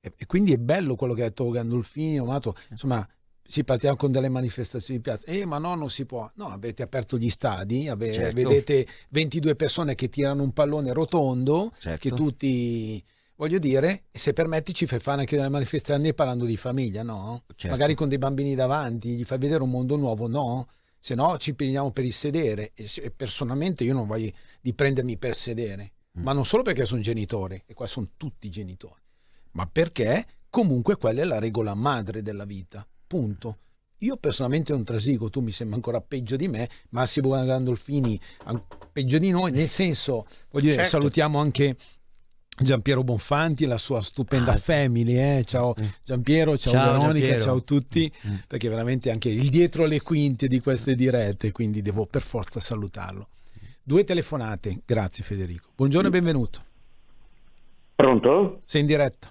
E, e quindi è bello quello che ha detto Gandolfini, Amato, insomma, si partiamo con delle manifestazioni di piazza. Eh, ma no, non si può. No, avete aperto gli stadi, ave- Certo. vedete 22 persone che tirano un pallone rotondo, Certo. che tutti, voglio dire, se permetti ci fai fare anche delle manifestazioni parlando di famiglia, no? Certo. Magari con dei bambini davanti, gli fai vedere un mondo nuovo, no? Se no ci prendiamo per il sedere. E personalmente io non voglio di prendermi per sedere, Mm. ma non solo perché sono genitore, e qua sono tutti genitori, ma perché comunque quella è la regola madre della vita. Punto. Io personalmente non trasigo, tu mi sembra ancora peggio di me, Massimo Gandolfini an- peggio di noi, nel senso, voglio dire, Certo. salutiamo anche Giampiero Bonfanti, la sua stupenda family, eh? ciao Giampiero, ciao, Ah, Ciao, Veronica, Giampiero. ciao a tutti, Mm. perché veramente anche il dietro le quinte di queste dirette, quindi devo per forza salutarlo. Due telefonate, grazie Federico. Buongiorno e benvenuto. Pronto? Sei in diretta.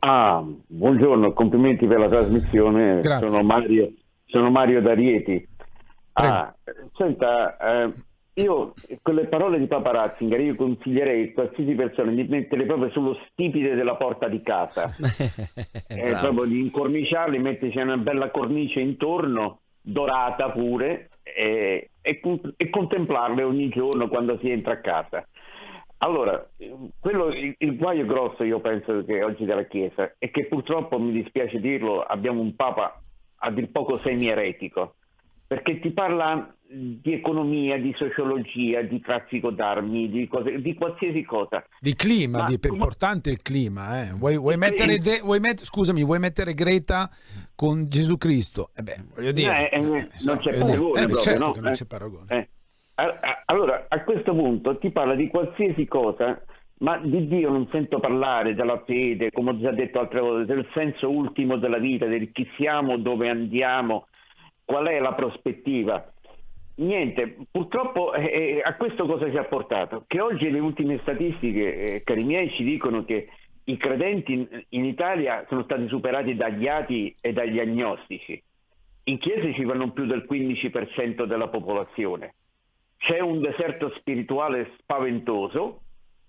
Ah, buongiorno, complimenti per la trasmissione. Grazie. Sono Mario, sono Mario D'Arieti. Ah, senta, eh, io con le parole di Papa Ratzinger io consiglierei a qualsiasi persona di metterle proprio sullo stipite della porta di casa. Eh, proprio di incorniciarli, metterci una bella cornice intorno, dorata pure, e, e e contemplarle ogni giorno quando si entra a casa. Allora, eh, quello, il, il guaio grosso io penso che oggi della Chiesa è che purtroppo, mi dispiace dirlo, abbiamo un Papa a dir poco semi-eretico, perché ti parla di economia, di sociologia, di traffico d'armi, di, cose, di qualsiasi cosa. Di clima, Ma- di, è importante il clima. Eh. Vuoi, vuoi mettere, de- vuoi met- scusami, vuoi mettere Greta con Gesù Cristo? Eh beh, voglio dire, Eh, eh, so, non c'è voglio dire, paragone eh, proprio, certo no? non Eh. c'è paragone. Eh. Allora, a questo punto ti parla di qualsiasi cosa, ma di Dio non sento parlare, della fede, come ho già detto altre volte, del senso ultimo della vita, del chi siamo, dove andiamo, qual è la prospettiva. Niente, purtroppo eh, eh, a questo cosa ci ha portato? Che oggi le ultime statistiche, eh, cari miei, ci dicono che i credenti in, in Italia sono stati superati dagli ati e dagli agnostici. In chiesa ci va non più del 15% della popolazione. C'è un deserto spirituale spaventoso,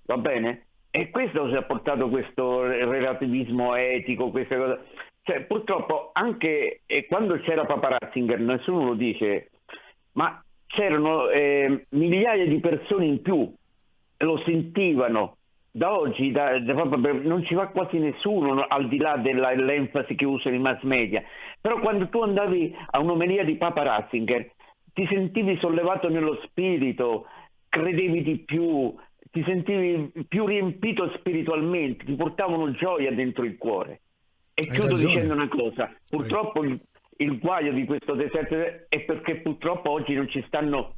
va bene? E questo ci ha portato questo relativismo etico, queste cose. Cioè, purtroppo anche eh, quando c'era Papa Ratzinger, nessuno lo dice, ma c'erano eh, migliaia di persone in più, lo sentivano. Da oggi da- da- non ci va quasi nessuno no, al di là dell'enfasi che usano i mass media. Però quando tu andavi a un'omelia di Papa Ratzinger ti sentivi sollevato nello spirito, credevi di più, ti sentivi più riempito spiritualmente, ti portavano gioia dentro il cuore. E Hai chiudo ragione. dicendo una cosa, purtroppo il, il guaio di questo deserto è perché purtroppo oggi non ci stanno,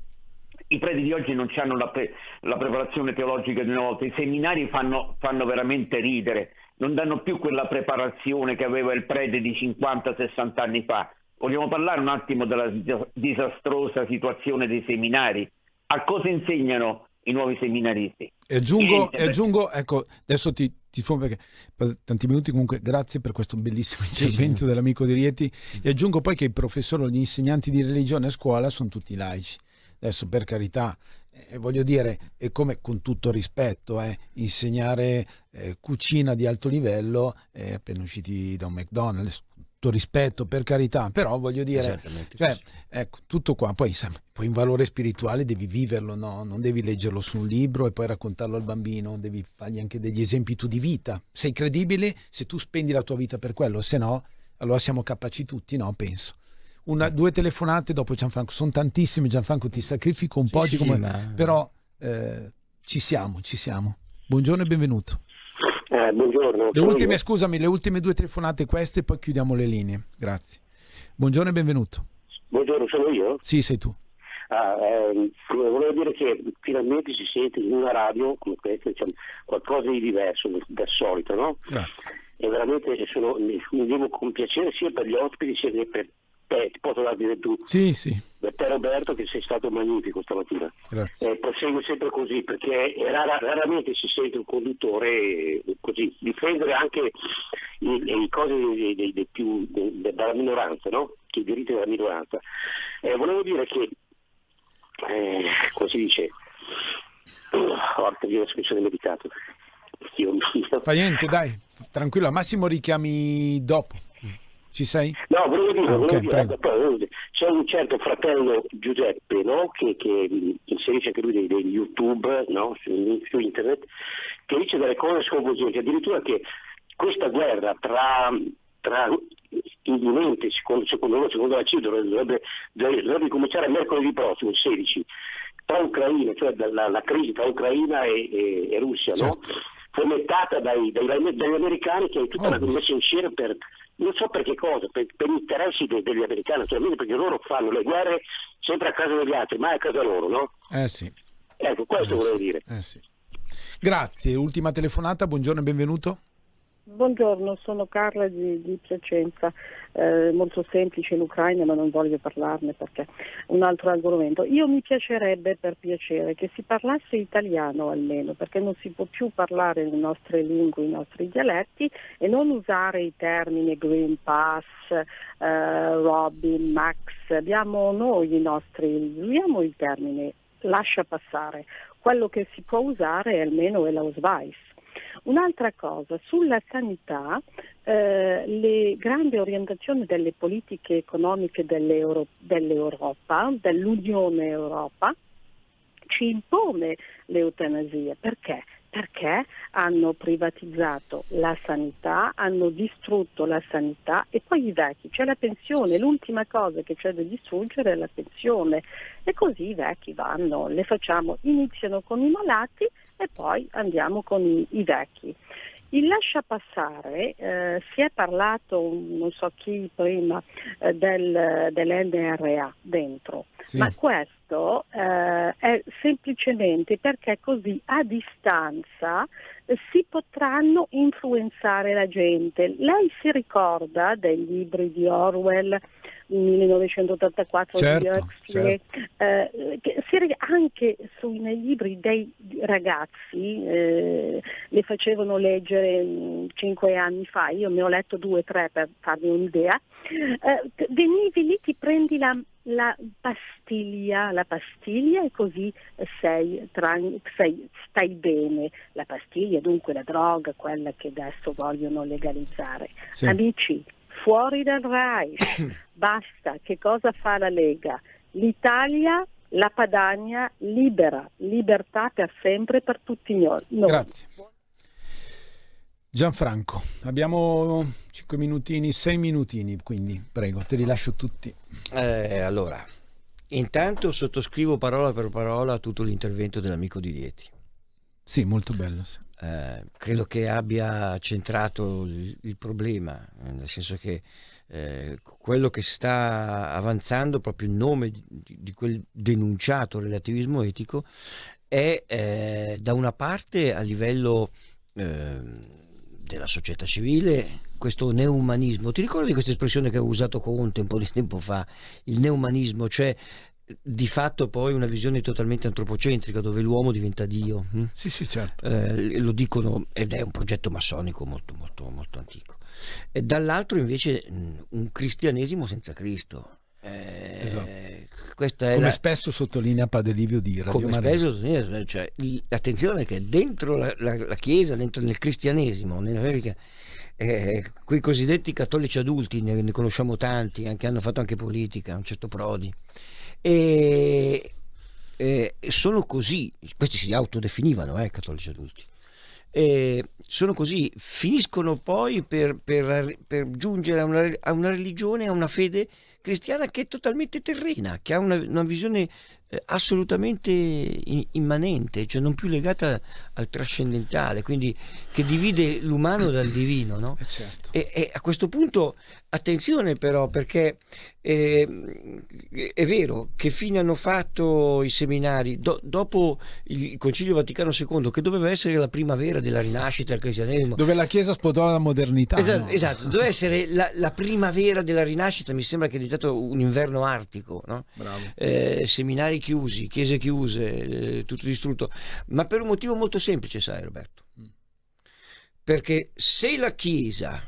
i preti di oggi non hanno la, pre- la preparazione teologica di una volta, i seminari fanno, fanno veramente ridere, non danno più quella preparazione che aveva il prete di 50-60 anni fa. Vogliamo parlare un attimo della dis- disastrosa situazione dei seminari? A cosa insegnano i nuovi seminaristi? E aggiungo, e aggiungo, ecco, adesso ti, ti sfondo perché per tanti minuti comunque grazie per questo bellissimo intervento dell'amico di Rieti. E aggiungo poi che i professori, gli insegnanti di religione a scuola sono tutti laici. Adesso per carità, eh, voglio dire, è come con tutto rispetto, eh, insegnare eh, cucina di alto livello eh, appena usciti da un McDonald's, tutto rispetto per carità, però voglio dire, cioè, ecco, tutto qua, poi, poi in valore spirituale devi viverlo, no? non devi leggerlo su un libro e poi raccontarlo al bambino, devi fargli anche degli esempi tu di vita. Sei credibile se tu spendi la tua vita per quello, se no, allora siamo capaci tutti, no? Penso. Una, due telefonate dopo Gianfranco, sono tantissime, Gianfranco ti sacrifico un Sì, po', sì, come- ma- però eh, ci siamo, ci siamo. Buongiorno e benvenuto. Eh, buongiorno. Le ultime, scusami, le ultime due telefonate queste, poi chiudiamo le linee. Grazie. Buongiorno e benvenuto. Buongiorno, sono io. Sì, sei tu. Ah, ehm, volevo dire che finalmente si sente in una radio come questa diciamo, qualcosa di diverso dal solito, no? Grazie. E veramente sono, mi, devo compiacere sia per gli ospiti sia per te, ti posso dare dire tu, Sì, sì, per te Roberto che sei stato magnifico stamattina. grazie. Eh, prosegue sempre così perché rara- raramente si sente un conduttore eh, così difendere anche i, i cose dei- dei- dei più- de- de- della minoranza, no? i diritti della minoranza. Eh, volevo dire che, eh, come si dice, porca di l'espressione medicato. Dio mio. Fa niente, dai, tranquillo, al massimo richiami dopo. Ci sei? No, volevo dire, Ah, volevo dire, ecco, c'è un certo fratello Giuseppe no? che, che inserisce anche lui dei, dei YouTube no? su, su internet, che dice delle cose sconvolgenti, addirittura che questa guerra tra, tra imminente, secondo, secondo loro, secondo la CID, dovrebbe, dovrebbe, dovrebbe cominciare mercoledì prossimo, il 16, tra Ucraina, cioè la, la crisi tra Ucraina e, e- e Russia, no? Fomentata dai, dai- dagli americani che è tutta una messa in scena per non so per che cosa, per, per gli interessi de- degli americani, naturalmente perché loro fanno le guerre sempre a casa degli altri, mai a casa loro, no? Eh sì. Ecco, questo volevo dire. Eh sì. Grazie, ultima telefonata, buongiorno e benvenuto. Buongiorno, sono Carla di, di Piacenza, Eh, molto semplice l'Ucraina ma non voglio parlarne perché è un altro argomento. Io mi piacerebbe per piacere che si parlasse italiano almeno perché non si può più parlare le nostre lingue, i nostri dialetti e non usare i termini Green Pass, eh, Robin, Max, abbiamo noi i nostri, usiamo il termine lascia passare, quello che si può usare almeno è l'Ausweis. Un'altra cosa, sulla sanità, eh, le grandi orientazioni delle politiche economiche dell'Euro- dell'Europa, dell'Unione Europa, ci impone l'eutanasia. Perché? Perché hanno privatizzato la sanità, hanno distrutto la sanità e poi i vecchi, c'è la pensione, l'ultima cosa che c'è da distruggere è la pensione e così i vecchi vanno, le facciamo, iniziano con i malati e poi andiamo con i, i vecchi. Il lascia passare, eh, si è parlato, non so chi prima, eh, del, dell'NRA dentro, Sì. ma questo eh, è semplicemente perché così a distanza si potranno influenzare la gente. Lei si ricorda dei libri di Orwell 1984 di Certo, Huxley, eh, che anche sui, nei libri dei ragazzi eh, le facevano leggere mh, cinque anni fa, io ne ho letto due o tre per farmi un'idea, eh, venivi lì, ti prendi la, la pastiglia, la pastiglia e così sei, tran- sei- stai bene. La pastiglia dunque la droga, quella che adesso vogliono legalizzare. Sì. Amici, fuori dal Reich, basta, che cosa fa la Lega? L'Italia, la Padania libera, libertà per sempre per tutti noi. Grazie. Gianfranco, abbiamo 5 minutini, 6 minutini, quindi prego, te li lascio tutti. Eh, allora, intanto sottoscrivo parola per parola tutto l'intervento dell'amico di Rieti. Sì, molto bello. sì. Eh, credo che abbia centrato il, il problema, eh, nel senso che eh, quello che sta avanzando, proprio il nome di, di quel denunciato relativismo etico, è eh, da una parte a livello ehm, della società civile questo neumanismo. Ti ricordi questa espressione che ho usato Conte un po' di tempo fa? Il neumanismo, cioè di fatto poi una visione totalmente antropocentrica dove l'uomo diventa Dio. hm? Sì, sì, certo. Eh, lo dicono ed è un progetto massonico molto, molto, molto antico. E dall'altro invece mh, un cristianesimo senza Cristo. Eh, Esatto. Come la- spesse sottolinea Padre Livio di Radio come spesso eh, cioè, il- attenzione che dentro la, la- la Chiesa, dentro nel cristianesimo, nella- eh, quei cosiddetti cattolici adulti, ne, ne conosciamo tanti, anche hanno fatto anche politica, un certo Prodi, e, e sono così, questi si autodefinivano eh, cattolici adulti, e sono così, finiscono poi per, per- per giungere a una, a una religione, a una fede cristiana che è totalmente terrena, che ha una, una visione assolutamente i- immanente, cioè non più legata al trascendentale, quindi che divide l'umano dal divino. No? E, e a questo punto attenzione però perché eh, è vero che fine hanno fatto i seminari Do- dopo il Concilio Vaticano II che doveva essere la primavera della rinascita del cristianesimo Dove la Chiesa spotò la modernità. Esatto, no? esatto, doveva essere la, la primavera della rinascita, mi sembra che è diventato un inverno artico, no? Bravo. Eh, seminari chiusi, chiese chiuse, eh, tutto distrutto, ma per un motivo molto semplice, sai Roberto, perché se la Chiesa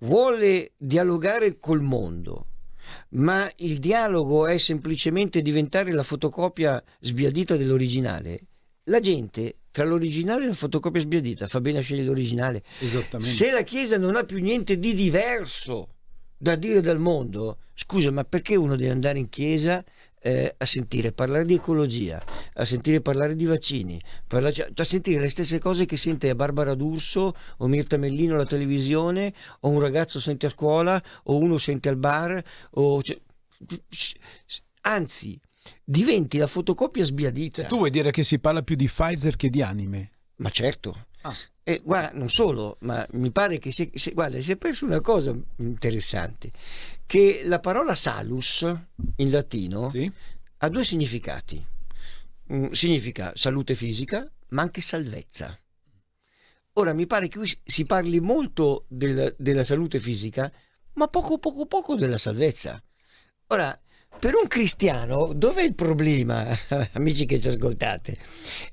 vuole dialogare col mondo, ma il dialogo è semplicemente diventare la fotocopia sbiadita dell'originale, la gente tra l'originale e la fotocopia sbiadita fa bene a scegliere l'originale. Esattamente. Se la Chiesa non ha più niente di diverso da dire dal mondo, scusa, ma perché uno deve andare in chiesa eh, a sentire parlare di ecologia, a sentire parlare di vaccini, parla- cioè, a sentire le stesse cose che sente Barbara D'Urso o Mirta Mellino alla televisione, o un ragazzo sente a scuola, o uno sente al bar, o... Cioè, anzi, diventi la fotocopia sbiadita. Tu vuoi dire che si parla più di Pfizer che di anime? Ma certo. Ah. E guarda, non solo, ma mi pare che si, si, guarda, si è perso una cosa interessante, che la parola salus in latino sì. ha due significati. Mm, significa salute fisica, ma anche salvezza. Ora mi pare che qui si parli molto del, della salute fisica, ma poco poco poco della salvezza. Ora, per un cristiano, dov'è il problema, amici che ci ascoltate?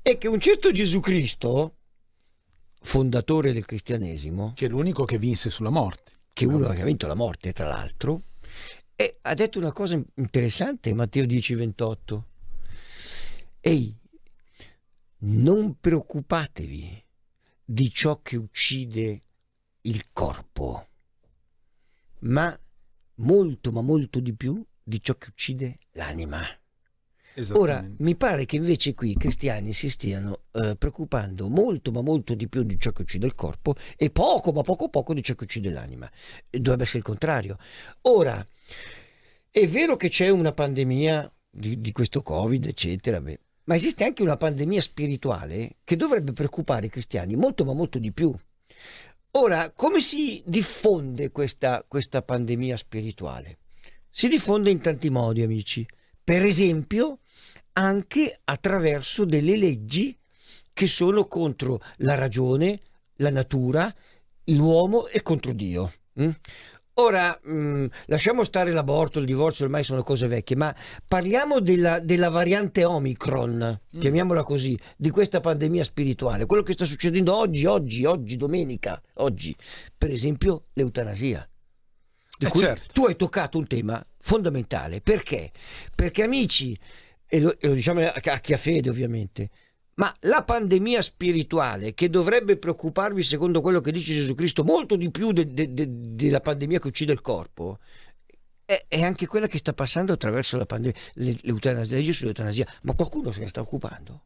È che un certo Gesù Cristo, fondatore del cristianesimo, che è l'unico che vinse sulla morte, che uno ha vinto la morte, tra l'altro, e ha detto una cosa interessante, Matteo 10:28. Ehi, non preoccupatevi di ciò che uccide il corpo, ma molto, ma molto di più di ciò che uccide l'anima. Ora, mi pare che invece qui i cristiani si stiano eh, preoccupando molto, ma molto di più di ciò che uccide il corpo e poco, ma poco poco di ciò che uccide l'anima. Dovrebbe essere il contrario. Ora, è vero che c'è una pandemia di, di questo Covid, eccetera, beh, ma esiste anche una pandemia spirituale che dovrebbe preoccupare i cristiani molto, ma molto di più. Ora, come si diffonde questa, questa pandemia spirituale? Si diffonde in tanti modi, amici. Per esempio, anche attraverso delle leggi che sono contro la ragione, la natura, l'uomo e contro Dio. Mm? Ora, mh, mm, lasciamo stare l'aborto, il divorzio, ormai sono cose vecchie, ma parliamo della, della variante Omicron, mm. chiamiamola così, di questa pandemia spirituale, quello che sta succedendo oggi, oggi, oggi, domenica, oggi, per esempio l'eutanasia. Eh certo. Tu hai toccato un tema fondamentale, perché? Perché amici, e lo, e lo diciamo a, chi ha fede ovviamente, ma la pandemia spirituale che dovrebbe preoccuparvi, secondo quello che dice Gesù Cristo, molto di più de, de, de, della pandemia che uccide il corpo, è, è, anche quella che sta passando attraverso la pandemia, l'eutanasia, legge sull'eutanasia. Ma qualcuno se ne sta occupando?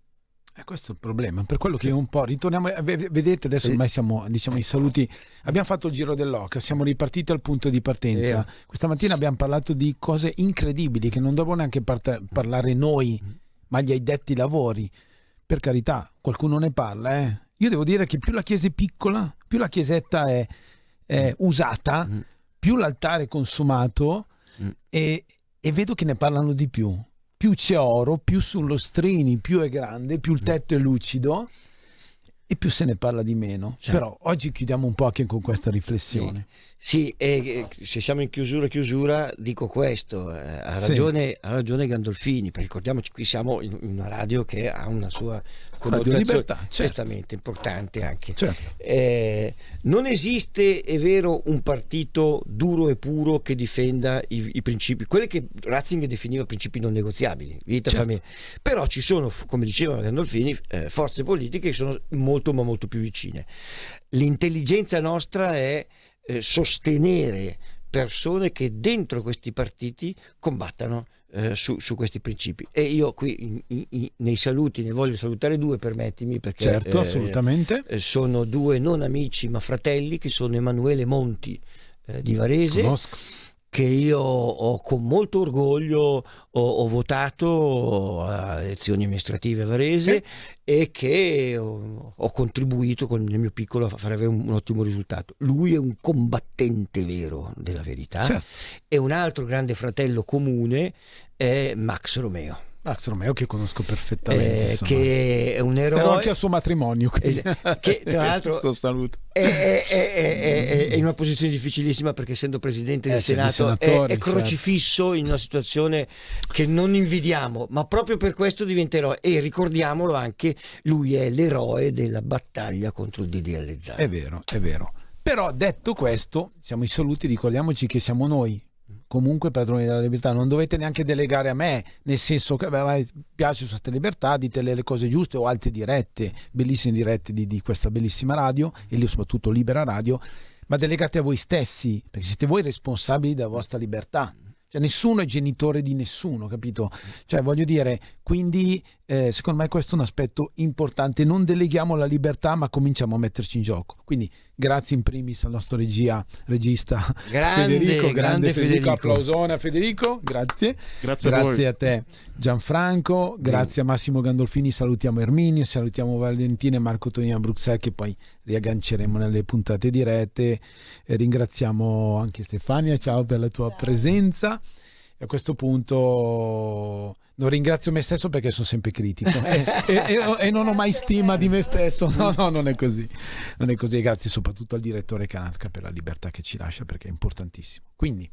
Eh, questo è il problema, per quello che un po' ritorniamo, eh, vedete adesso ormai siamo diciamo i saluti, abbiamo fatto il giro dell'occhio, siamo ripartiti al punto di partenza, eh. questa mattina abbiamo parlato di cose incredibili che non dobbiamo neanche part- parlare noi, ma gli addetti lavori, per carità, qualcuno ne parla, eh. io devo dire che più la chiesa è piccola, più la chiesetta è, è usata, mm. più l'altare è consumato mm. e, e vedo che ne parlano di più più c'è oro, più sullo strini, più è grande, più il tetto è lucido e più se ne parla di meno. Certo. Però oggi chiudiamo un po' anche con questa riflessione. Sì, e se siamo in chiusura chiusura dico questo, eh, ha, ragione, sì. ha ragione Gandolfini, perché ricordiamoci qui siamo in una radio che ha una sua connotazione libertà, certo. importante anche. Certo. Eh, non esiste, è vero, un partito duro e puro che difenda i, i principi, quelli che Ratzinger definiva principi non negoziabili, vita, certo. famiglia. Però ci sono, come diceva Gandolfini, eh, forze politiche che sono molto ma molto più vicine. L'intelligenza nostra è eh, sostenere persone che dentro questi partiti combattano eh, su, su, questi principi. E io qui in, in, nei saluti ne voglio salutare due, permettimi, perché certo, eh, assolutamente. Eh, sono due non amici ma fratelli che sono Emanuele Monti eh, di Varese. Conosco che io ho con molto orgoglio ho, ho votato a elezioni amministrative Varese sì. e che ho, ho, contribuito con il mio piccolo a far avere un, un, ottimo risultato. Lui è un combattente vero della verità certo. e un altro grande fratello comune è Max Romeo. Max Romeo che conosco perfettamente eh, che è un eroe ero anche al suo matrimonio quindi... che tra l'altro è, è, è, è, in una posizione difficilissima perché essendo presidente del eh, Senato è, certo. crocifisso certo. in una situazione che non invidiamo ma proprio per questo diventa eroe. E ricordiamolo anche lui è l'eroe della battaglia contro il DDL Zan. È vero è vero. Però detto questo siamo i saluti ricordiamoci che siamo noi comunque padroni della libertà, non dovete neanche delegare a me, nel senso che beh, piace questa libertà, dite le, cose giuste o altre dirette, bellissime dirette di, di questa bellissima radio e lì soprattutto Libera Radio, ma delegate a voi stessi, perché siete voi responsabili della vostra libertà. Cioè, nessuno è genitore di nessuno, capito? Cioè, voglio dire, quindi eh, secondo me questo è un aspetto importante. Non deleghiamo la libertà, ma cominciamo a metterci in gioco. Quindi, grazie in primis al nostro regia, regista grande, Federico. Grande, grande Federico. Federico. Applausone a Federico, grazie. Grazie a grazie voi. a te, Gianfranco. Grazie a Massimo Gandolfini. Salutiamo Erminio, salutiamo Valentina e Marco Tonino a Bruxelles, che poi riagganceremo nelle puntate dirette. E ringraziamo anche Stefania. Ciao per la tua presenza. E a questo punto non ringrazio me stesso perché sono sempre critico e, e- e- non ho mai stima di me stesso. No, no, non è così. Non è così. Grazie soprattutto al direttore Canacca per la libertà che ci lascia perché è importantissimo. Quindi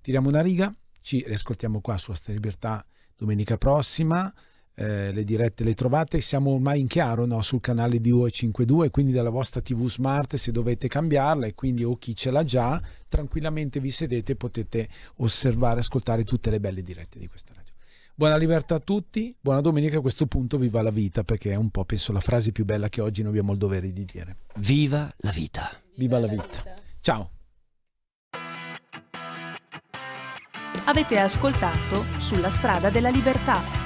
tiriamo una riga, ci riascoltiamo qua su Asta Libertà domenica prossima. Eh, le dirette le trovate, siamo ormai in chiaro no? sul canale di UE52, quindi dalla vostra TV smart se dovete cambiarla e quindi o chi ce l'ha già, tranquillamente vi sedete e potete osservare, ascoltare tutte le belle dirette di questa radio. Buona libertà a tutti, buona domenica a questo punto, viva la vita, perché è un po' penso la frase più bella che oggi noi abbiamo il dovere di dire. Viva la vita. Viva la vita. Ciao. Avete ascoltato Sulla strada della libertà